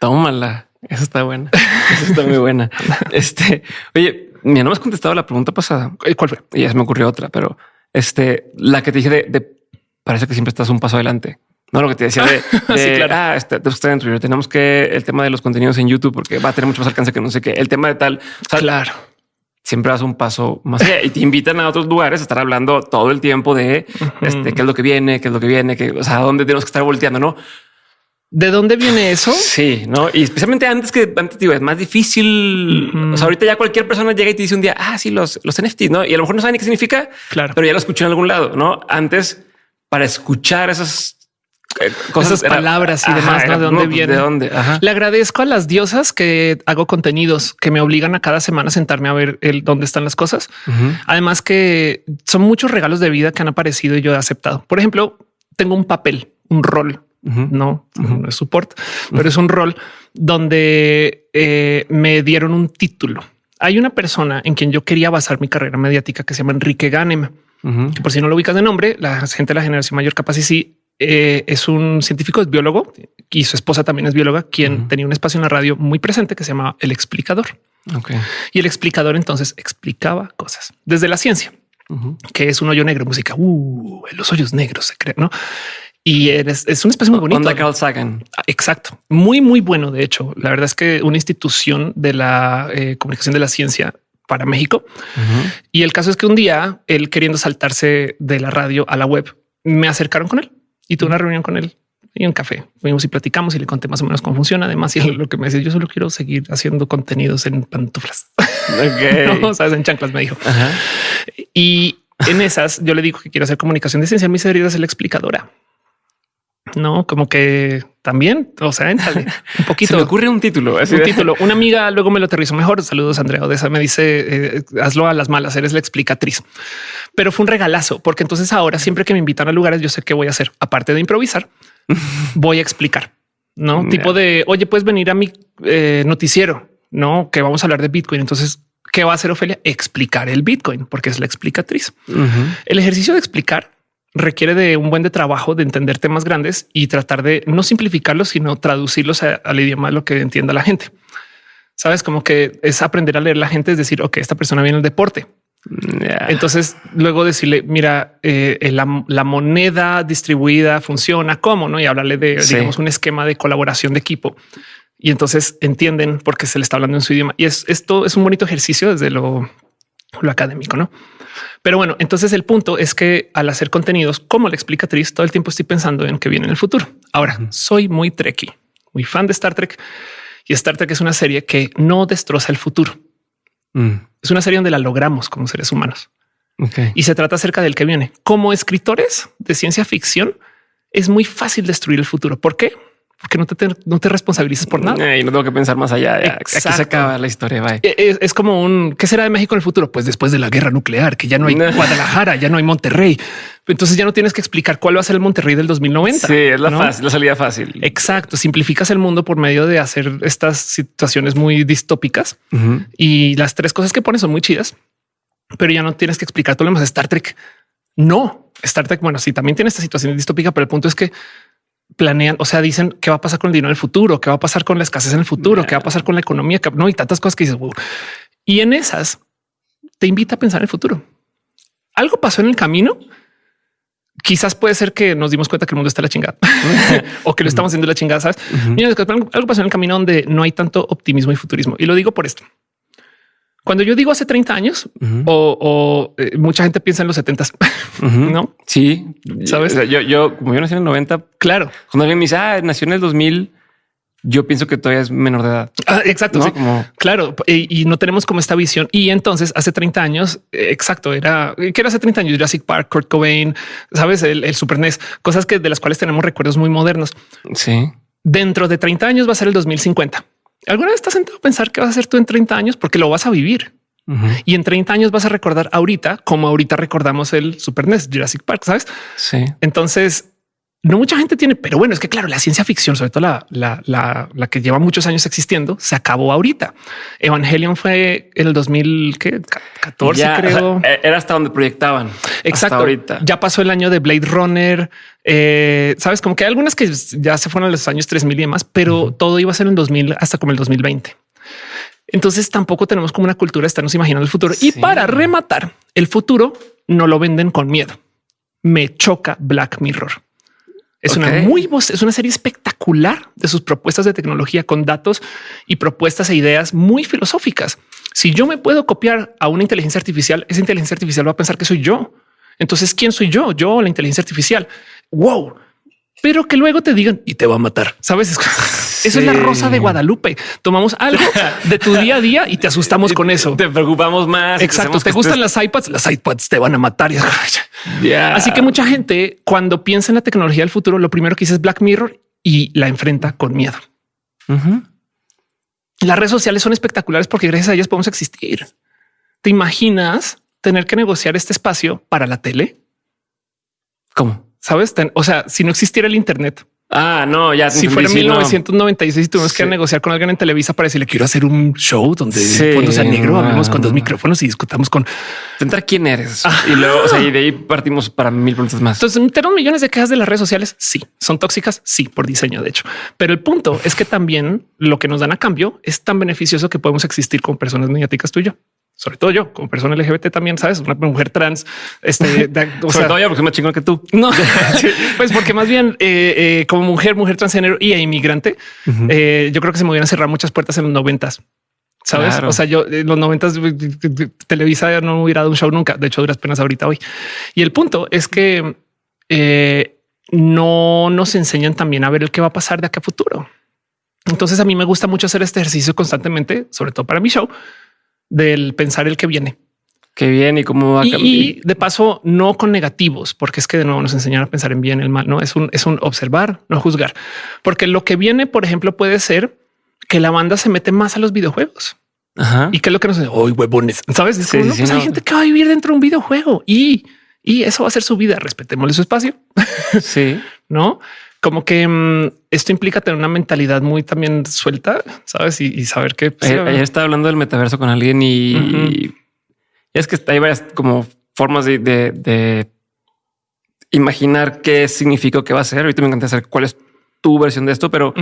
Tómala. Eso está buena. Eso está muy buena. (laughs) Este, oye, mira, no me has contestado la pregunta pasada. Eh, ¿Cuál fue? Ya se me ocurrió otra, pero este, la que te dije de, parece que siempre estás un paso adelante. No lo que te decía de, (laughs) sí, claro. ah, este, tenemos que el tema de los contenidos en YouTube porque va a tener mucho más alcance que no sé qué. El tema de tal. claro. Siempre vas un paso más allá y te invitan a otros lugares a estar hablando todo el tiempo de este, qué es lo que viene, qué es lo que viene, que o sea, dónde tenemos que estar volteando, no? ¿De dónde viene eso? Sí, no, y especialmente antes que antes digo, es más difícil. O sea, ahorita ya cualquier persona llega y te dice un día, ah, sí, los, los NFTs, no? Y a lo mejor no saben ni qué significa, claro, pero ya lo escuché en algún lado, no? Antes, para escuchar esas cosas, esas palabras y demás, ¿no? ¿De dónde viene? ¿De dónde? Le agradezco a las diosas que hago contenidos que me obligan a cada semana a sentarme a ver el dónde están las cosas. Además que son muchos regalos de vida que han aparecido y yo he aceptado. Por ejemplo, tengo un papel, un rol no, no es support, pero es un rol donde eh, me dieron un título. Hay una persona en quien yo quería basar mi carrera mediática que se llama Enrique Ganem, que por si no lo ubicas de nombre, la gente de la generación mayor capaz y sí eh, es un científico, es biólogo y su esposa también es bióloga, quien tenía un espacio en la radio muy presente que se llama El Explicador. Y el explicador entonces explicaba cosas desde la ciencia, que es un hoyo negro, música, uh, los hoyos negros se creen, ¿no? y eres, es un espacio muy bonito. Onda Carl Sagan. Exacto. Muy, muy bueno. De hecho, la verdad es que una institución de la eh, comunicación de la ciencia para México. Y el caso es que un día él queriendo saltarse de la radio a la web, me acercaron con él y tuve una reunión con él y un café. Fuimos y platicamos y le conté más o menos cómo funciona. Además, y lo que me decía, yo solo quiero seguir haciendo contenidos en pantuflas. (laughs) Okay. no, sabes, en chanclas me dijo. Y en esas yo le digo que quiero hacer comunicación de ciencia. Mi seriedad es la explicadora. No, como que también, o sea, (laughs) un poquito. Se me ocurre un título, un título. Una amiga luego me lo aterrizó mejor. Saludos, Andrea Odessa. Me dice eh, hazlo a las malas, eres la explicatriz, pero fue un regalazo porque entonces ahora siempre que me invitan a lugares, yo sé qué voy a hacer. Aparte de improvisar, (laughs) voy a explicar, no tipo de oye, puedes venir a mi eh, noticiero, no que vamos a hablar de Bitcoin. Entonces, ¿qué va a hacer Ofelia? Explicar el Bitcoin porque es la explicatriz. El ejercicio de explicar requiere de un buen de trabajo de entender temas grandes y tratar de no simplificarlos, sino traducirlos al idioma lo que entienda la gente. Sabes como que es aprender a leer la gente, es decir, ok, esta persona viene del deporte. Entonces luego decirle, mira, eh, la, moneda distribuida funciona cómo no y hablarle de digamos un esquema de colaboración de equipo. Y entonces entienden por qué se le está hablando en su idioma. Y es esto es un bonito ejercicio desde lo, lo académico, no? Pero bueno, entonces el punto es que al hacer contenidos como la explicatriz, todo el tiempo estoy pensando en que viene en el futuro. Ahora soy muy trekkie, muy fan de Star Trek y Star Trek es una serie que no destroza el futuro. Mm. Es una serie donde la logramos como seres humanos y se trata acerca del que viene. Como escritores de ciencia ficción, es muy fácil destruir el futuro. ¿Por qué? Porque no te, no te responsabilizas por nada. Y no tengo que pensar más allá. Aquí se acaba la historia. E, es, como un qué será de México en el futuro? Pues después de la guerra nuclear, que ya no hay Guadalajara, ya no hay Monterrey. Entonces ya no tienes que explicar cuál va a ser el Monterrey del 2090. Sí, es la, fácil, la salida fácil. Exacto. Simplificas el mundo por medio de hacer estas situaciones muy distópicas y las tres cosas que pones son muy chidas, pero ya no tienes que explicar todo lo demás. Star Trek no Star Trek. Bueno, sí, también tiene esta situación distópica, pero el punto es que planean, o sea, dicen qué va a pasar con el dinero en el futuro, qué va a pasar con la escasez en el futuro, qué va a pasar con la economía, no y tantas cosas que dices. Y en esas te invita a pensar en el futuro. Algo pasó en el camino. Quizás puede ser que nos dimos cuenta que el mundo está la chingada (laughs) o que lo estamos haciendo la chingada. Sabes? algo pasó en el camino donde no hay tanto optimismo y futurismo. Y lo digo por esto. Cuando yo digo hace 30 años o, eh, mucha gente piensa en los 70, (laughs) no? Sí, sabes. yo, yo, como yo nací en el 90, claro. Cuando alguien me dice, ah, nació en el 2000, yo pienso que todavía es menor de edad. Ah, exacto. Claro. Y, no tenemos como esta visión. Y entonces hace 30 años, eh, exacto, era que era hace 30 años Jurassic Park, Kurt Cobain, sabes, el, el Super NES, cosas que de las cuales tenemos recuerdos muy modernos. Sí. Dentro de 30 años va a ser el 2050. ¿Alguna vez estás sentado a pensar qué vas a hacer tú en 30 años? Porque lo vas a vivir. Y en 30 años vas a recordar ahorita como ahorita recordamos el Super NES Jurassic Park, ¿sabes? Sí. Entonces, no mucha gente tiene, pero bueno, es que claro, la ciencia ficción, sobre todo la, la, la, la que lleva muchos años existiendo, se acabó ahorita. Evangelion fue en el 2014, Ya, creo. o sea, era hasta donde proyectaban. Exacto. Hasta ahorita. Ya pasó el año de Blade Runner. eh, Sabes, como que hay algunas que ya se fueron a los años 3000 y demás, pero todo iba a ser en 2000 hasta como el 2020. Entonces tampoco tenemos como una cultura de estarnos imaginando el futuro. Y para rematar, el futuro no lo venden con miedo. Me choca Black Mirror. Es una muy voz, es una serie espectacular de sus propuestas de tecnología con datos y propuestas e ideas muy filosóficas. Si yo me puedo copiar a una inteligencia artificial, esa inteligencia artificial va a pensar que soy yo. Entonces, ¿quién soy yo? Yo, la inteligencia artificial. Wow. Pero que luego te digan y te va a matar. Sabes? Es- Eso (laughs) es la rosa de Guadalupe. Tomamos algo de tu día a día y te asustamos (laughs) con eso. Te preocupamos más. Exacto. ¿Te gustan estés- las iPads? Las iPads te van a matar. Ya. Así que mucha gente cuando piensa en la tecnología del futuro, lo primero que dice es Black Mirror y la enfrenta con miedo. Las redes sociales son espectaculares porque gracias a ellas podemos existir. ¿Te imaginas tener que negociar este espacio para la tele? ¿Cómo? Sabes? Ten- o sea, si no existiera el Internet, Ah, no, ya. si fuera no. 1996 y tuvimos que negociar con alguien en Televisa para decirle quiero hacer un show donde Sí. el fondo sea negro, hablemos con dos micrófonos y discutamos con. Intentar quién eres. Ah. Y luego, o sea, y de ahí partimos para mil preguntas más. Entonces, tenemos millones de quejas de las redes sociales. Sí, son tóxicas. Sí, por diseño, de hecho. Pero el punto es que también lo que nos dan a cambio es tan beneficioso que podemos existir como personas mediáticas tú y yo. Sobre todo yo, como persona LGBT también, sabes, una mujer trans. Este, (laughs) de- o Sobre sea, todo yo, porque soy más chingón que tú. no, (laughs) pues porque más bien eh, eh, como mujer, mujer transgénero y inmigrante, eh, yo creo que se me hubieran cerrado muchas puertas en los noventas. Sabes? Claro. O sea, yo en los noventas Televisa no hubiera dado un show nunca. De hecho, duras penas ahorita hoy. Y el punto es que no nos enseñan también a ver el que va a pasar de acá a futuro. Entonces a mí me gusta mucho hacer este ejercicio constantemente, sobre todo para mi show, del pensar el que viene. Qué bien. Y cómo va a cambiar. y de paso, no con negativos, porque es que de nuevo nos enseñan a pensar en bien, el mal, no es un, es un observar, no juzgar, porque lo que viene, por ejemplo, puede ser que la banda se mete más a los videojuegos Ajá. y que es lo que nos dice hoy huevones, sabes? Es Sí, como, sí, no, sí, pues hay gente que va a vivir dentro de un videojuego y, y eso va a ser su vida. Respetémosle su espacio, Sí. (laughs) no? Como que mm, esto implica tener una mentalidad muy también suelta, sabes? Y, y saber que pues, ayer, ayer estaba hablando del metaverso con alguien y, es que hay varias como formas de, de- de imaginar qué significa o qué va a ser. Ahorita me encanta saber cuál es tu versión de esto, pero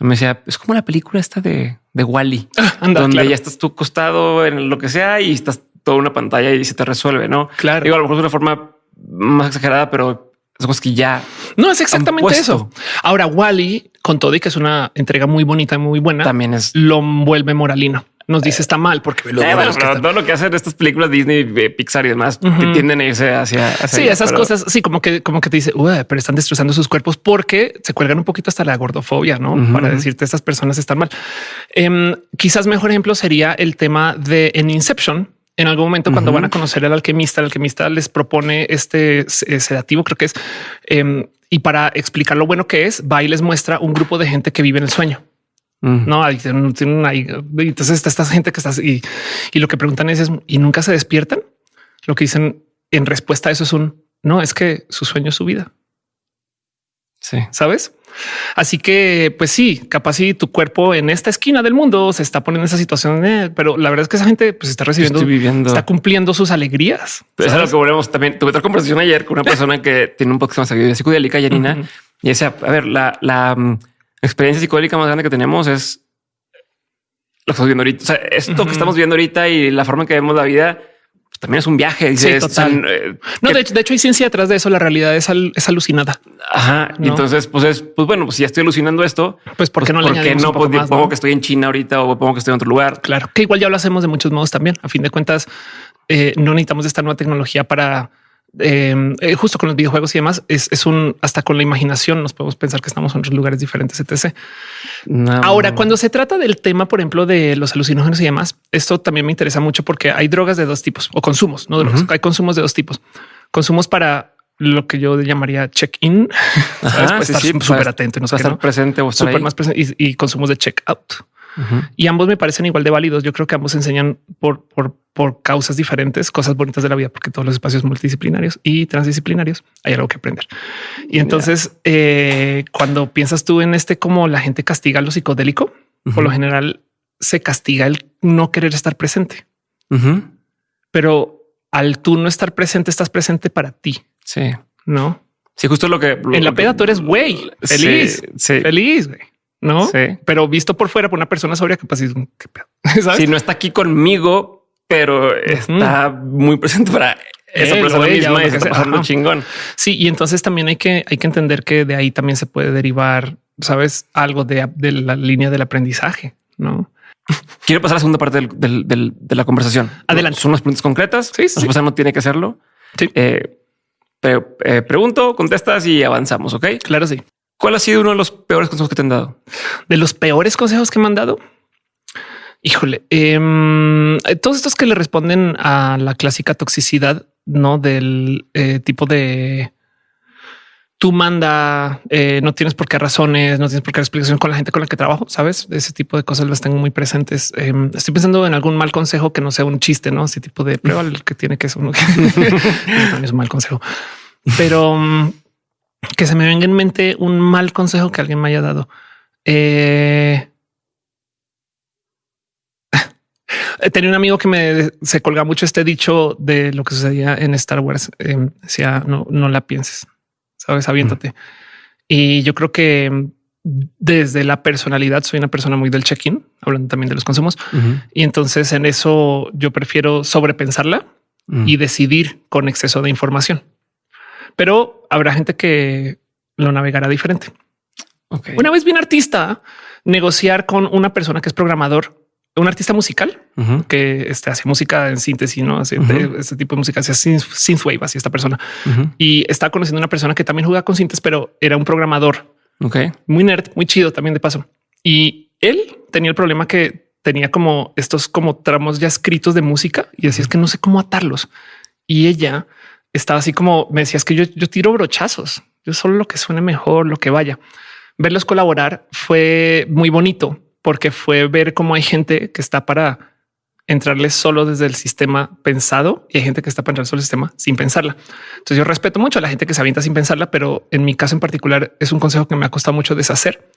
me decía es como la película esta de, de Wally, (laughs) anda, donde claro, ya estás tú acostado en lo que sea y estás toda una pantalla y se te resuelve, no? claro. Digo, a lo mejor es una forma más exagerada, pero es que ya No es exactamente eso. Ahora, Wally, con todo y que es una entrega muy bonita y muy buena, también es lo vuelve moralino. Nos dice está mal porque los Eh, bueno, pero todo lo que hacen estas películas Disney, eh, Pixar y demás que tienden a irse hacia, hacia Sí, allá, esas pero- cosas, sí, como que, como que te dice, "Ué, pero están destrozando sus cuerpos porque se cuelgan un poquito hasta la gordofobia, no? Para decirte estas personas están mal. Em, quizás mejor ejemplo sería el tema de en Inception. En algún momento, cuando van a conocer al alquimista, el alquimista les propone este eh, sedativo, creo que es, em, y para explicar lo bueno que es, va y les muestra un grupo de gente que vive en el sueño. Mm. No, ahí tienen, tienen ahí. Entonces está esta gente que está y, y lo que preguntan es, es, y nunca se despiertan. Lo que dicen en respuesta a eso es un no, es que su sueño es su vida, Sí. sabes? Así que, pues sí, capaz si tu cuerpo en esta esquina del mundo se está poniendo en esa situación, eh, pero la verdad es que esa gente pues está recibiendo, Estoy viviendo. está cumpliendo sus alegrías. Pero es lo que volvemos también. Tuve otra conversación ayer con una (laughs) persona que tiene un poco más de psicodélica, Janina, Ujú. y decía, a ver, la, la mm, experiencia psicodélica más grande que tenemos es lo que estamos viendo ahorita. O sea, esto que estamos viendo ahorita y la forma en que vemos la vida también es un viaje. Sí, total. eh, No, de hecho, de hecho hay ciencia detrás de eso. La realidad es, al- es alucinada. Ajá. Entonces, pues es, pues bueno, pues si ya estoy alucinando esto, Pues ¿por qué no le ¿por qué añadimos no? Pues, más, pongo no? que estoy en China ahorita o pongo que estoy en otro lugar. Claro, que igual ya lo hacemos de muchos modos también. A fin de cuentas, eh, no necesitamos esta nueva tecnología para eh, eh, justo con los videojuegos y demás. Es, es un hasta con la imaginación nos podemos pensar que estamos en otros lugares diferentes, etc. No. Ahora, cuando se trata del tema, por ejemplo, de los alucinógenos y demás, esto también me interesa mucho porque hay drogas de dos tipos o consumos, no drogas. Hay consumos de dos tipos. Consumos para lo que yo llamaría check-in. Pues sí, estar súper atento no sé estar ¿no? presente o estar súper ahí. más presente y, y consumos de Y ambos me parecen igual de válidos. Yo creo que ambos enseñan por, por, por causas diferentes, cosas bonitas de la vida, porque todos los espacios multidisciplinarios y transdisciplinarios hay algo que aprender. Y entonces, eh, cuando piensas tú en este, como la gente castiga lo psicodélico, por lo general se castiga el no querer estar presente. Pero al tú no estar presente, estás presente para ti. Sí. No. Sí, justo lo que en la peda tú eres güey, feliz, feliz, güey. No, sí. pero visto por fuera por una persona sobria, capaz es un (laughs) Si no está aquí conmigo, pero está muy presente para esa persona misma y está pasando chingón. Sí, y entonces también hay que, hay que entender que de ahí también se puede derivar, sabes, algo de, de la línea del aprendizaje, no? Quiero pasar a la segunda parte de la conversación. Adelante. Son unas preguntas concretas. Sí, sí. no tiene que hacerlo. Sí. Eh, eh, pregunto, contestas y avanzamos. Ok, claro. Sí. ¿Cuál ha sido uno de los peores consejos que te han dado? De los peores consejos que me han dado. Híjole, em, todos estos que le responden a la clásica toxicidad, no del eh, tipo de tú manda, eh, no tienes por qué razones, no tienes por qué explicación con la gente con la que trabajo, sabes? Ese tipo de cosas las tengo muy presentes. Em, estoy pensando en algún mal consejo que no sea un chiste, no? Ese tipo de prueba que tiene que ser uno también (laughs) es un mal consejo, pero mm, que se me venga en mente un mal consejo que alguien me haya dado. Eh, (laughs) tenía un amigo que me se colga mucho este dicho de lo que sucedía en Star Wars. Em, decía no, no la pienses sabes, aviéntate. Y yo creo que desde la personalidad soy una persona muy del check-in, hablando también de los consumos. Y entonces en eso yo prefiero sobrepensarla y decidir con exceso de información. Pero habrá gente que lo navegará diferente. Una vez bien artista, negociar con una persona que es programador un artista musical que este, hace música en síntesis, no hace este tipo de música, hace synthwave, así esta persona. Y está conociendo una persona que también juega con sintes, pero era un programador muy nerd, muy chido también de paso. Y él tenía el problema que tenía como estos como tramos ya escritos de música y decía es que no sé cómo atarlos. Y ella estaba así como me decía es que yo, yo tiro brochazos, yo solo lo que suene mejor, lo que vaya. Verlos colaborar fue muy bonito porque fue ver cómo hay gente que está para entrarle solo desde el sistema pensado y hay gente que está para entrar solo el sistema sin pensarla. Entonces yo respeto mucho a la gente que se avienta sin pensarla, pero en mi caso en particular es un consejo que me ha costado mucho deshacer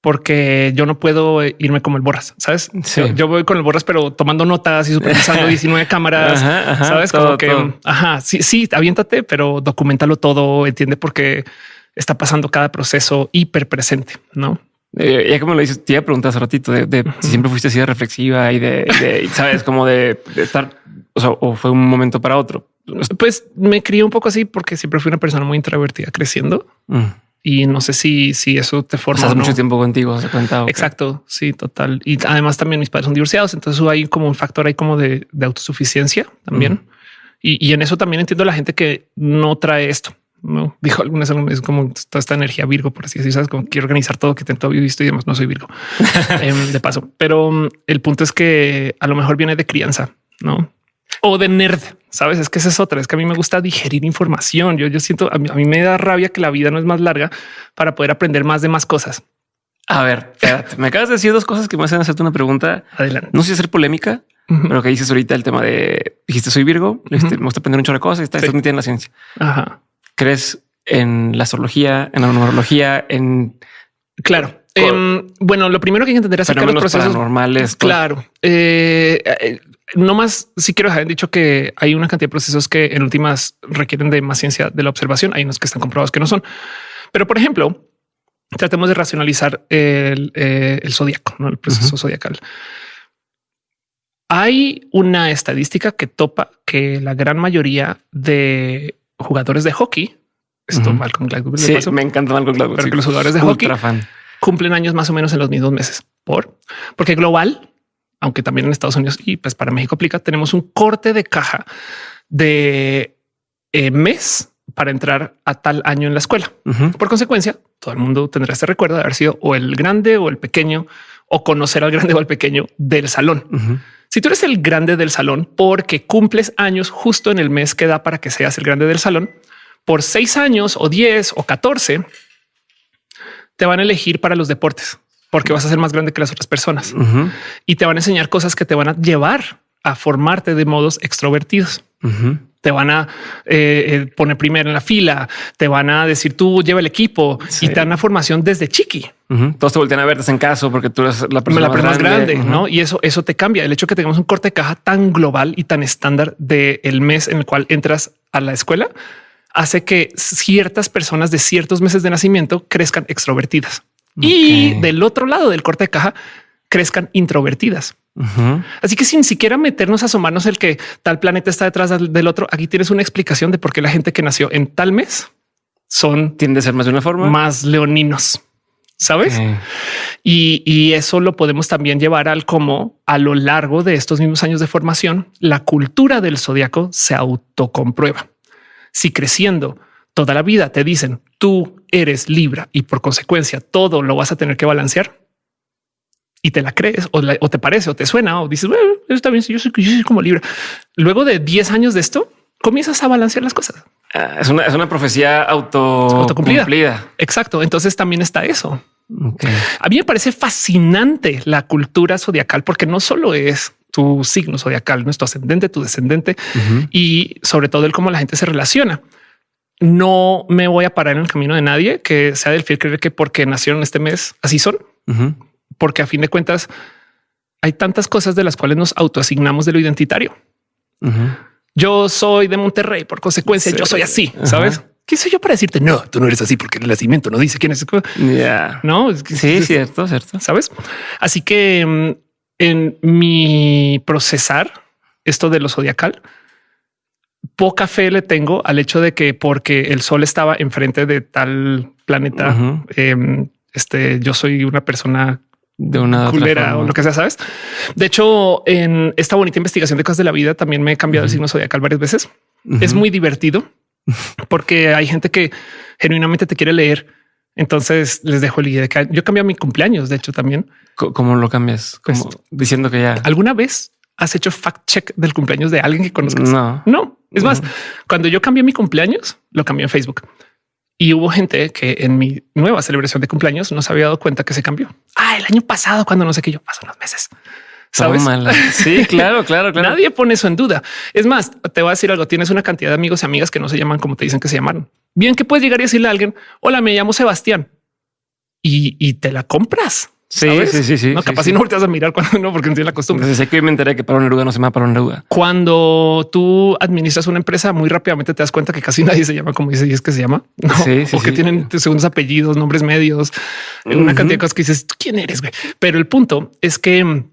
porque yo no puedo irme como el borras, sabes? Yo, voy con el borras, pero tomando notas y supervisando (laughs) 19 cámaras, sabes? como que, ajá, sí, sí, aviéntate, pero documentalo todo, entiende por qué está pasando cada proceso hiper presente, no? Eh, ya como lo dices, te iba a preguntar hace ratito de, si siempre fuiste así de reflexiva y de, sabes, como de, estar, o sea, o fue un momento para otro. Pues me crié un poco así porque siempre fui una persona muy introvertida creciendo. Mm. Y no sé si, si eso te forma. mucho tiempo contigo, se cuenta. Exacto. Sí, total. Y además también mis padres son divorciados. Entonces hay como un factor ahí como de, autosuficiencia también. Y, y en eso también entiendo a la gente que no trae esto no dijo algunas es como toda esta energía Virgo, por así decirlo, sabes como quiero organizar todo que tengo visto y demás. No soy Virgo (laughs) em, de paso, pero mm, el punto es que a lo mejor viene de crianza, no? O de nerd, sabes? Es que esa es otra. Es que a mí me gusta digerir información. Yo, yo siento a mí, a mí me da rabia que la vida no es más larga para poder aprender más de más cosas. A ver, espérate, me acabas de decir dos cosas que me hacen hacerte una pregunta. Adelante. No sé si hacer polémica, pero que dices ahorita el tema de dijiste soy Virgo, me gusta aprender un chorro de cosas y estás sí. en la ciencia. Ajá. ¿Crees en la astrología, en la numerología, en... Claro. Em, bueno, lo primero que hay que entender es que los procesos normales. Claro. Eh, no más si quiero dejar dicho que hay una cantidad de procesos que en últimas requieren de más ciencia de la observación. Hay unos que están comprobados que no son. Pero por ejemplo, tratemos de racionalizar el, eh, zodiaco, ¿no? el proceso zodiacal. Hay una estadística que topa que la gran mayoría de jugadores de hockey. Esto Malcolm Gladwell. Sí, me encanta Malcolm Gladwell. Pero que los jugadores de hockey cumplen años más o menos en los mismos meses. Por porque global, aunque también en Estados Unidos y pues para México aplica, tenemos un corte de caja de eh, mes para entrar a tal año en la escuela. Por consecuencia, todo el mundo tendrá este recuerdo de haber sido o el grande o el pequeño o conocer al grande o al pequeño del salón. Si tú eres el grande del salón porque cumples años justo en el mes que da para que seas el grande del salón, por seis años o diez o catorce, te van a elegir para los deportes. Porque vas a ser más grande que las otras personas y te van a enseñar cosas que te van a llevar a formarte de modos extrovertidos. Te van a eh, eh, poner primero en la fila, te van a decir tú lleva el equipo Sí. y te dan una formación desde chiqui. Ujú. Todos te voltean a verte en caso porque tú eres la persona, la persona más grande. ¿no? Y eso, eso te cambia. El hecho de que tengamos un corte de caja tan global y tan estándar del el mes en el cual entras a la escuela hace que ciertas personas de ciertos meses de nacimiento crezcan extrovertidas y del otro lado del corte de caja crezcan introvertidas. Así que sin siquiera meternos a asomarnos el que tal planeta está detrás del otro, aquí tienes una explicación de por qué la gente que nació en tal mes son Tiende a ser más de una forma. más leoninos, ¿sabes? Y, y eso lo podemos también llevar al cómo a lo largo de estos mismos años de formación, la cultura del zodiaco se autocomprueba. Si creciendo toda la vida te dicen tú eres Libra y por consecuencia todo lo vas a tener que balancear y te la crees o, la- o te parece o te suena o dices, bueno, está bien, si yo soy, yo soy como Libra. Luego de 10 años de esto, comienzas a balancear las cosas. Ah, Es una, es una profecía auto Autocumplida. cumplida. Exacto. Entonces también está eso. A mí me parece fascinante la cultura zodiacal porque no solo es tu signo zodiacal, no es tu ascendente, tu descendente y sobre todo el cómo la gente se relaciona. No me voy a parar en el camino de nadie que sea del fiel creer que porque nacieron este mes así son, porque a fin de cuentas hay tantas cosas de las cuales nos autoasignamos de lo identitario. Yo soy de Monterrey, por consecuencia Sí. yo soy así. ¿sabes? ¿Quién soy yo para decirte no? Tú no eres así porque el nacimiento no dice quién es. Ya. No, es que- Sí, cierto, cierto. sabes? Así que mm, en mi procesar esto de lo zodiacal, poca fe le tengo al hecho de que porque el sol estaba enfrente de tal planeta, em, este, yo soy una persona De una culera o lo que sea, sabes? De hecho, en esta bonita investigación de cosas de la vida también me he cambiado el signo zodiacal varias veces. Es muy divertido porque hay gente que genuinamente te quiere leer. Entonces les dejo el guía de que yo cambié mi cumpleaños. De hecho, también ¿Cómo lo cambias? Como Pues- diciendo que ya. alguna vez has hecho fact check del cumpleaños de alguien que conozcas. No. No, es más, cuando yo cambié mi cumpleaños, lo cambié en Facebook y hubo gente que en mi nueva celebración de cumpleaños no se había dado cuenta que se cambió. Ah, el año pasado, cuando no sé qué yo paso unos meses. ¿Sabes? Tómala. (laughs) Sí, claro, claro, claro. Nadie pone eso en duda. Es más, te voy a decir algo. Tienes una cantidad de amigos y amigas que no se llaman como te dicen que se llamaron. Bien que puedes llegar y decirle a alguien, hola, me llamo Sebastián y, y te la compras. Sí, ¿sabes? sí, sí, sí, No, sí, capaz sí. si no volteas a mirar cuando no, porque no tienes la costumbre. Entonces sé que hoy me enteré que para una oruga no se llama para una oruga. Cuando tú administras una empresa, muy rápidamente te das cuenta que casi nadie se llama como dice y es que se llama, ¿no? Sí, o que tienen segundos apellidos, nombres medios, una Ujú. cantidad de cosas que dices, ¿tú quién eres? güey? Pero el punto es que mm,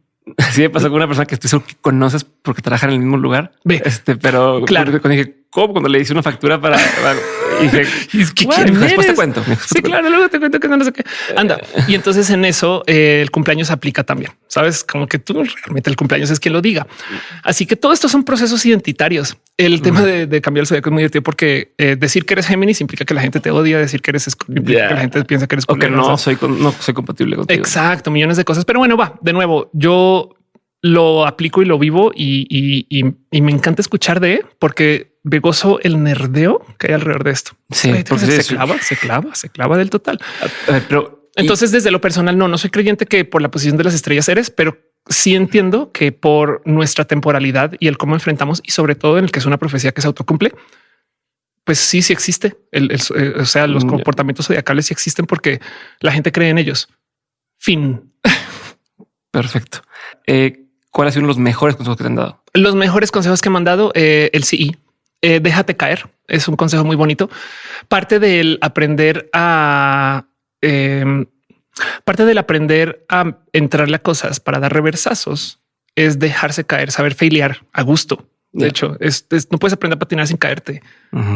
Sí me pasó con una persona que estoy seguro que conoces porque trabajan en el mismo lugar. Ve. Este, pero Claro. cuando dije, ¿cómo? Cuando le hice una factura para, para- y dije, Y (laughs) es que "Bueno, ¿quién después te cuento. Después Sí, te cuento". claro, luego te cuento que no, no sé qué. Anda. Y entonces en eso eh, el cumpleaños aplica también. Sabes, como que tú realmente el cumpleaños es quien lo diga. Así que todo esto son procesos identitarios. El tema de, de cambiar el zodiaco es muy divertido porque eh, decir que eres Géminis implica que la gente te odia, decir que eres implica que la gente piensa que eres O que no soy, con- no soy compatible contigo. Exacto, millones de cosas. Pero bueno, va de nuevo. Yo lo aplico y lo vivo y, y- y- y me encanta escuchar de porque me gozo el nerdeo que hay alrededor de esto. Sí, Ay, porque se, clava, se clava, se clava del total. A ver, pero Entonces, desde lo personal, no, no soy creyente que por la posición de las estrellas eres, pero sí entiendo que por nuestra temporalidad y el cómo enfrentamos y sobre todo en el que es una profecía que se autocumple, pues sí, sí existe. El, el- eh, o sea, los Ya. comportamientos zodiacales sí existen porque la gente cree en ellos. Fin. (laughs) perfecto. Eh, ¿Cuál ha sido uno de los mejores consejos que te han dado? Los mejores consejos que me han dado eh, el CI. eh, déjate caer. Es un consejo muy bonito. Parte del aprender a em, parte del aprender a entrarle a cosas para dar reversazos es dejarse caer, saber failear a gusto. De hecho, es- es- no puedes aprender a patinar sin caerte.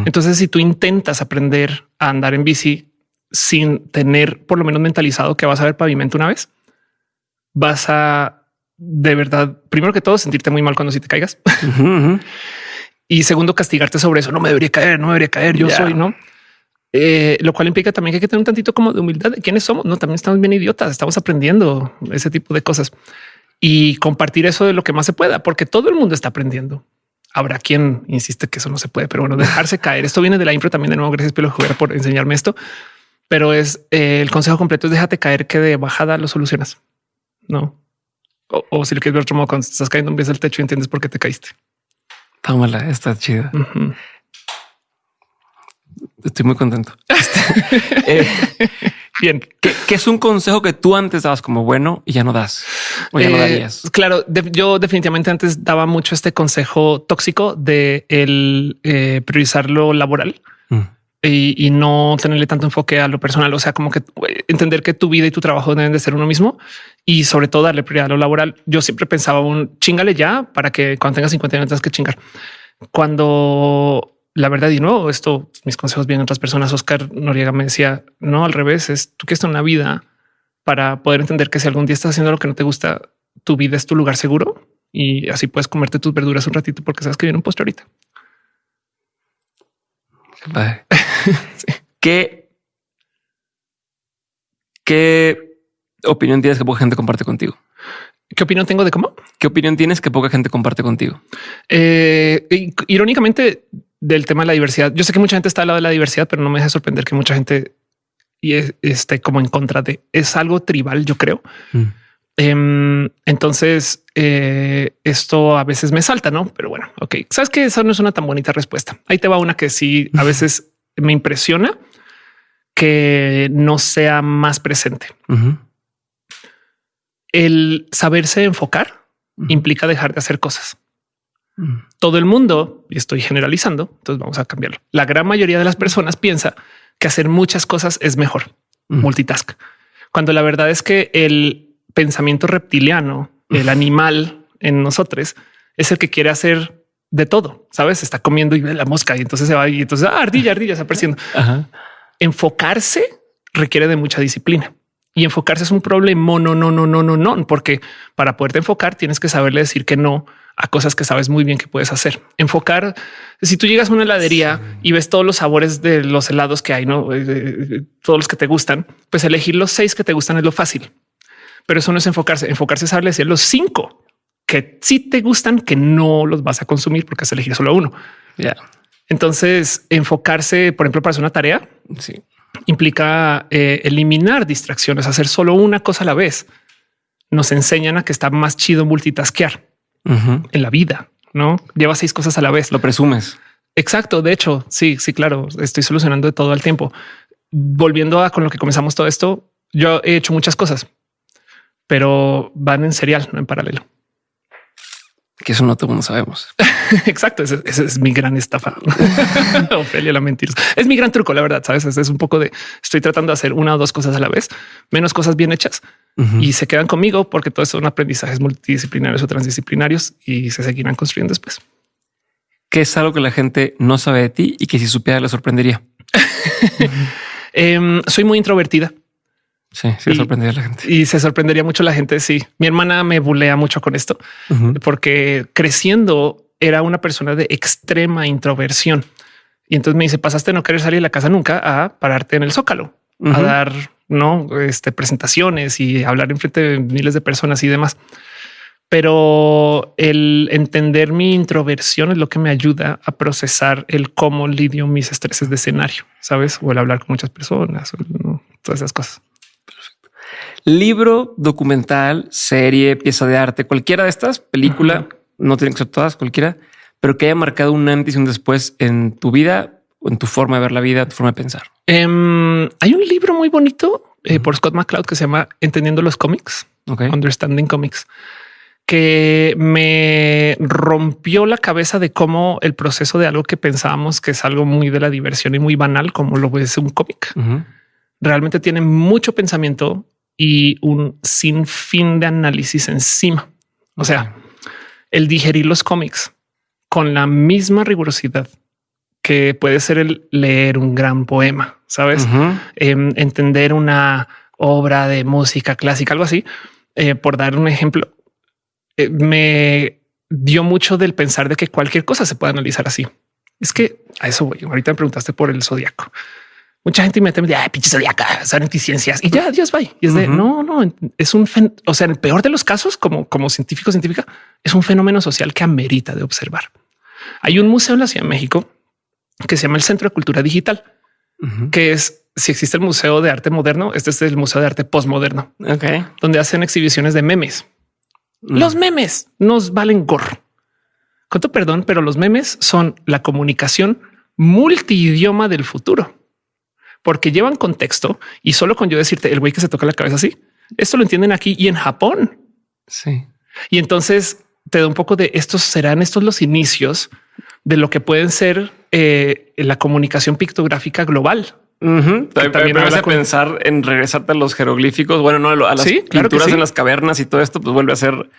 Entonces, si tú intentas aprender a andar en bici sin tener por lo menos mentalizado que vas a ver pavimento una vez, vas a de verdad, primero que todo, sentirte muy mal cuando si te caigas (laughs) y segundo, castigarte sobre eso. No me debería caer, no me debería caer. Yo soy, no? Eh, lo cual implica también que hay que tener un tantito como de humildad de quiénes somos. No, también estamos bien idiotas, estamos aprendiendo ese tipo de cosas y compartir eso de lo que más se pueda, porque todo el mundo está aprendiendo. Habrá quien insiste que eso no se puede, pero bueno, dejarse (laughs) caer. Esto viene de la impro también. De nuevo, gracias Pelo Juguera por enseñarme esto. pero es eh, el consejo completo es déjate caer que de bajada lo solucionas. No. O, o si lo quieres ver otro modo, cuando estás cayendo un vez del techo y entiendes por qué te caíste. Tómala, está chida. Ujú. Estoy muy contento. (laughs) Este, eh, Bien. ¿qué, qué es un consejo que tú antes dabas como bueno y ya no das? O ya no Eh, darías. Claro, de- yo definitivamente antes daba mucho este consejo tóxico de el eh, priorizar lo laboral Mm. Y, no tenerle tanto enfoque a lo personal. O sea, como que eh, entender que tu vida y tu trabajo deben de ser uno mismo y sobre todo darle prioridad a lo laboral. Yo siempre pensaba un chingale ya para que cuando tengas 50 años tengas que chingar. Cuando la verdad y no, esto mis consejos vienen otras personas. Oscar Noriega me decía no al revés. Es tú que estás en una vida para poder entender que si algún día estás haciendo lo que no te gusta, tu vida es tu lugar seguro y así puedes comerte tus verduras un ratito porque sabes que viene un postre ahorita. Qué. (laughs) ¿Qué, ¿Qué opinión tienes que poca gente comparte contigo? ¿Qué opinión tengo de cómo? ¿Qué opinión tienes que poca gente comparte contigo? Eh, irónicamente, del tema de la diversidad, yo sé que mucha gente está al lado de la diversidad, pero no me deja sorprender que mucha gente y es- esté como en contra de es algo tribal, yo creo. Mm. Em, entonces, eh, esto a veces me salta, no? Pero bueno, ok. Sabes que esa no es una tan bonita respuesta. Ahí te va una que sí a veces me impresiona que no sea más presente. El saberse enfocar implica dejar de hacer cosas. Mm. todo el mundo, y estoy generalizando, entonces vamos a cambiarlo. La gran mayoría de las personas piensa que hacer muchas cosas es mejor, multitask, cuando la verdad es que el pensamiento reptiliano, el animal en nosotros, es el que quiere hacer de todo, sabes? Está comiendo y ve la mosca y entonces se va y entonces ah, ardilla, ardilla, está apareciendo. Ajá. Enfocarse requiere de mucha disciplina. Y enfocarse es un problema, no, no, no, no, no, no, porque para poderte enfocar tienes que saberle decir que no a cosas que sabes muy bien que puedes hacer. Enfocar, si tú llegas a una heladería y ves todos los sabores de los helados que hay, no Eh, eh, todos los que te gustan, pues elegir los seis que te gustan es lo fácil. Pero eso no es enfocarse. Enfocarse es saberle decir los cinco que sí te gustan, que no los vas a consumir porque has elegir solo uno. Ya. Entonces, enfocarse, por ejemplo, para hacer una tarea, Sí. implica eh, eliminar distracciones, hacer solo una cosa a la vez. Nos enseñan a que está más chido multitaskear Ujú. en la vida, no lleva seis cosas a la vez. Lo presumes. Exacto. De hecho, sí, sí, claro. Estoy solucionando de todo el tiempo. Volviendo a con lo que comenzamos todo esto, yo he hecho muchas cosas, pero van en serial, no en paralelo. (laughs) Que eso no todo mundo sabemos. Exacto. Ese, ese es mi gran estafa. (laughs) Ofelia la mentira. Es mi gran truco, la verdad. Sabes, es un poco de estoy tratando de hacer una o dos cosas a la vez, menos cosas bien hechas y se quedan conmigo porque todos son aprendizajes multidisciplinarios o transdisciplinarios y se seguirán construyendo después. ¿Qué es algo que la gente no sabe de ti y que si supiera le sorprendería? (laughs) Em, soy muy introvertida Sí, sí, Y- sorprendería a la gente. y se sorprendería mucho la gente. Sí, mi hermana me bulea mucho con esto porque creciendo era una persona de extrema introversión. Y entonces me dice, pasaste no querer salir de la casa nunca a pararte en el zócalo, a dar no este, presentaciones y hablar en frente de miles de personas y demás. Pero el entender mi introversión es lo que me ayuda a procesar el cómo lidio mis estreses de escenario, sabes? O el hablar con muchas personas, o el- ¿no? todas esas cosas. Libro, documental, serie, pieza de arte, cualquiera de estas, película, no tienen que ser todas, cualquiera, pero que haya marcado un antes y un después en tu vida, o en tu forma de ver la vida, tu forma de pensar. Em, hay un libro muy bonito eh, por Scott McCloud que se llama Entendiendo los cómics. Understanding Comics, que me rompió la cabeza de cómo el proceso de algo que pensábamos que es algo muy de la diversión y muy banal, como lo es un cómic, realmente tiene mucho pensamiento y un sinfín de análisis encima. O sea, el digerir los cómics con la misma rigurosidad que puede ser el leer un gran poema, sabes? Em, entender una obra de música clásica, algo así, eh, por dar un ejemplo, eh, me dio mucho del pensar de que cualquier cosa se puede analizar así. Es que a eso voy. Ahorita me preguntaste por el zodiaco. Mucha gente inmediatamente me dice, ay, pinche zodiaca, son anticiencias y ya, Dios va. Y es de no, no, es un, o sea, en el peor de los casos, como, como científico, científica, es un fenómeno social que amerita de observar. Hay un museo en la Ciudad de México que se llama el Centro de Cultura Digital que es si existe el Museo de Arte Moderno, este es el Museo de Arte Postmoderno, donde hacen exhibiciones de memes. Mm. Los memes nos valen gorro. Con tu perdón, pero los memes son la comunicación multidioma del futuro, porque llevan contexto y solo con yo decirte el güey que se toca la cabeza así, esto lo entienden aquí y en Japón. Sí. Y entonces te da un poco de estos serán estos los inicios de lo que pueden ser eh, la comunicación pictográfica global. También me a pensar en regresarte a los jeroglíficos. Bueno, no a las pinturas en las cavernas y todo esto, pues vuelve a ser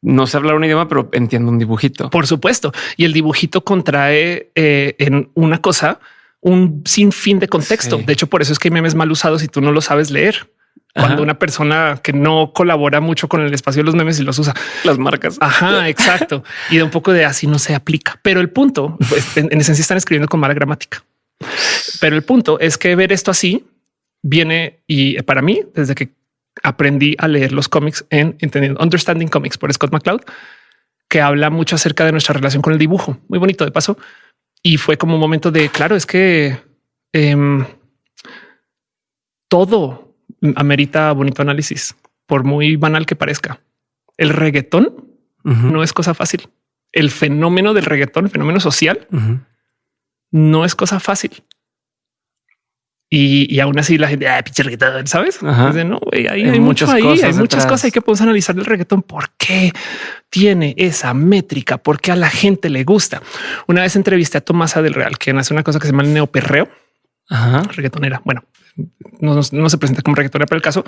no sé hablar un idioma, pero entiendo un dibujito. Por supuesto. Y el dibujito contrae eh, en una cosa un sinfín de contexto. De hecho, por eso es que hay memes mal usados y tú no lo sabes leer. Cuando una persona que no colabora mucho con el espacio de los memes y los usa las marcas. Ajá, (laughs) exacto. y de un poco de así no se aplica. Pero el punto, pues, en, esencia están escribiendo con mala gramática. Pero el punto es que ver esto así viene y para mí, desde que aprendí a leer los cómics en entendiendo Understanding Comics por Scott McCloud, que habla mucho acerca de nuestra relación con el dibujo. Muy bonito de paso. Y fue como un momento de claro, es que em, todo amerita bonito análisis, por muy banal que parezca. El reggaetón no es cosa fácil. El fenómeno del reggaetón, fenómeno social, no es cosa fácil. Y, aún así la gente, ah, pinche reggaetón, ¿sabes? no, hay, muchas cosas hay muchas cosas. Hay que poder analizar el reggaetón. ¿Por qué tiene esa métrica? ¿Por qué a la gente le gusta? Una vez entrevisté a Tomasa del Real, quien hace una cosa que se llama el neoperreo. Ajá. reggaetonera. Bueno, no, se presenta como reggaetonera, pero el caso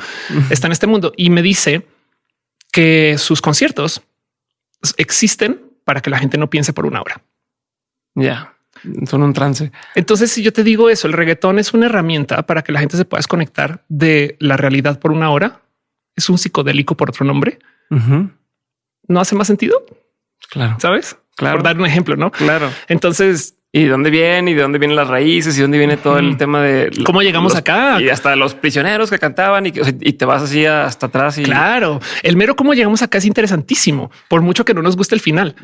está en este mundo y me dice que sus conciertos existen para que la gente no piense por una hora. Ya son un trance. Entonces, si yo te digo eso, el reggaetón es una herramienta para que la gente se pueda desconectar de la realidad por una hora. Es un psicodélico por otro nombre. No hace más sentido. Claro. Sabes? Claro. Por dar un ejemplo, no? Claro. Entonces, y de dónde viene y de dónde vienen las raíces y dónde viene todo el tema de cómo llegamos acá y hasta los prisioneros que cantaban y, y, te vas así hasta atrás. Y claro, el mero cómo llegamos acá es interesantísimo, por mucho que no nos guste el final,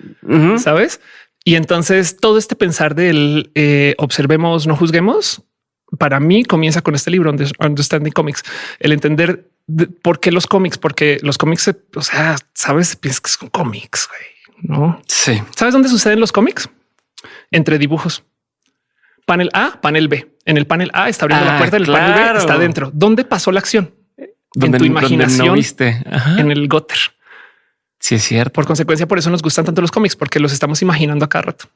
sabes? Y entonces todo este pensar del eh, observemos, no juzguemos, para mí comienza con este libro, Understanding Comics, el entender por qué los cómics, porque los cómics, o sea, sabes, piensas que son cómics, no? Sí. ¿Sabes dónde suceden los cómics? entre dibujos. Panel A, panel B. En el panel A está abriendo la ah, puerta, el panel B está dentro. ¿Dónde pasó la acción? en tu imaginación, viste. en el Gotter. Sí, es cierto. Por consecuencia, por eso nos gustan tanto los cómics, porque los estamos imaginando a cada rato.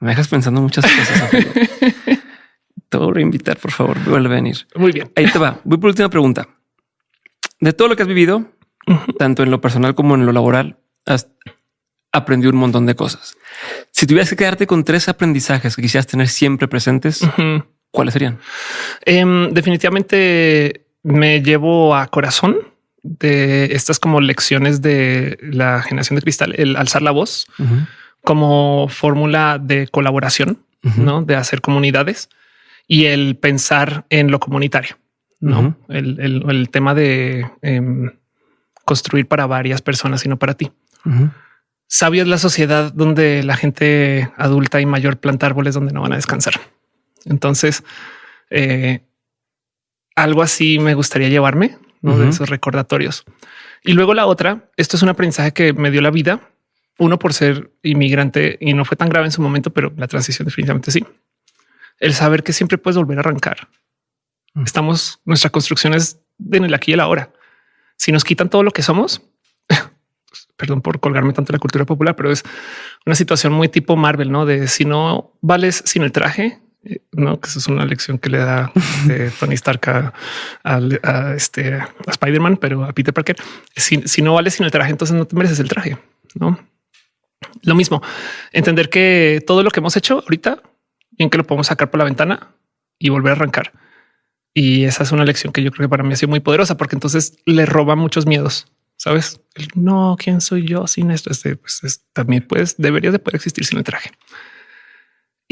Me dejas pensando muchas cosas. (laughs) te voy a invitar, por favor. Vuelve a venir. Muy bien. Ahí te va. Voy por última pregunta. De todo lo que has vivido, tanto en lo personal como en lo laboral, has aprendió un montón de cosas. Si tuvieras que quedarte con tres aprendizajes que quisieras tener siempre presentes, ¿cuáles serían? Em, definitivamente me llevo a corazón de estas como lecciones de la generación de cristal, el alzar la voz como fórmula de colaboración, ¿no? de hacer comunidades y el pensar en lo comunitario, no el, tema de em, construir para varias personas y no para ti. Sabio es la sociedad donde la gente adulta y mayor planta árboles donde no van a descansar. Entonces, eh, algo así me gustaría llevarme de esos recordatorios. Y luego la otra, esto es un aprendizaje que me dio la vida. Uno por ser inmigrante y no fue tan grave en su momento, pero la transición definitivamente sí. El saber que siempre puedes volver a arrancar. Estamos, nuestra construcción es en el aquí y el ahora. Si nos quitan todo lo que somos, (laughs) perdón por colgarme tanto la cultura popular, pero es una situación muy tipo Marvel, no de si no vales sin el traje, no que eso es una lección que le da este, (laughs) Tony Stark a, este a Spider-Man, pero a Peter Parker. Si, si no vales sin el traje, entonces no te mereces el traje. No lo mismo, entender que todo lo que hemos hecho ahorita, en que lo podemos sacar por la ventana y volver a arrancar. Y esa es una lección que yo creo que para mí ha sido muy poderosa porque entonces le roba muchos miedos sabes? no, quién soy yo sin esto. Este, pues, también puedes, debería de poder existir sin el traje.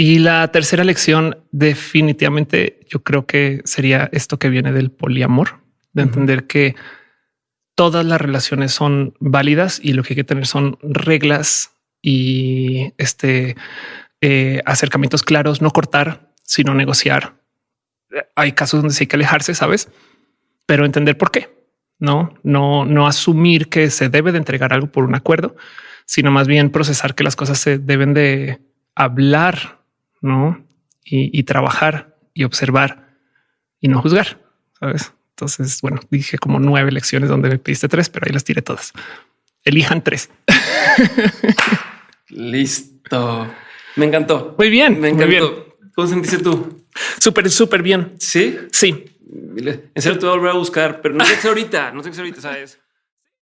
Y la tercera lección, definitivamente, yo creo que sería esto que viene del poliamor, de entender que todas las relaciones son válidas y lo que hay que tener son reglas y este eh, acercamientos claros, no cortar, sino negociar. Hay casos donde sí hay que alejarse, sabes, pero entender por qué. No, no, no asumir que se debe de entregar algo por un acuerdo, sino más bien procesar que las cosas se deben de hablar, no y, trabajar y observar y no juzgar. Sabes? Entonces, bueno, dije como nueve lecciones donde me pediste tres, pero ahí las tiré todas. Elijan tres. (laughs) Listo. Me encantó. Muy bien. Me encantó. ¿Cómo sentiste tú? Súper, súper bien. Sí, sí. En serio, te voy a volver a buscar, pero no sé ahorita, no sé ahorita, sabes.